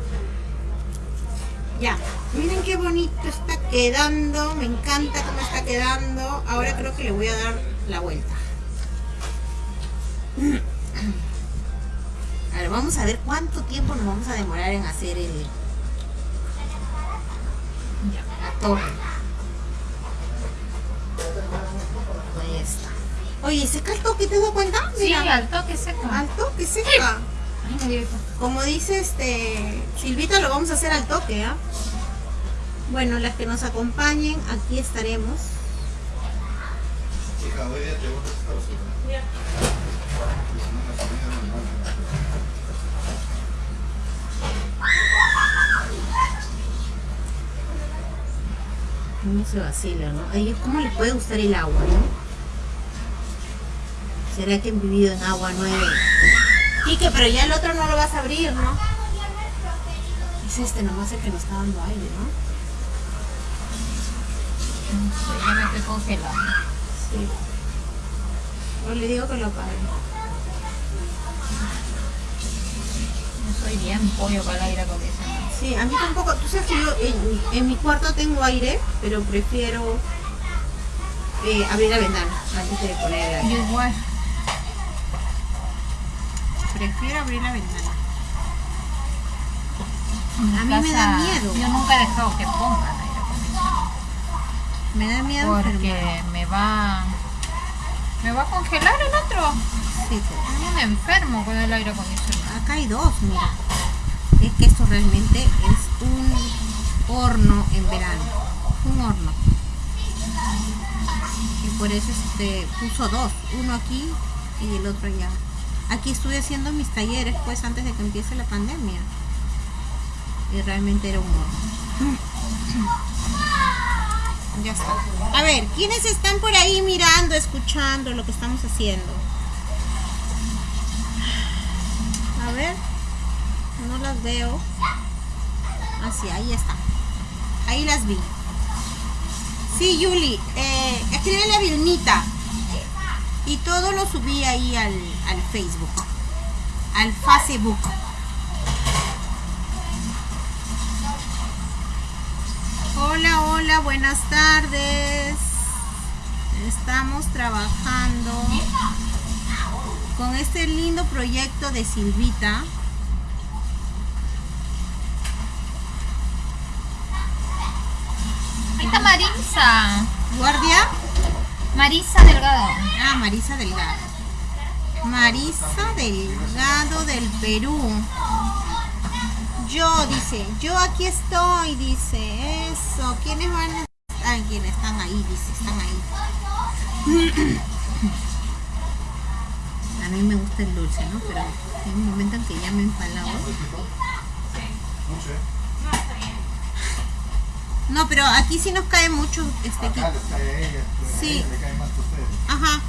A: Ya, miren qué bonito está quedando. Me encanta cómo está quedando. Ahora creo que le voy a dar la vuelta. A ver, vamos a ver cuánto tiempo nos vamos a demorar en hacer el, la torre. Ahí está. Oye, ¿seca el toque? ¿Te das cuenta?
B: Sí, al toque seco.
A: Al toque seca. Como dice este Silvita, lo vamos a hacer al toque, ¿ah? Bueno, las que nos acompañen, aquí estaremos.
D: Chica, hoy día te. No
A: se vacila, ¿no? ¿Cómo les puede gustar el agua, no? ¿Será que han vivido en agua nueve? Quique, pero ya el otro no lo vas a abrir, ¿no? Es este nomás el que nos está dando aire, ¿no?
B: Ya me estoy congelando.
A: Sí. O le digo que lo apague.
B: Yo soy bien pollo para el aire acondicionado.
A: Sí, a mí tampoco. Tú sabes que yo en, en mi cuarto tengo aire, pero prefiero eh, abrir la ventana antes de poner el aire.
B: Igual.
A: Prefiero abrir la ventana. A mí me da miedo.
B: Yo nunca he dejado que pongan aire acondicionado.
A: Me da miedo.
B: Porque me va. Me va a congelar el otro.
A: Sí, pues.
B: Yo me enfermo con el aire acondicionado.
A: Acá hay dos, mira. Es que esto realmente es un horno en verano. Un horno. Y por eso este puso dos. Uno aquí y el otro allá. Aquí estuve haciendo mis talleres pues antes de que empiece la pandemia. Y realmente era un. [COUGHS] Ya está. A ver, ¿quiénes están por ahí mirando, escuchando lo que estamos haciendo? A ver, no las veo. Así, ahí está. Ahí las vi. Sí, Yuli, eh, escríbele a Vilnita. Y todo lo subí ahí al, al Facebook. Al Facebook. Hola, hola, buenas tardes. Estamos trabajando con este lindo proyecto de Silvita.
B: Ahí está Marisa.
A: Guardia.
B: Marisa Delgado.
A: Ah, Marisa Delgado. Marisa Delgado del Perú. Yo, dice, yo aquí estoy, dice, eso. ¿Quiénes van a Ah, quienes están ahí, dice, están ahí. A mí me gusta el dulce, ¿no? Pero hay un momento en que ya me he empalado.
D: Mucho, ¿eh?
A: No, pero aquí sí nos cae mucho este aquí.
D: Acá les cae a ella, pero a
A: Sí.
D: ella le cae más que ustedes.
A: Ajá.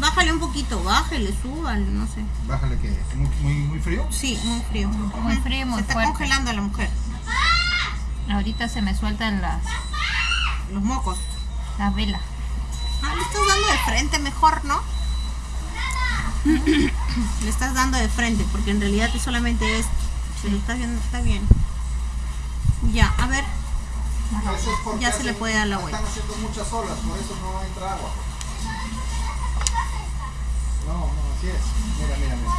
A: Bájale un poquito, bájale, súbale, no sé.
D: Bájale que es muy, muy, muy frío.
A: Sí, muy frío.
B: Muy frío, muy
A: Se está
B: fuerte.
A: congelando la mujer.
B: Ahorita se me sueltan las,
A: Los mocos.
B: las velas.
A: Ah, le estás dando de frente mejor, ¿no? [COUGHS] le estás dando de frente, porque en realidad es solamente es. Si lo estás viendo, está bien. Ya, a ver.
D: Eso es porque
A: Ya se le puede dar la vuelta.
D: Están haciendo muchas olas, por eso no entra agua. No, no, así es. Mira, mira, mira.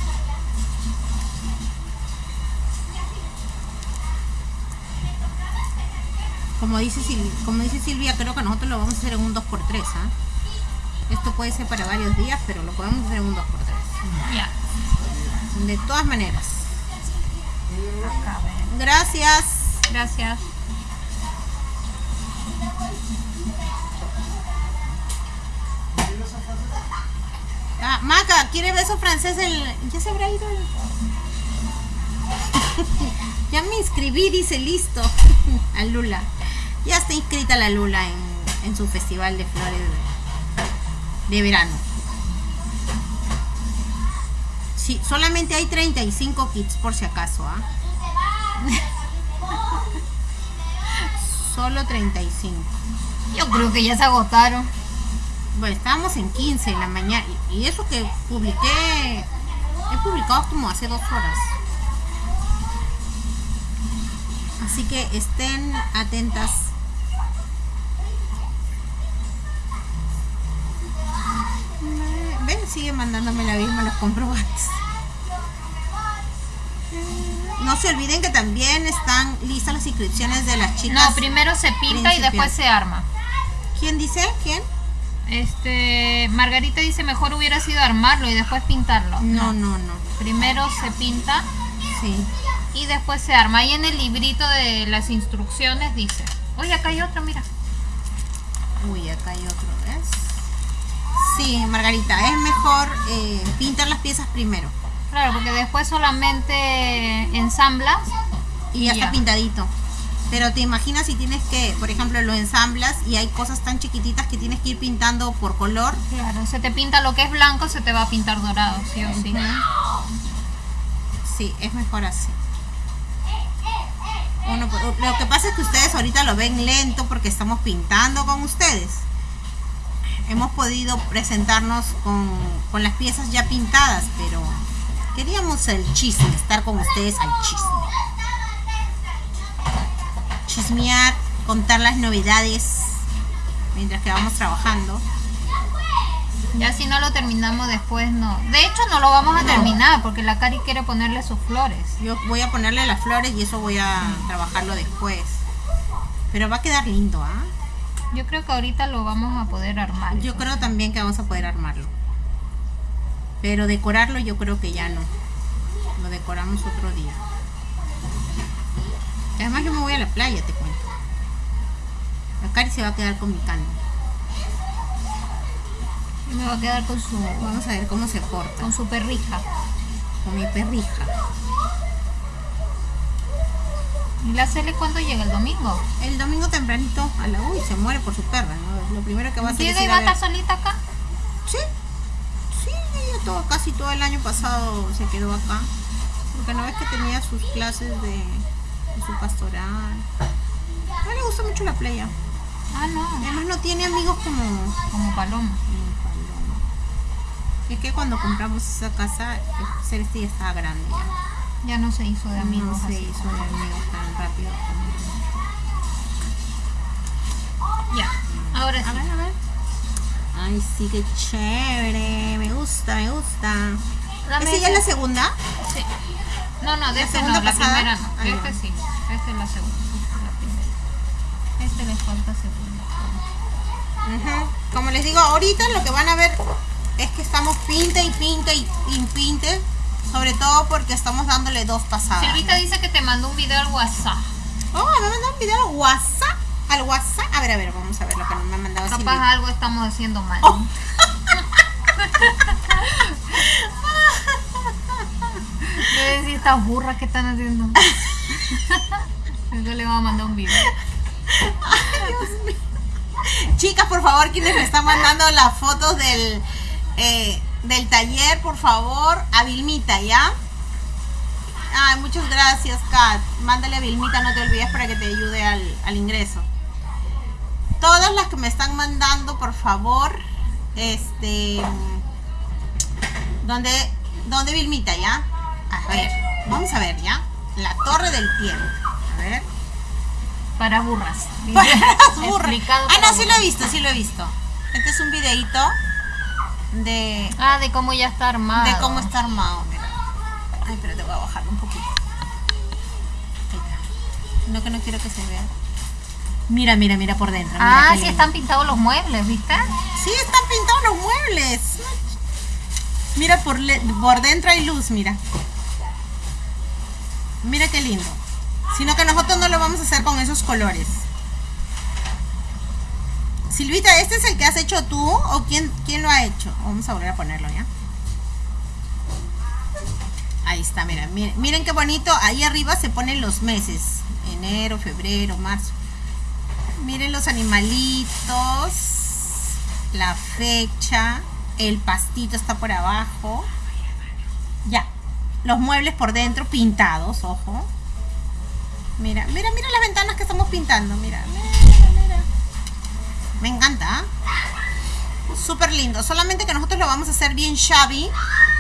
A: Como dice, Sil- como dice Silvia, creo que nosotros lo vamos a hacer en un 2x3. ¿ah? Esto puede ser para varios días, pero lo podemos hacer en un 2x3.
B: Ya.
A: De todas maneras. Gracias.
B: Gracias.
A: Ah, Maca, ¿quiere beso francés? El... Ya se habrá ido. el- [LAUGHS] ya me inscribí, dice listo. [LAUGHS] A Lula. Ya está inscrita la Lula en, en su festival de flores de, de verano. Sí, solamente hay 35 kits por si acaso, ¿ah? [LAUGHS] Solo 35.
B: Yo creo que ya se agotaron.
A: Bueno, estábamos en 15 en la mañana. Y y eso que publiqué, he publicado como hace dos horas. Así que estén atentas. Ven, sigue mandándome la misma los comprobantes. No se olviden que también están listas las inscripciones de las chicas.
B: No, primero se pinta y después se arma.
A: ¿Quién dice? ¿Quién?
B: Este, Margarita dice mejor hubiera sido armarlo y después pintarlo.
A: No, no, no.
B: Primero se pinta
A: Sí.
B: y después se arma. Ahí en el librito de las instrucciones dice. Oye, acá hay otro, mira.
A: Uy, acá hay otro, ¿ves? Sí, Margarita, es mejor eh, pintar las piezas primero.
B: Claro, porque después solamente ensamblas.
A: Y ya
B: Ya.
A: está pintadito. Pero te imaginas si tienes que, por ejemplo, lo ensamblas y hay cosas tan chiquititas que tienes que ir pintando por color.
B: Claro, se te pinta lo que es blanco, se te va a pintar dorado, sí o sí.
A: Sí, es mejor así. Uno, lo que pasa es que ustedes ahorita lo ven lento porque estamos pintando con ustedes. Hemos podido presentarnos con, con las piezas ya pintadas, pero queríamos el chisme, estar con ustedes al chisme. Chismear, contar las novedades. mientras que vamos trabajando.
B: Ya si no lo terminamos después, no. De hecho, no lo vamos a terminar porque la Cari quiere ponerle sus flores.
A: Yo voy a ponerle las flores y eso voy a trabajarlo después. Pero va a quedar lindo, ¿ah?
B: Yo creo que ahorita lo vamos a poder armar.
A: Yo creo también que vamos a poder armarlo. Pero decorarlo yo creo que ya no. Lo decoramos otro día. Además yo me voy a la playa, te cuento. La Cari se va a quedar con mi cano.
B: Y me va a quedar con su,
A: Vamos a ver cómo se porta.
B: con su perrija.
A: Con mi perrija.
B: ¿Y la Cele cuándo llega? ¿El domingo?
A: El domingo tempranito a la uy se muere por su perra, ¿no? Lo primero que va a hacer es
B: ¿Diego
A: ir
B: va
A: a
B: estar solita acá?
A: Sí, ella todo, casi todo el año pasado se quedó acá. Porque no ves que tenía sus clases de, de su pastoral. No le gusta mucho la playa.
B: Ah, no.
A: Además no tiene amigos como,
B: Como paloma.
A: Es que cuando compramos esa casa, el Celeste ya estaba grande ya.
B: Ya no se hizo de amigos
A: no se
B: así.
A: hizo de amigos tan rápido.
B: Ya. Ahora
A: A ver, a ver. Ay, sí, qué chévere. Me gusta, me gusta. ¿Esa ya es la segunda?
B: Sí. No, no, de
A: ¿La
B: este no, la
A: pasada?
B: primera no.
A: Ah,
B: este
A: no.
B: sí. Este es la segunda. esta es la primera. Este le falta segunda.
A: Ujú. Como les digo, ahorita lo que van a ver es que estamos pinte y pinte y, y pinte. Sobre todo porque estamos dándole dos pasadas.
B: Silvita dice que te mandó un video al WhatsApp.
A: Oh, me mandó un video al WhatsApp. Al WhatsApp. A ver, a ver, vamos a ver lo que me ha mandado
B: Capaz algo estamos haciendo mal.
A: Oh. [LAUGHS]
B: Debe decir estas burras que están haciendo. Yo le voy a mandar un video.
A: Chicas, por favor, quienes me están mandando las fotos del, eh, del taller, por favor, a Vilmita, ¿ya? Ay, muchas gracias, Kat. Mándale a Vilmita, no te olvides para que te ayude al, al ingreso. Todas las que me están mandando, por favor, este... ¿Dónde, dónde Vilmita, ya? A ver, vamos a ver, ¿ya? La torre del tiempo. A ver.
B: Para burras. [LAUGHS]
A: Para las burras.
B: Explicado
A: Ah, no, sí lo he visto, sí lo he visto. Este es un videito de,
B: Ah, de cómo ya está armado.
A: de cómo está armado. Mira. Ay, pero te voy a bajar un poquito. No, que no quiero que se vea. Mira, mira, mira por dentro. mira
B: Ah, sí
A: lindo.
B: están pintados los muebles, ¿viste?
A: Sí, están pintados los muebles. Mira, por, le- por dentro hay luz, mira. Mira qué lindo. Sino que nosotros no lo vamos a hacer con esos colores. Silvita, ¿este es el que has hecho tú o quién, quién lo ha hecho? Vamos a volver a ponerlo ya. Ahí está, mira, miren, miren qué bonito. Ahí arriba se ponen los meses. Enero, febrero, marzo. Miren los animalitos. La fecha. El pastito está por abajo. Ya. Los muebles por dentro pintados, ojo. Mira, mira, mira las ventanas que estamos pintando. Mira, mira, mira. Me encanta. ¿ah? Súper lindo. Solamente que nosotros lo vamos a hacer bien shabby.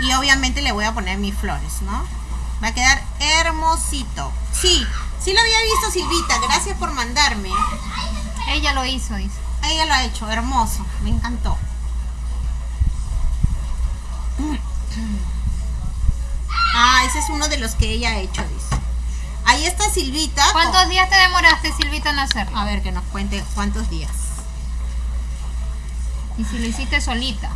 A: Y obviamente le voy a poner mis flores, ¿no? Va a quedar hermosito. Sí, sí lo había visto Silvita. Gracias por mandarme.
B: Ella lo hizo, dice.
A: Ella lo ha hecho, hermoso, me encantó. Ah, ese es uno de los que ella ha hecho, dice. Ahí está Silvita.
B: ¿Cuántos días te demoraste, Silvita, en hacerlo?
A: A ver, que nos cuente cuántos días.
B: Y si lo hiciste solita.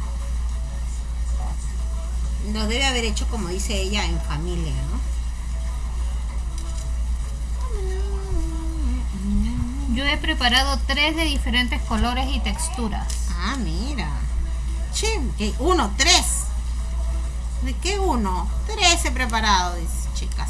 A: Lo debe haber hecho, como dice ella, en familia, ¿no?
B: Yo he preparado tres de diferentes colores y texturas.
A: Ah, mira. Che, que uno, tres. ¿De qué uno? Tres he preparado, dice, chicas.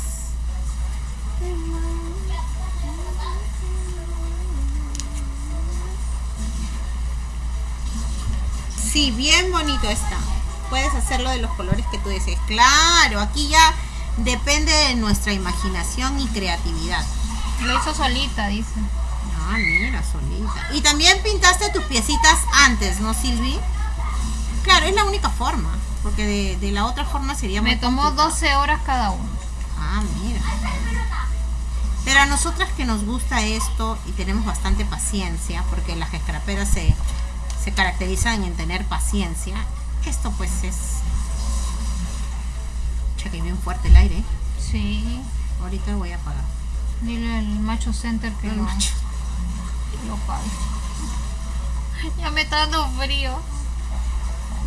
A: Sí, bien bonito está. Puedes hacerlo de los colores que tú desees. Claro, aquí ya depende de nuestra imaginación y creatividad.
B: Lo hizo solita, dice.
A: Ah, mira, solita. Y también pintaste tus piecitas antes, ¿no, Silvi? Claro, es la única forma. Porque de, de la otra forma sería
B: Me
A: muy
B: tomó
A: complicado.
B: 12 horas cada uno.
A: Ah, mira. Pero a nosotras que nos gusta esto y tenemos bastante paciencia, porque las escraperas se, se caracterizan en tener paciencia, esto pues es... Cheque bien fuerte el aire.
B: Sí.
A: Ahorita lo voy a apagar.
B: Dile al macho center que
A: El
B: lo,
A: macho.
B: que lo pague. [LAUGHS] Ya me está dando frío.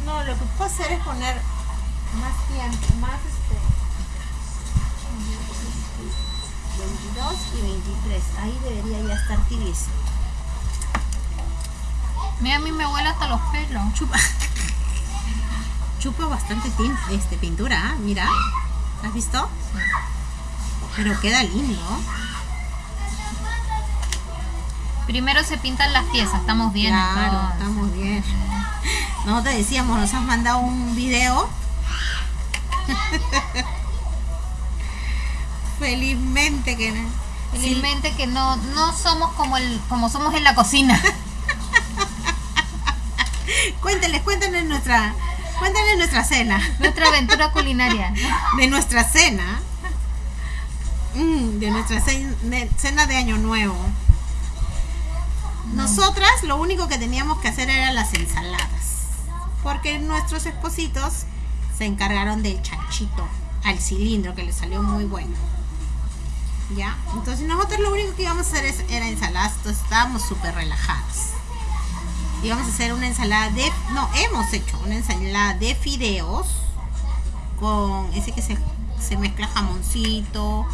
A: No, lo que puedo hacer es poner más tiempo, más este. 22 y 23. Ahí debería ya estar tibieza.
B: Mira, a mí me huele hasta los pelos.
A: Chupa. Chupa bastante este, pintura, ¿ah? mira. ¿Has visto? Pero queda lindo.
B: Primero se pintan las piezas, estamos bien. Claro,
A: estamos bien. Nosotros decíamos, nos has mandado un video. [LAUGHS] Felizmente que no.
B: Felizmente que no, no somos como el, como somos en la cocina. [LAUGHS]
A: Cuéntenles, cuéntenles nuestra, cuéntenles nuestra cena.
B: Nuestra aventura culinaria.
A: De nuestra cena. Mm, de nuestra de- cena de Año Nuevo. Nosotras lo único que teníamos que hacer eran las ensaladas. Porque nuestros espositos se encargaron del chanchito al cilindro que le salió muy bueno. ¿Ya? Entonces nosotros lo único que íbamos a hacer es, era ensaladas. Entonces estábamos súper relajados. Íbamos a hacer una ensalada de... No, hemos hecho una ensalada de fideos con ese que se, se mezcla jamoncito.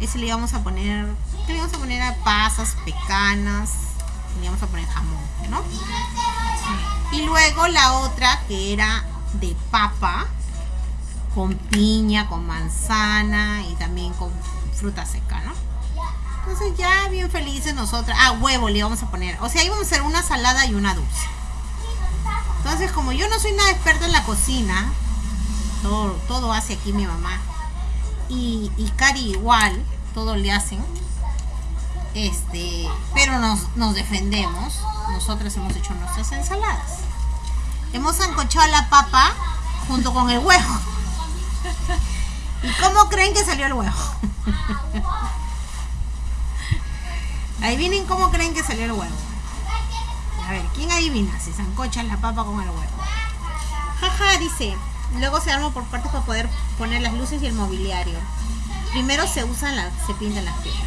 A: Ese le íbamos a poner... ¿Qué le íbamos a poner a pasas, pecanas? Le íbamos a poner jamón, ¿no? Y luego la otra que era de papa con piña, con manzana y también con fruta seca, ¿no? Entonces ya bien felices nosotras. Ah, huevo le íbamos a poner. O sea, íbamos a hacer una salada y una dulce. Entonces, como yo no soy nada experta en la cocina, todo, todo hace aquí mi mamá. Y, y Cari igual, todo le hacen. Este, pero nos, nos defendemos. Nosotras hemos hecho nuestras ensaladas. Hemos ancochado la papa junto con el huevo. [LAUGHS] ¿Y cómo creen que salió el huevo? [LAUGHS] Adivinen cómo creen que salió el huevo. A ver, ¿quién adivina si se ancocha la papa con el huevo? Jaja, dice. Luego se arma por partes para poder poner las luces y el mobiliario. Primero se usan las, se pintan las piezas.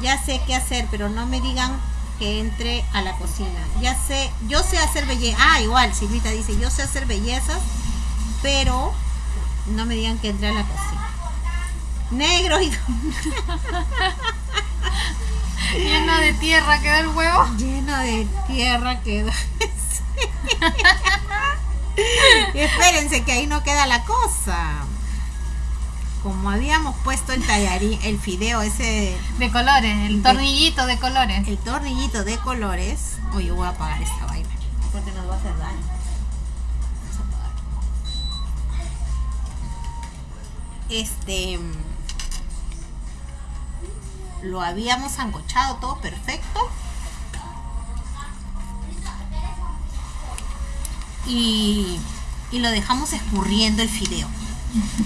A: Ya sé qué hacer, pero no me digan que entre a la cocina. Ya sé, yo sé hacer belleza. Ah, igual, Silvita dice, yo sé hacer bellezas, pero no me digan que entre a la cocina. Negro y [LAUGHS]
B: Lleno de tierra queda el huevo.
A: lleno de tierra queda. Y [LAUGHS] Espérense que ahí no queda la cosa. Como habíamos puesto el tallarín, el fideo ese,
B: De colores, el tornillito de colores.
A: el tornillito de colores. Oye, voy a apagar esta vaina. Porque nos va a hacer daño. Vamos a apagar. Este. Lo habíamos ancochado todo perfecto. Y, y lo dejamos escurriendo el fideo.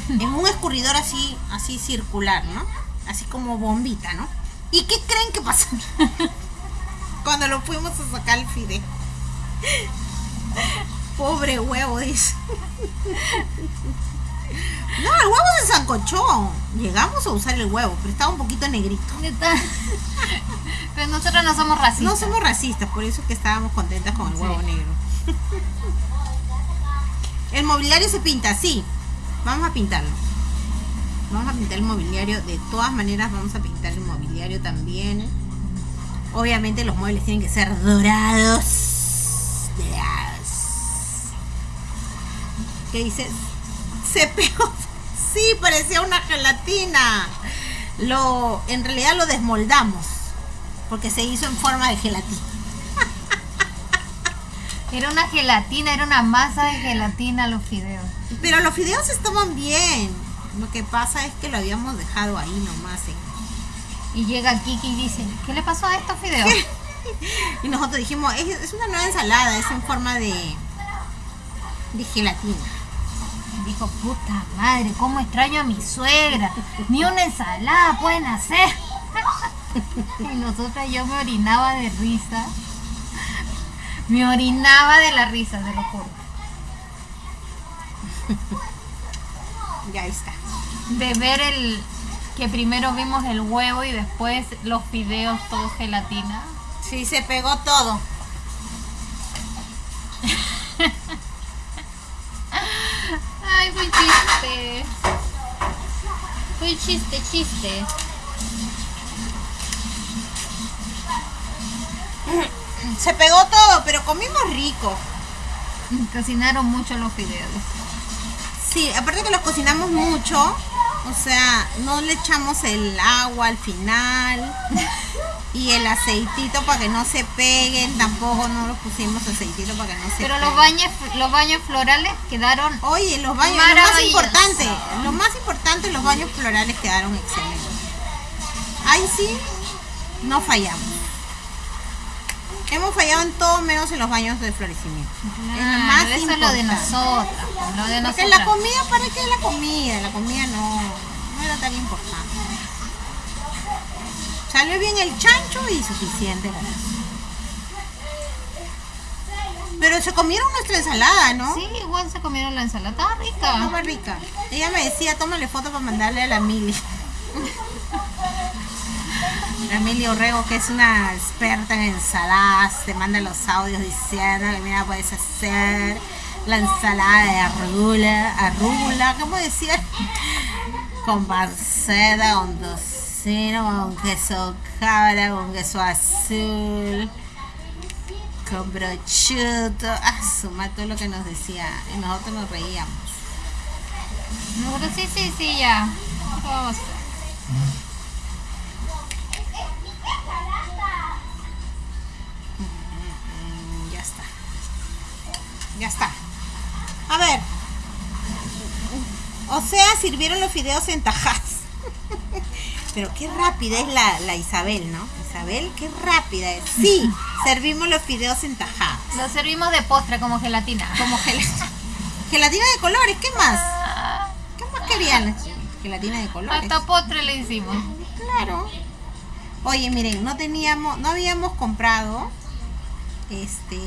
A: en un escurridor así, así circular, ¿no? Así como bombita, ¿no? ¿Y qué creen que pasó? [LAUGHS] Cuando lo fuimos a sacar el fideo. [LAUGHS] Pobre huevo, dice. No, el huevo se zancochó. Llegamos a usar el huevo, pero estaba un poquito negrito.
B: Pero nosotros no somos racistas.
A: No somos racistas, por eso que estábamos contentas con el huevo
B: Sí.
A: negro. El mobiliario se pinta, sí. Vamos a pintarlo. Vamos a pintar el mobiliario. De todas maneras, vamos a pintar el mobiliario también. Obviamente los muebles tienen que ser dorados. Dorados. ¿Qué dices? Se pegó. [LAUGHS] Sí, parecía una gelatina. Lo, en realidad lo desmoldamos. Porque se hizo en forma de gelatina. [LAUGHS]
B: Era una gelatina, era una masa de gelatina los fideos.
A: Pero los fideos estaban bien. Lo que pasa es que lo habíamos dejado ahí nomás. en-
B: Y llega Kiki y dice, ¿qué le pasó a estos fideos? [LAUGHS]
A: Y nosotros dijimos, es, es una nueva ensalada, es en forma de, de gelatina.
B: Dijo, puta madre, cómo extraño a mi suegra. Ni una ensalada pueden hacer. [LAUGHS] Y nosotras yo me orinaba de risa. Me orinaba de la risa, te lo juro.
A: Ya está.
B: De ver el que primero vimos el huevo y después los fideos todo gelatina.
A: Sí, se pegó todo. [LAUGHS]
B: Ay, fue chiste. Fue chiste, chiste.
A: Se pegó todo, pero comimos rico.
B: Cocinaron mucho los fideos.
A: Sí, aparte que los cocinamos mucho, o sea, no le echamos el agua al final [LAUGHS] y el aceitito para que no se peguen, tampoco no los pusimos aceitito para que no se
B: Pero
A: peguen.
B: los baños, los baños florales quedaron
A: Oye, los baños, lo más importante, lo más importante, los baños florales quedaron excelentes. Ahí sí, no fallamos. Hemos fallado en todo menos en los baños de florecimiento. es lo
B: Claro,
A: más
B: eso es lo de
A: importante.
B: nosotras. Lo de
A: Porque
B: nosotras.
A: la comida, ¿para qué la comida? La comida no, no era tan importante. Salió bien el chancho y suficiente eso. Pero se comieron nuestra ensalada, ¿no?
B: Sí, igual se comieron la ensalada. Estaba rica.
A: Estaba rica. Ella me decía, tómale foto para mandarle a la Mili. [LAUGHS] La Mili Orrego, que es una experta en ensaladas, te manda los audios diciendo que mira, puedes hacer la ensalada de arrula, arrula, ¿cómo decía? [LAUGHS] Con panceta, con tocino, con queso cabra, con queso azul, con brochuto. Ah, suma todo lo que nos decía. Y nosotros nos reíamos.
B: Nosotros sí, sí, sí, ya. ¿Qué vamos?
A: Mm, Ya está. Ya está. A ver. O sea, sirvieron los fideos en tajas. [LAUGHS] Pero qué rápida es la, la Isabel, ¿no? Isabel, qué rápida es. Sí, [LAUGHS] servimos los fideos en tajadas.
B: Lo servimos de postre como gelatina.
A: Como gelatina. [LAUGHS] Gelatina de colores, ¿qué más? ¿Qué más querían? Gelatina de colores.
B: Hasta postre le hicimos.
A: Claro. Oye, miren, no teníamos, no habíamos comprado, este,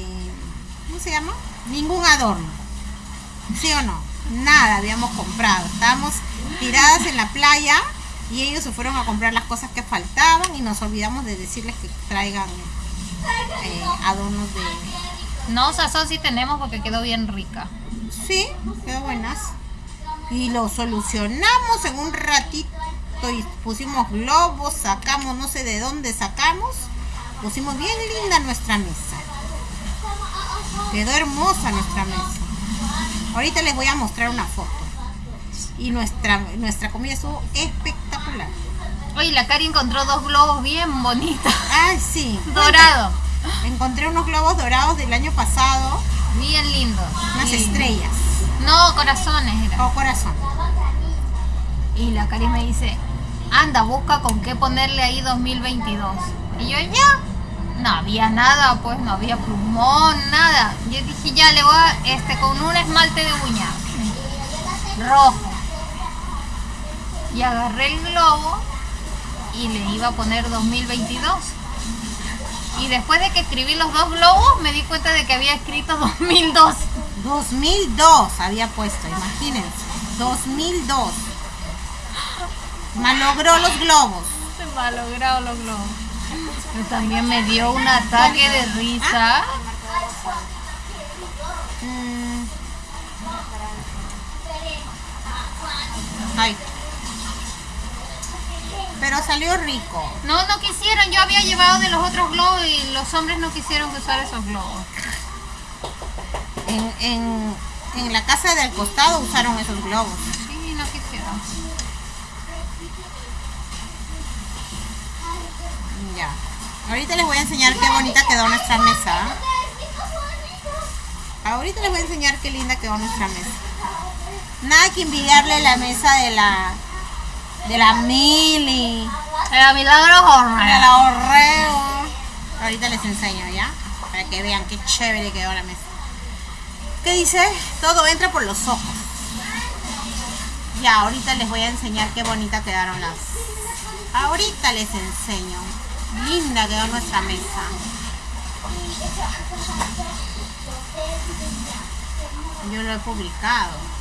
A: ¿cómo se llama? Ningún adorno. ¿Sí o no? Nada habíamos comprado. Estábamos tiradas en la playa y ellos se fueron a comprar las cosas que faltaban y nos olvidamos de decirles que traigan eh, adornos de...
B: No, sazón sí tenemos porque quedó bien rica.
A: Sí, quedó buenas. Y lo solucionamos en un ratito y pusimos globos, sacamos, no sé de dónde sacamos. Pusimos bien linda nuestra mesa. Quedó hermosa nuestra mesa. Ahorita les voy a mostrar una foto. Y nuestra, nuestra comida estuvo espectacular.
B: Oye, la Cari encontró dos globos bien bonitos.
A: Ay, sí.
B: Dorado.
A: Encontré unos globos dorados del año pasado,
B: Bien lindo.
A: unas
B: Sí.
A: estrellas
B: No, corazones era.
A: o corazón.
B: Y la Cari me dice, anda, busca con qué ponerle ahí 2022. Y yo, ya. No había nada, pues no había plumón, nada. Yo dije, ya le voy a, este, con un esmalte de uña. Rojo. Y agarré el globo y le iba a poner 2022. Y después de que escribí los dos globos, me di cuenta de que había escrito [LAUGHS] 2002.
A: 2002 había puesto, imagínense. 2002. Malogró los globos.
B: Se logrado los globos. Pero también me dio un ataque de risa.
A: Ay. Pero salió rico.
B: No, no quisieron. Yo había llevado de los otros globos y los hombres no quisieron usar esos globos.
A: En, en, en la casa del costado usaron esos globos.
B: Sí, no quisieron.
A: Ya. Ahorita les voy a enseñar qué bonita quedó nuestra mesa. Ahorita les voy a enseñar qué linda quedó nuestra mesa. Nada que envidiarle la mesa de la de la Mili,
B: Era milagro
A: de
B: horror.
A: la Orreo. Ahorita les enseño, ¿ya? Para que vean qué chévere quedó la mesa. ¿Qué dice? Todo entra por los ojos. Ya, ahorita les voy a enseñar qué bonita quedaron las. Ahorita les enseño. Linda quedó nuestra mesa. Yo lo he publicado.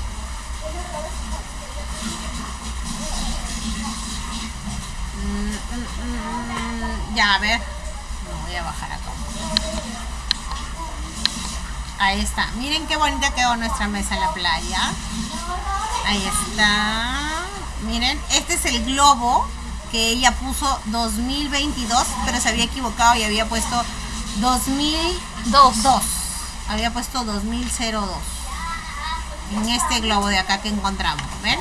A: Mm, mm, mm, Ya, a ver. No, voy a bajar acá. Ahí está. Miren qué bonita quedó nuestra mesa en la playa. Ahí está. Miren, este es el globo que ella puso 2022, pero se había equivocado y había puesto 2002. Había puesto 2002. En este globo de acá que encontramos, ¿ven?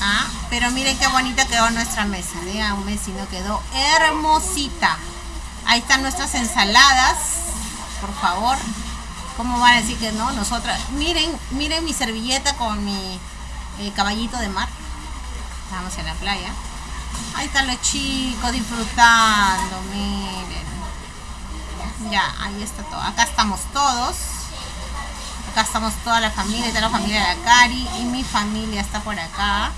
A: Ah, pero miren qué bonita quedó nuestra mesa. Díganme si no quedó hermosita. Ahí están nuestras ensaladas. Por favor. ¿Cómo van a decir que no? Nosotras. Miren, miren mi servilleta con mi eh, caballito de mar. Estamos en la playa. Ahí están los chicos disfrutando. Miren. Ya, ahí está todo. Acá estamos todos. Acá estamos toda la familia. Está la familia de la Cari. Y mi familia está por acá.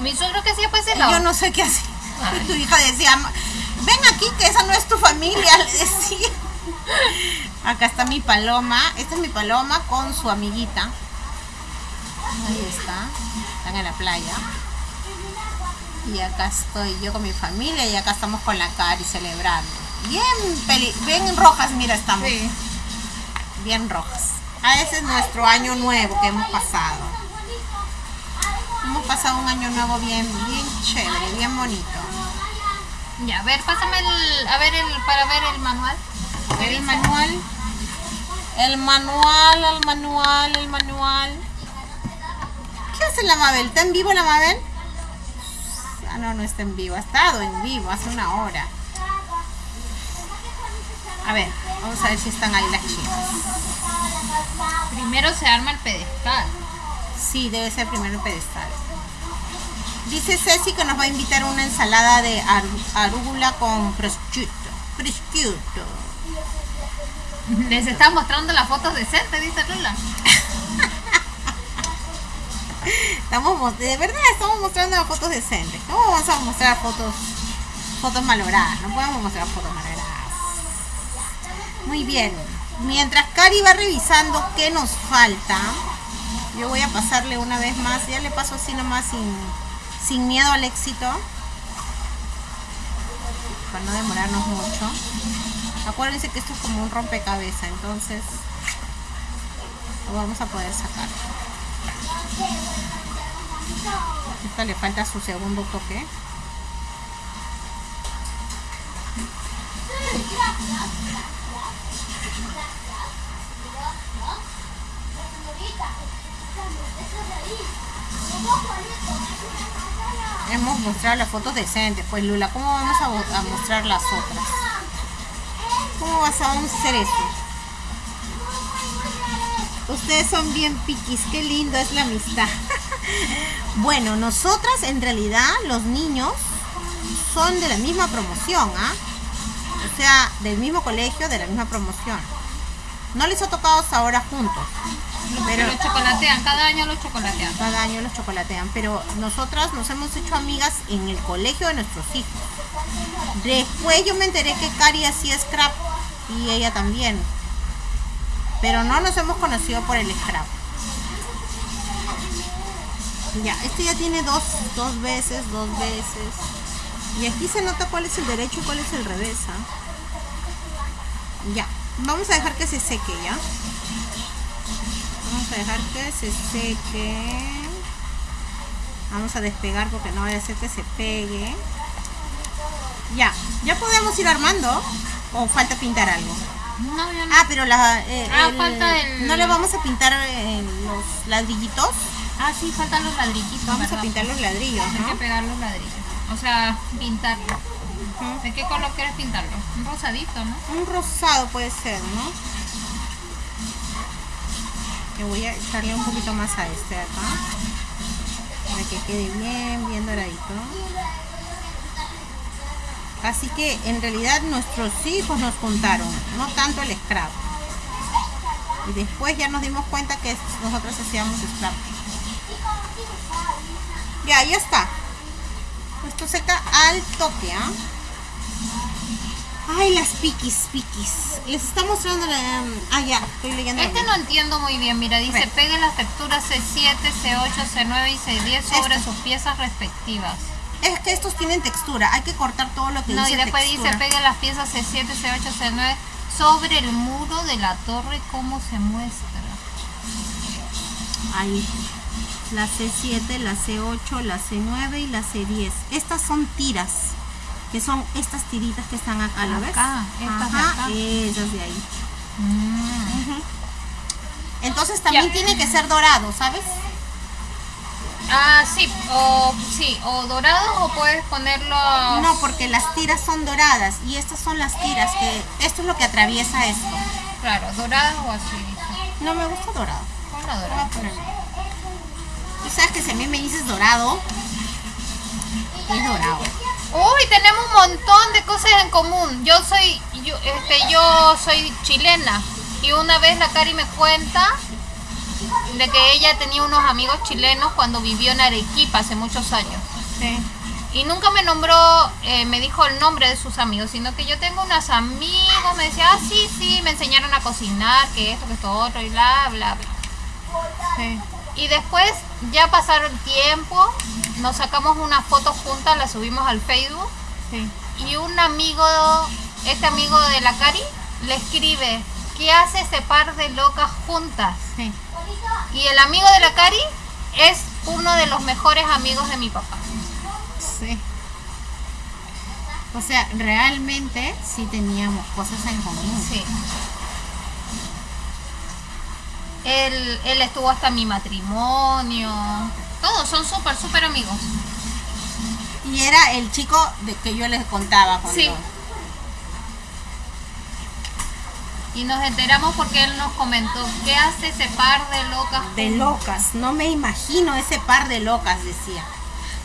B: Mi suegro que hacía pues el
A: Yo no sé qué hacía. Y [LAUGHS] tu hija decía, "Ma- ven aquí que esa no es tu familia, [LAUGHS] le decía. Acá está mi paloma. Esta es mi paloma con su amiguita. Ahí está. Están en la playa. Y acá estoy yo con mi familia y acá estamos con la Cari celebrando. Bien, peli bien rojas, mira, estamos.
B: Sí.
A: Bien rojas. Ah, ese es nuestro año nuevo que hemos pasado. Hemos pasado un año nuevo bien, bien chévere, bien bonito.
B: Ya, a ver, pásame el, a ver el, para ver el manual.
A: A ver el manual. El manual, el manual, el manual. ¿Qué hace la Mabel? ¿Está en vivo la Mabel? Ah, no, no está en vivo. Ha estado en vivo hace una hora. A ver, vamos a ver si están ahí las chicas.
B: Primero se arma el pedestal.
A: Sí, debe ser primero el pedestal. Dice Ceci que nos va a invitar una ensalada de arúgula con prosciutto. Prosciutto.
B: Les está mostrando las fotos decentes, dice Lula.
A: Estamos, mos- de verdad estamos mostrando las fotos decentes. ¿Cómo vamos a mostrar fotos fotos malogradas? No podemos mostrar fotos malogradas. Muy bien. Mientras Cari va revisando qué nos falta, yo voy a pasarle una vez más. Ya le paso así nomás sin, sin miedo al éxito. Para no demorarnos mucho. Acuérdense que esto es como un rompecabezas, entonces lo vamos a poder sacar. Esta le falta su segundo toque. Hemos mostrado las fotos decentes. Pues Lula, ¿cómo vamos a, mostrar las otras? ¿Cómo vas a hacer eso? Ustedes son bien piquis, qué lindo es la amistad. [LAUGHS] bueno, nosotras en realidad los niños son de la misma promoción, ¿ah? O sea, del mismo colegio, de la misma promoción. No les ha tocado hasta ahora juntos,
B: Pero
A: pero
B: los chocolatean, cada año los chocolatean.
A: cada año los chocolatean, pero nosotras nos hemos hecho amigas en el colegio de nuestros hijos. Después yo me enteré que Cari hacía scrap y ella también. Pero no nos hemos conocido por el scrap. Ya, este ya tiene dos, dos veces, dos veces. Y aquí se nota cuál es el derecho y cuál es el revés. ¿ah? Ya, vamos a dejar que se seque ya. Vamos a dejar que se seque. Vamos a despegar porque no vaya a ser que se pegue. Ya, ya podemos ir armando. O falta pintar algo.
B: No, yo no.
A: Ah, pero la, eh,
B: Ah,
A: el-
B: falta el-
A: no le vamos a pintar eh, los ladrillitos.
B: Ah, sí, faltan los ladrillitos.
A: Vamos a pintar los ladrillos,
B: Hay que pegar los ladrillos. O sea, pintarlo. ¿De qué color quieres pintarlo? Un rosadito, ¿no?
A: Un rosado puede ser, ¿no? Que voy a echarle un poquito más a este de acá. Para que quede bien, bien doradito. Así que en realidad nuestros hijos nos juntaron, no tanto el scrap. Y después ya nos dimos cuenta que nosotros hacíamos scrap. Ya, ya está. Esto seca al toque, ¿ah? Ay, las piquis, piquis. Les está mostrando la... Ah, ya, estoy leyendo.
B: Este no entiendo muy bien, mira, dice pegue las texturas C7, C8, C9 y C10 sobre sus piezas respectivas.
A: Es que estos tienen textura. Hay que cortar todo lo que
B: No,
A: dice
B: y después
A: textura.
B: dice pegue las piezas C7, C8, C9 sobre el muro de la torre como se muestra.
A: Ahí. La C7, la C8, la C9 y la C10. Estas son tiras. Que son estas tiritas que están acá, ¿lo ves?
B: Acá, estas de
A: Ajá,
B: acá.
A: esas de ahí.
B: Mm.
A: Entonces también
B: Ya.
A: tiene que ser dorado, ¿sabes?
B: Ah, sí, o sí, o dorado o puedes ponerlo
A: No, porque las tiras son doradas y estas son las tiras que esto es lo que atraviesa esto.
B: claro, dorado o así.
A: No me gusta dorado.
B: Dorado.
A: Tú sabes que si a mí me dices dorado, es dorado.
B: Uy, tenemos un montón de cosas en común. Yo soy, yo, este, yo soy chilena y una vez la Cari me cuenta de que ella tenía unos amigos chilenos cuando vivió en Arequipa hace muchos años.
A: Sí.
B: Y nunca me nombró, eh, me dijo el nombre de sus amigos, sino que yo tengo unos amigos, me decía, ah, sí, sí, me enseñaron a cocinar, que esto, que esto otro, y bla, bla, bla.
A: Sí.
B: Y después ya pasaron tiempo, nos sacamos una foto juntas, la subimos al Facebook,
A: Sí.
B: y un amigo, este amigo de la Cari, le escribe, ¿qué hace ese par de locas juntas?
A: Sí.
B: Y el amigo de la Cari es uno de los mejores amigos de mi papá.
A: Sí. O sea, realmente sí teníamos cosas en común.
B: Sí. Él, él estuvo hasta mi matrimonio. Todos son súper, súper amigos.
A: Y era el chico de que yo les contaba cuando...
B: Sí. Y nos enteramos porque él nos comentó, ¿qué hace ese par de locas?
A: De locas, no me imagino ese par de locas, decía.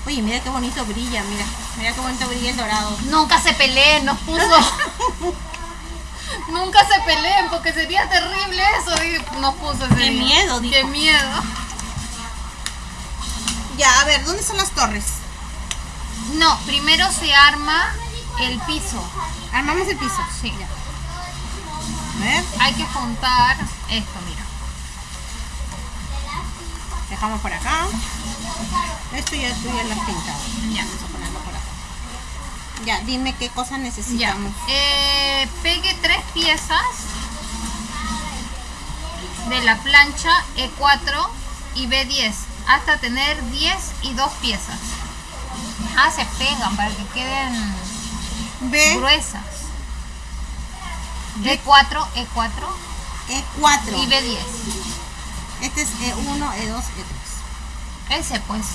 A: Oye, mira qué bonito brilla, mira. Mira qué bonito brilla el dorado.
B: Nunca se peleen, nos puso. [LAUGHS] Nunca se peleen porque sería terrible eso. y Nos puso ese
A: Qué
B: día.
A: miedo, dijo.
B: Qué miedo.
A: Ya, a ver, ¿dónde son las torres?
B: No, primero se arma el piso.
A: Armamos el piso.
B: Sí.
A: A ver,
B: Hay que juntar esto, mira.
A: dejamos por acá. Esto ya tú ya lo has pintado.
B: Ya.
A: Vamos a ponerlo por acá. Ya, dime qué cosa
B: Ya.
A: necesitamos.
B: Eh, pegue tres piezas de la plancha E4 y B10 hasta tener 10 y 2 piezas. Ah, se pegan para que queden
A: B,
B: gruesas.
A: B-
B: E4, E4
A: E4.
B: y B10.
A: Este es E E1, E2, E3.
B: Ese pues.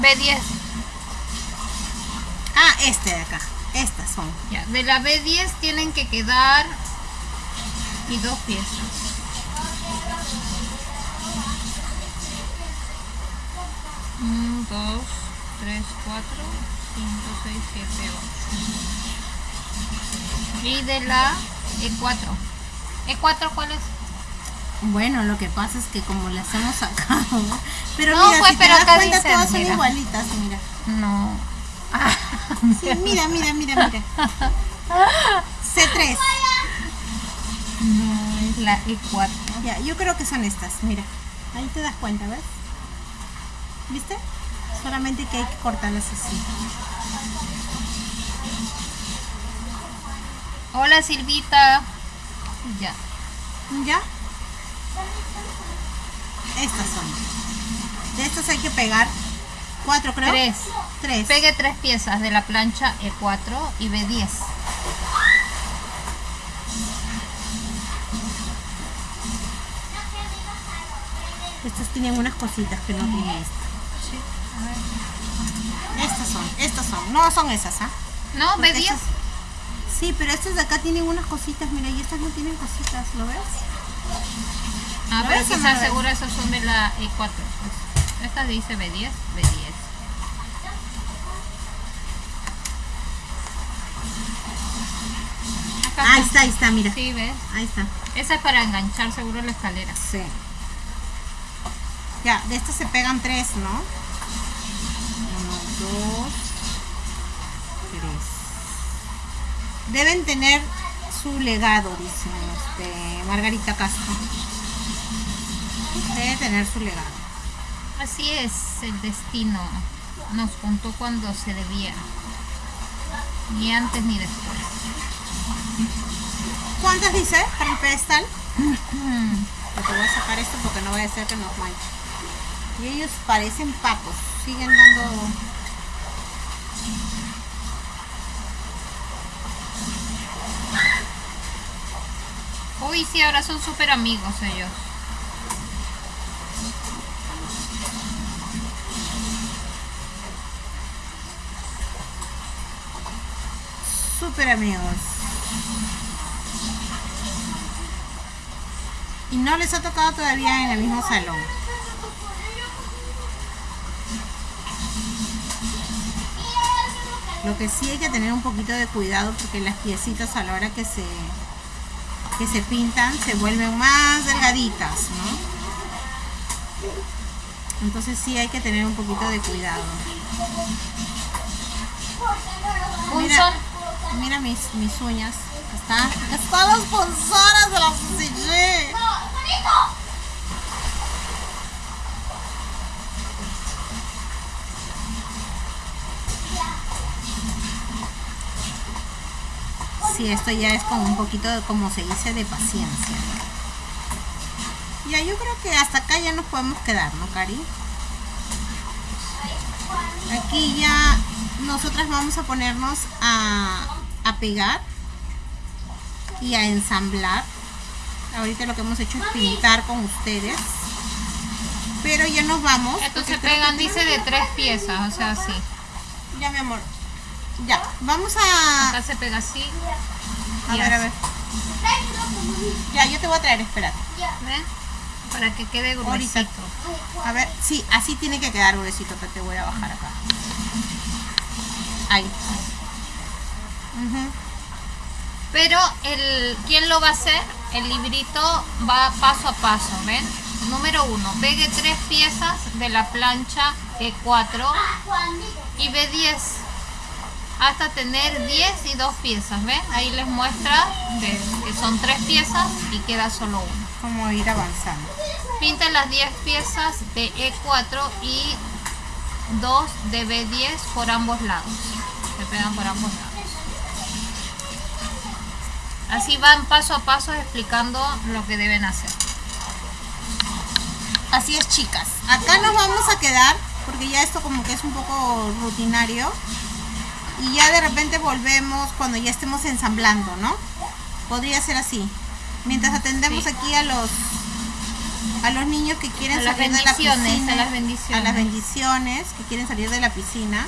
B: B10.
A: Ah, este de acá. Estas son.
B: Ya, de la B10 tienen que quedar y dos piezas. Un, dos, tres, cuatro, cinco, seis, siete, ocho. Y de la E4. ¿E4 cuál es?
A: Bueno, lo que pasa es que como las hemos sacado, pero
B: No,
A: mira,
B: pues,
A: si te
B: pero
A: das
B: acá
A: cuenta
B: dice,
A: todas son
B: mira.
A: igualitas, mira.
B: No. Ah,
A: Sí, mira, mira, mira, mira. C3.
B: no, es la E E4.
A: Ya, yo creo que son estas, mira. Ahí te das cuenta, ¿ves? ¿Viste? Solamente que hay que cortarlas así.
B: Hola Silvita. Ya.
A: ¿Ya? Estas son. De estas hay que pegar cuatro, creo.
B: Tres.
A: Tres.
B: Pegue tres piezas de la plancha E4 y B10.
A: Estas tienen unas cositas que no tiene esta.
B: Sí, a ver.
A: Estas son, estas son. No son esas, ¿ah?
B: No,
A: Porque
B: B10.
A: estas- Sí, pero estas de acá tienen unas cositas, mira, y estas no tienen cositas, ¿lo ves?
B: Ah,
A: ¿Lo
B: pero
A: ves
B: quizás seguro esos son de la E4. pues. Esta dice B10, B10. Acá
A: Ah, ahí está, ahí está, mira.
B: Sí, ¿ves?
A: Ahí está.
B: Esa es para enganchar seguro la escalera.
A: Sí. Ya, de estas se pegan tres, ¿no? Uno, dos, tres. Deben tener su legado, dice este, Margarita Castro. Debe tener su legado.
B: Así es el destino. Nos contó cuando se debía. Ni antes ni después.
A: ¿Cuántas dice para el pedestal? Voy a sacar esto porque no voy a hacer que nos manche. Y ellos parecen papos. Siguen dando...
B: Uy, sí, ahora son súper amigos ellos.
A: Súper amigos. Y no les ha tocado todavía en el mismo salón. Lo que sí hay que tener un poquito de cuidado porque las piecitas a la hora que se que se pintan se vuelven más delgaditas, ¿no? Entonces sí hay que tener un poquito de cuidado. Mira, mira mis, mis uñas. Están, están las punzonas de la CCG. Sí, esto ya es como un poquito, de, como se dice, de paciencia. Ya, yo creo que hasta acá ya nos podemos quedar, ¿no, Cari? Aquí ya nosotras vamos a ponernos a, a pegar y a ensamblar. Ahorita lo que hemos hecho es pintar con ustedes. Pero ya nos vamos. Creo
B: pegan, dice, de tres piezas, o sea, así.
A: Ya, mi amor. Ya, vamos a...
B: Acá se pega así.
A: A ver, a ver. Ya, yo te voy a traer, espérate.
B: ¿Ven? Para que quede gruesito.
A: A ver, sí, así tiene que quedar gruesito, que te voy a bajar acá. Ahí. Ujú.
B: Pero el ¿quién lo va a hacer? El librito va paso a paso, ¿ven? Número uno, pegue tres piezas de la plancha E4 y B10 hasta tener 10 y dos piezas, ¿ven? Ahí les muestra de- que son tres piezas y queda solo una.
A: Como ir avanzando.
B: Pinta las 10 piezas de E4 y 2 de B10 por ambos lados. Se pegan por ambos lados. Así van paso a paso explicando lo que deben hacer.
A: Así es, chicas. Acá nos vamos a quedar, porque ya esto como que es un poco rutinario. Y ya de repente volvemos cuando ya estemos ensamblando, ¿no? Podría ser así. Mientras atendemos
B: Sí.
A: aquí a los a los niños que quieren
B: A
A: salir de la piscina,
B: a las bendiciones.
A: a las bendiciones que quieren salir de la piscina.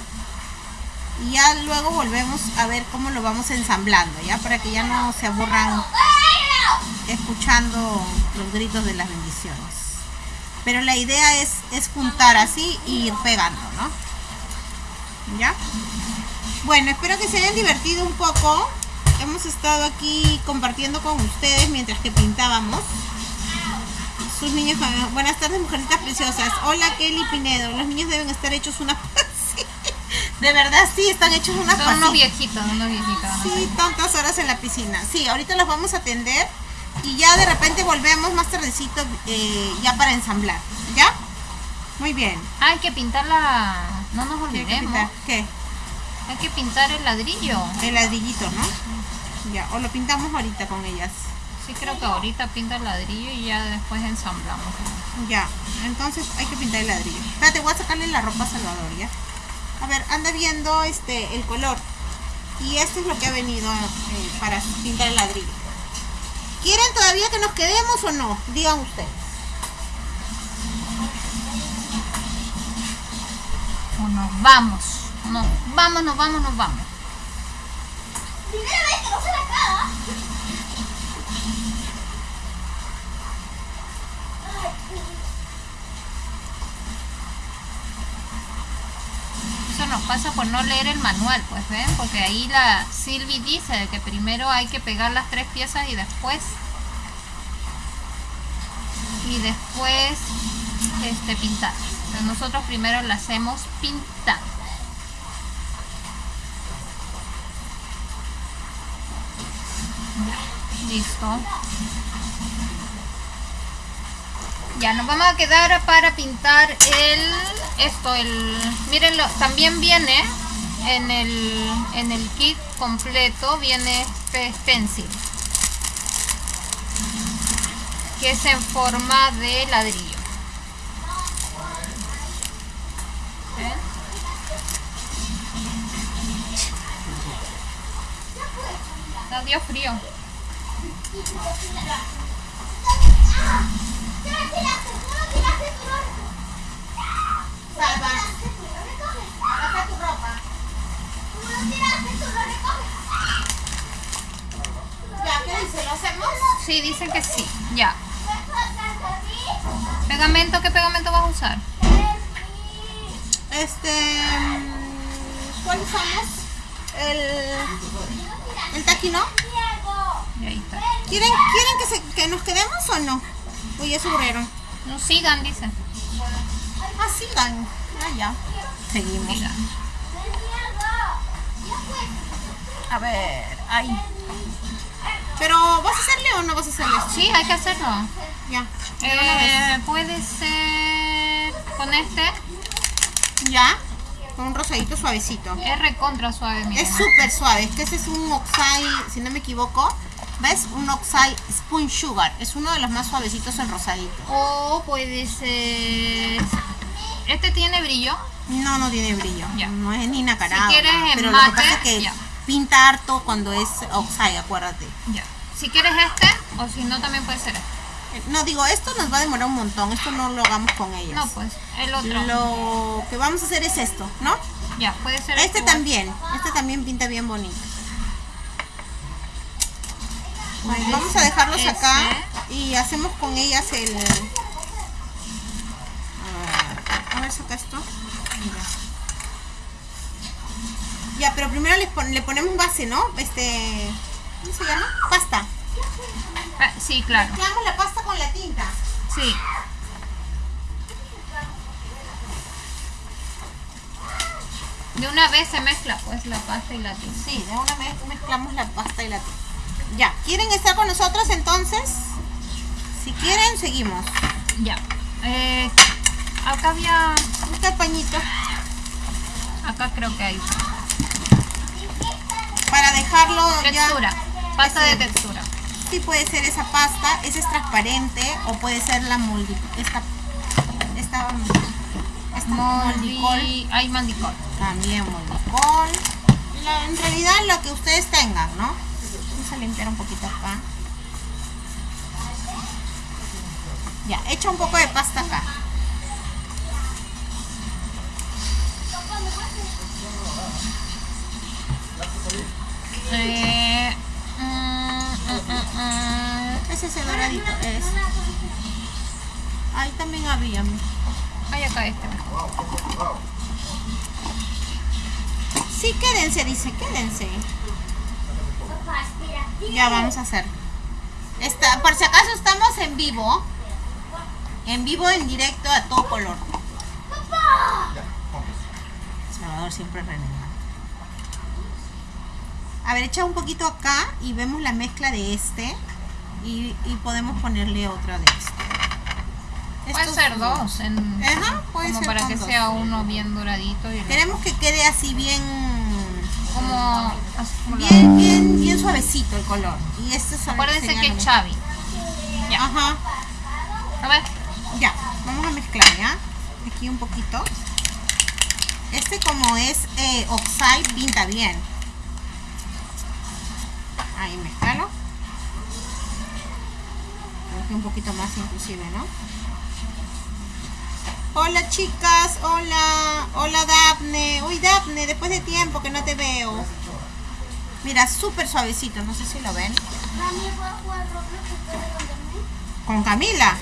A: Y ya luego volvemos a ver cómo lo vamos ensamblando, ya para que ya no se aburran escuchando los gritos de las bendiciones. Pero la idea es, es juntar así y ir pegando, ¿no? ¿Ya? Bueno, espero que se hayan divertido un poco. Hemos estado aquí compartiendo con ustedes mientras que pintábamos. Sus niños, buenas tardes, mujercitas preciosas. Hola, Kelly Pinedo. Los niños deben estar hechos una [LAUGHS] De verdad, sí, están hechos una
B: Son unos viejitos, unos viejitos.
A: Sí, tantas horas en la piscina. Sí, ahorita los vamos a atender y ya de repente volvemos más tardecito eh, ya para ensamblar. ¿Ya? Muy bien.
B: Ah, hay que pintar la... No nos
A: ¿Qué hay que
B: olvidemos.
A: ¿Qué?
B: Hay que pintar el ladrillo.
A: El ladrillito, ¿no? Ya, o lo pintamos ahorita con ellas.
B: Sí, creo que ahorita pinta el ladrillo y ya después ensamblamos.
A: Ya, entonces hay que pintar el ladrillo. Espérate, voy a sacarle la ropa a Salvador, ¿ya? A ver, anda viendo este el color. Y esto es lo que ha venido eh, para pintar el ladrillo. ¿Quieren todavía que nos quedemos o no? Digan ustedes.
B: O nos vamos. Nos vamos, nos vamos, nos vamos.
C: Primera vez que no se la
B: Eso nos pasa por no leer el manual, pues ven, porque ahí la Silvi dice que primero hay que pegar las tres piezas y después y después este, pintar. Pero nosotros primero la hacemos pintar. Listo. Ya, nos vamos a quedar para pintar el esto, el mírenlo, también viene en el en el kit completo viene este stencil que es en forma de ladrillo. ¿Ven? Frío.
A: Salva, baja tu ropa. Ya, ¿qué dice? ¿Lo hacemos?
B: Sí, dicen que sí. Ya. Pegamento, ¿qué pegamento vas a usar?
A: Este. mm, ¿Cuál usamos? El. El taquino.
B: Y ahí está.
A: ¿Quieren, ¿quieren que, se, que nos quedemos o no? Uy, se aburrieron.
B: No sigan, dicen.
A: Ah, sigan. Ah, ya. Seguimos.
B: Sigan.
A: A ver, ahí. Pero, ¿vas a hacerle o no vas a hacerle?
B: Sí, hay que hacerlo.
A: Ya.
B: Eh, puede ser con este.
A: Ya. Con un rosadito suavecito.
B: Es recontra suave.
A: Es súper suave. Es que ese es un Oxide, si no me equivoco. ¿Ves? Un Oxide Spoon Sugar. Es uno de los más suavecitos el rosadito.
B: O puede ser. Este tiene brillo.
A: No, no tiene brillo.
B: Ya.
A: No es ni nacarado.
B: Si quieres en
A: pero lo
B: mate,
A: que pasa es que pinta harto cuando es Oxide, acuérdate.
B: Ya. Si quieres este, o si no, también puede ser este.
A: No, digo, esto nos va a demorar un montón. Esto no lo hagamos con ellas.
B: No, pues, el otro.
A: Lo que vamos a hacer es esto, ¿no?
B: Ya, puede ser
A: Este también. Este también pinta bien bonito.
B: Puede
A: Vamos a dejarlos
B: ese.
A: acá y hacemos con ellas el... A ver, saca esto. Ya, pero primero le, pon- le ponemos base, ¿no? Este... ¿Cómo se llama? Pasta.
B: Ah, sí, claro.
A: Mezclamos la pasta con la tinta.
B: Sí. De una vez se mezcla pues la pasta y la tinta.
A: Sí, de una vez mezclamos la pasta y la tinta. Ya, ¿quieren estar con nosotros entonces? Si quieren, seguimos.
B: Ya. Eh, acá había.
A: Busca el pañito
B: Acá creo que hay.
A: para dejarlo
B: Textura.
A: ya.
B: Pasta de textura.
A: Sí puede ser esa pasta, esa es transparente o puede ser la moldi, esta, esta, esta moldicol,
B: Moldi. Hay mandicol.
A: también moldicol. La- en realidad lo que ustedes tengan, ¿no? Vamos a limpiar un poquito acá. Ya, echa un poco de pasta acá.
B: Eh, mm, mm, mm.
A: Ese es el doradito, es. Ahí también había.
B: Hay acá este.
A: Sí, quédense, dice, quédense. Ya vamos a hacer. Está, por si acaso estamos en vivo. En vivo, en directo, a todo color. Salvador siempre renegando. A ver, echa un poquito acá y vemos la mezcla de este. Y, y podemos ponerle otra de este.
B: Puede
A: Estos
B: ser dos. En,
A: Ajá, puede
B: como
A: ser
B: para que
A: dos.
B: sea uno bien doradito y
A: Queremos que quede así bien
B: como,
A: bien, bien, bien suavecito el color. Y este es
B: Acuérdense que es. Chavi. Ya.
A: Ajá,
B: A ver.
A: ya. Vamos a mezclar, ¿ya? Aquí un poquito. Este como es eh, Oxide pinta bien. Ahí mezclalo. Creo que un poquito más inclusive, ¿no? Hola chicas, hola, hola Daphne. Uy Daphne, después de tiempo que no te veo. Mira, súper suavecito, no sé si lo ven. Con Camila.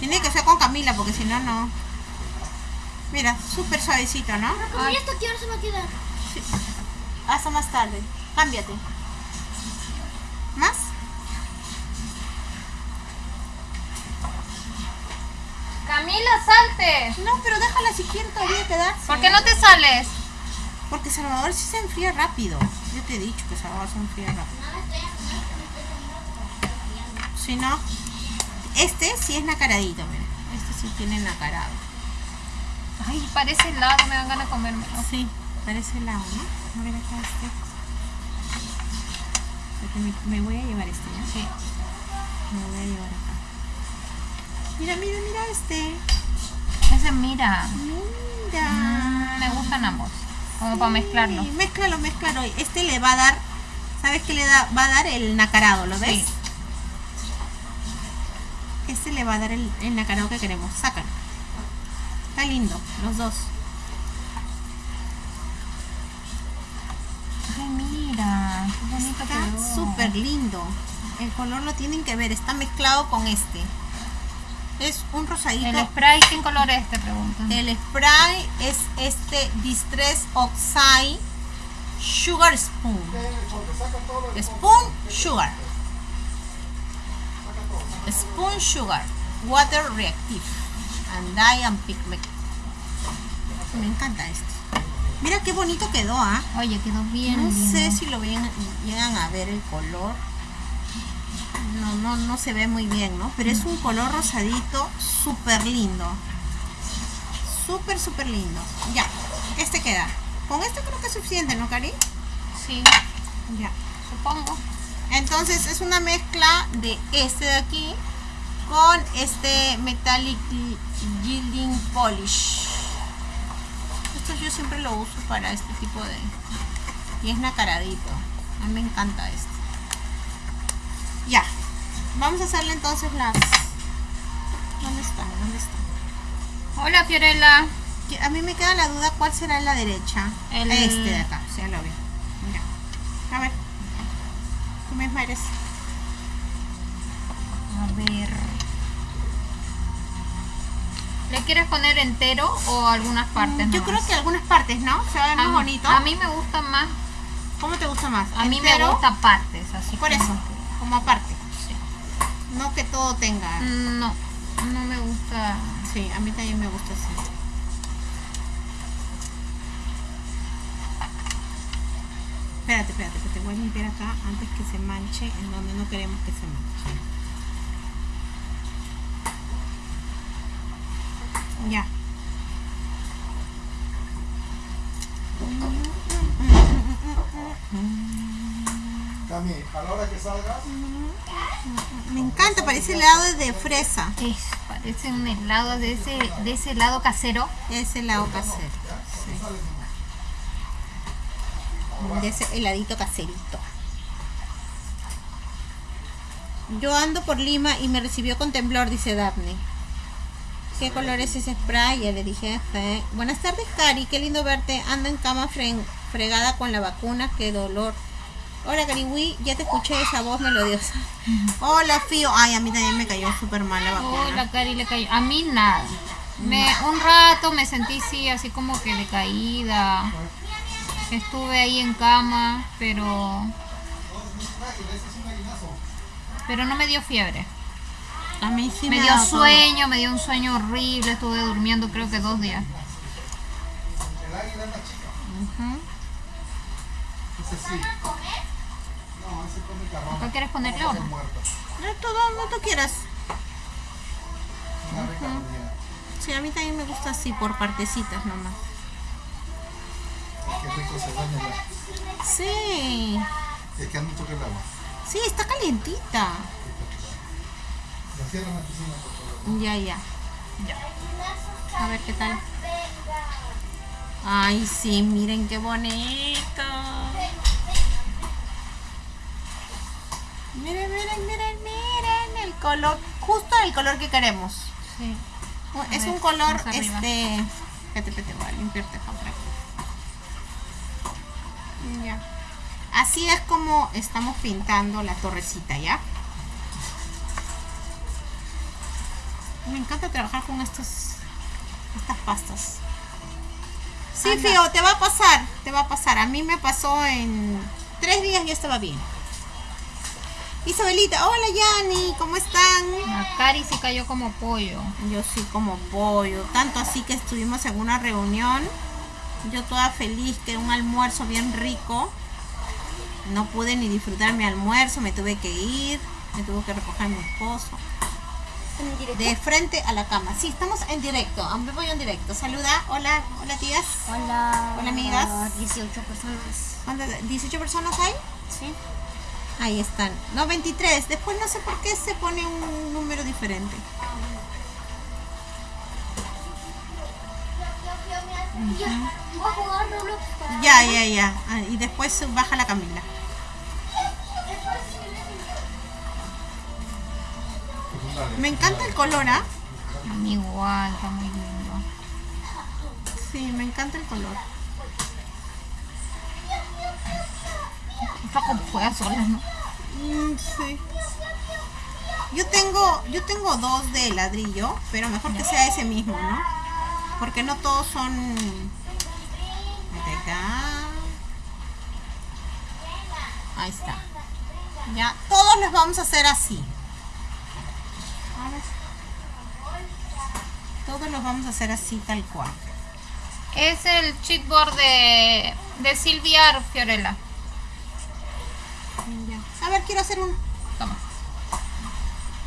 A: Tiene que ser con Camila porque si no, no. Mira, súper suavecito, ¿no?
C: Como ya está aquí, ahora se va a quedar.
A: Hasta más tarde. Cámbiate. ¿Más?
B: Camila, salte.
A: No, pero déjala si quiere todavía quedarse.
B: ¿Por qué no te sales?
A: Porque Salvador sí se enfría rápido. Yo te he dicho que Salvador se enfría rápido. Si no, este sí es nacaradito, mira. Este sí tiene nacarado.
B: Ay, parece helado, me dan ganas de comérmelo.
A: Sí, parece helado, ¿no? A ver acá este. Me, me voy a llevar este. Me voy a llevar acá. Mira, mira, mira este.
B: Ese, mira.
A: Mira.
B: Mm, me gustan ambos. Como para mezclarlo.
A: Sí, mézclalo, mézclalo. Este le va a dar, ¿sabes qué le da? Va a dar el nacarado, ¿lo ves?
B: Sí.
A: Este le va a dar el, el nacarado que queremos. Sácalo. Está lindo, los dos.
B: Ay, mira. Qué bonito
A: Está súper lindo. El color lo tienen que ver, está mezclado con este. Es un rosadito.
B: El spray, ¿qué color es? Te preguntan.
A: El spray es este Distress Oxide Sugar Spoon. Spoon Sugar. Spoon Sugar. Water Reactive. And Dye and Pigment. Me encanta este. Mira qué bonito quedó, ¿ah?
B: Oye, quedó bien.
A: No
B: lindo.
A: sé si lo ven, llegan a ver el color. No, no, no se ve muy bien, ¿no? Pero es un color rosadito súper lindo. Súper, súper lindo. Ya, este queda. Con este creo que es suficiente, ¿no, Cari?
B: Sí,
A: Ya.
B: supongo.
A: Entonces es una mezcla de este de aquí con este Metallic Gilding Polish. Esto yo siempre lo uso para este tipo de... Y es nacaradito. A mí me encanta este. Ya. Vamos a hacerle entonces las... ¿Dónde están? ¿Dónde están?
B: Hola, Fiorella.
A: A mí me queda la duda cuál será la derecha.
B: El-
A: Este de acá, lo vi. Ya. A ver. Tú misma eres.
B: A ver. ¿Le quieres poner entero o algunas partes?
A: Yo creo que algunas partes, ¿no? Se va a ver más bonito.
B: A mí me gusta más.
A: ¿Cómo te gusta más?
B: A mí me gusta partes, así
A: Por
B: como
A: eso,
B: que-
A: como aparte. No que todo tenga.
B: No, no me gusta.
A: Sí, a mí también me gusta así. Espérate, espérate, que te voy a limpiar acá antes que se manche en donde no queremos que se manche. Ya.
D: Cami, a la hora que salgas,
A: Me encanta, parece helado de fresa.
B: Es, parece un helado de ese, de ese helado casero.
A: Es helado casero. sí. De ese heladito caserito. Yo ando por Lima y me recibió con temblor, dice Daphne. ¿Qué color es ese spray? Ya le dije. Buenas tardes, Cari. Qué lindo verte. Ando en cama fre- fregada con la vacuna. Qué dolor. Hola, Cariwi. Ya te escuché esa voz melodiosa. [LAUGHS] Hola, Fío. Ay, a mí también me cayó súper mal la vacuna.
B: Oh, la Cari le cayó. A mí nada. Me, un rato me sentí sí, así como que decaída. Estuve ahí en cama, pero. Pero no me dio fiebre.
A: A mí sí
B: me
A: ha
B: dio
A: todo.
B: sueño, me dio un sueño horrible. Estuve durmiendo creo que dos días.
D: el águila es la chica.
A: Ujú.
D: Ese sí. No, ese come carrón.
B: ¿Cuál quieres ponerle o no?
D: Muerto.
A: No, todo, no tú quieras. Sí, a mí también me gusta así, por partecitas nomás.
D: Qué rico se baña la.
A: Sí,
D: Es que el agua.
A: sí, está calientita.
D: La cierran la piscina, por favor.
A: Ya, ya. A ver qué tal. Ay, sí, miren qué bonito. Miren, miren, miren, miren el color, justo el color que queremos.
B: Sí.
A: Es
B: ver,
A: un color, este... Espérate, espérate, voy a limpiarte aquí. Ya. Así es como estamos pintando la torrecita, ¿ya? Me encanta trabajar con estas, estas pastas. Sí,
B: Anda.
A: Fío, te va a pasar, te va a pasar. A mí me pasó en tres días y estaba bien. Isabelita, hola Yani, ¿cómo están?
B: La Cari se cayó como pollo.
A: Yo sí como pollo, tanto así que estuvimos en una reunión. Yo toda feliz que un almuerzo bien rico. No pude ni disfrutar mi almuerzo, me tuve que ir, me tuvo que recoger mi esposo. De frente a la cama. Sí, estamos en directo. Aún voy en directo. Saluda. Hola, hola tías.
C: Hola.
A: Hola, amigas.
C: 18 personas.
A: ¿Cuántas? ¿18 personas hay?
C: Sí.
A: Ahí están. No, 23. Después no sé por qué se pone un número diferente.
C: Ya,
A: ya, ya. Ah, y después baja la Camila. Me encanta el color, ¿ah?
B: Mí igual, está muy lindo.
A: Sí, me encanta el color.
B: Está como juega sola, ¿no?
A: Mm, sí. Yo tengo, yo tengo dos de ladrillo, pero mejor que sea ese mismo, ¿no? Porque no todos son. Ahí está. Ya, todos los vamos a hacer así. Todos los vamos a hacer así tal cual.
B: Es el cheatboard de, de Silvia Fiorella.
A: Ya. A ver, quiero hacer un.
B: Toma.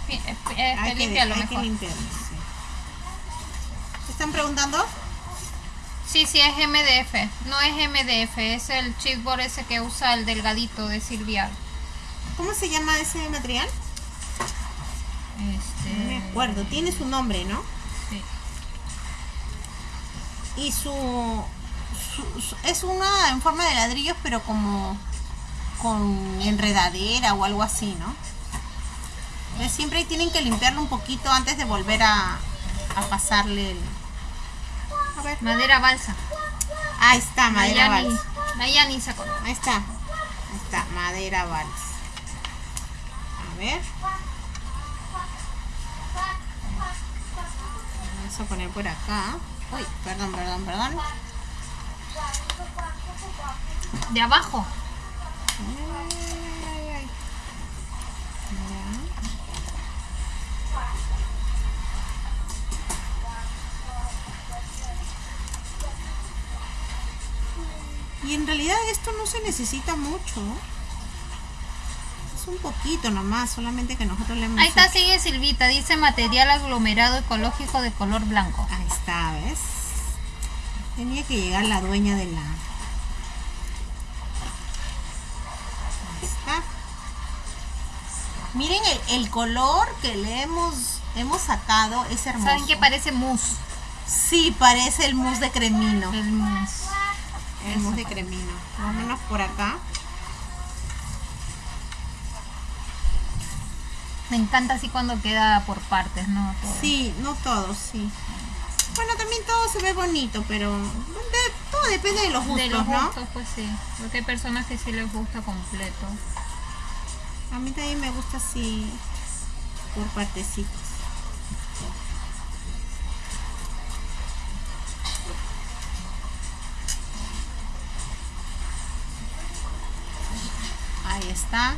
B: Eh, eh,
A: Hay que,
B: límpialo
A: hay que
B: mejor.
A: limpiarlo, sí. ¿Te están preguntando?
B: Sí, sí, es MDF. No es MDF, es el cheatboard ese que usa el delgadito de Silvia.
A: ¿Cómo se llama ese material?
B: Este,
A: acuerdo. Tiene su nombre, ¿no?
B: sí.
A: Y su, su- su- es una en forma de ladrillos, pero como con enredadera o algo así, ¿no? Entonces, siempre tienen que limpiarlo un poquito antes de volver a, a pasarle el... A ver.
B: Madera balsa.
A: Ahí está, madera balsa.
B: Nayani se acordó.
A: Ahí está. Ahí está, madera balsa. A ver. Vamos a poner por acá. Uy, perdón, perdón, perdón.
B: De abajo.
A: Y en realidad esto no se necesita mucho. Es un poquito nomás, solamente que nosotros le hemos...
B: Ahí está, sigue Silvita. Dice material aglomerado ecológico de color blanco.
A: Ahí está, ¿ves? Tenía que llegar la dueña de la... Ahí está. Miren el, el color que le hemos, hemos sacado, es hermoso.
B: ¿Saben qué parece mousse?
A: Sí, parece el mousse de cremino.
B: El mousse.
A: El mousse de cremino. Vámonos por acá.
B: Me encanta así cuando queda por partes, ¿no? Todo.
A: Sí, no todo, sí. Bueno, también todo se ve bonito, pero de- todo depende de los gustos,
B: de los
A: ¿no?
B: gustos, pues sí. Porque hay personas que sí les gusta completo.
A: A mí también me gusta así por partecitos. Ahí está.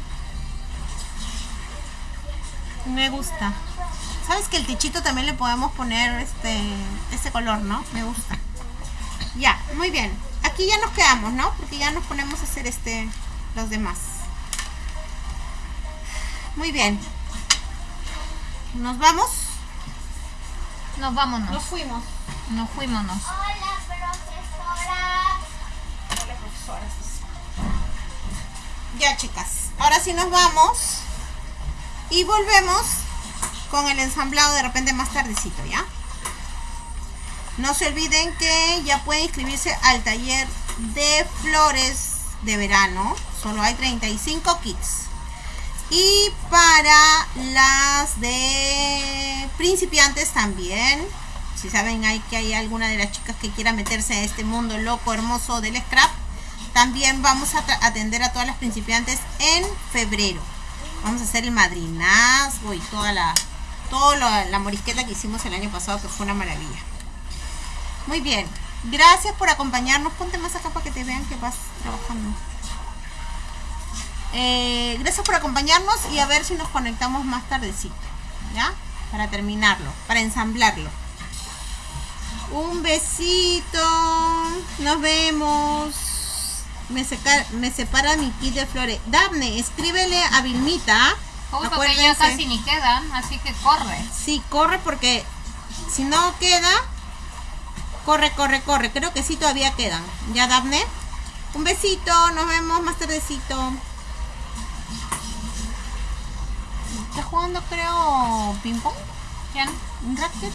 A: Me gusta. ¿Sabes que el techito también le podemos poner este, este color, no? Me gusta. Ya, muy bien. Aquí ya nos quedamos, ¿no? Porque ya nos ponemos a hacer este los demás. Muy bien. ¿Nos vamos?
B: Nos vámonos.
A: Nos fuimos.
B: Nos fuímonos.
C: Hola, profesora.
A: Ya, chicas. Ahora sí nos vamos. Y volvemos con el ensamblado de repente más tardecito, ¿ya? No se olviden que ya pueden inscribirse al taller de flores de verano. Solo hay 35 kits. Y para las de principiantes también. Si saben hay que hay alguna de las chicas que quiera meterse a este mundo loco, hermoso del scrap, también vamos a atender a todas las principiantes en febrero. Vamos a hacer el madrinazgo y toda la, toda la, morisqueta que hicimos el año pasado, que fue una maravilla. Muy bien. Gracias por acompañarnos. Ponte más acá para que te vean que vas trabajando. Eh, gracias por acompañarnos y a ver si nos conectamos más tardecito, ¿ya? Para terminarlo, para ensamblarlo. Un besito. Nos vemos. Me, seca- me separa mi kit de flores. Dafne, escríbele a Vilmita.
B: Porque ya
A: Acuérdense.
B: casi ni quedan, así que corre.
A: Sí, corre porque si no queda, corre, corre, corre. Creo que sí todavía quedan. ¿Ya, Dafne? Un besito, nos vemos más tardecito. ¿Estás jugando, creo, ping pong?
B: ¿Ya?
A: ¿Un racket?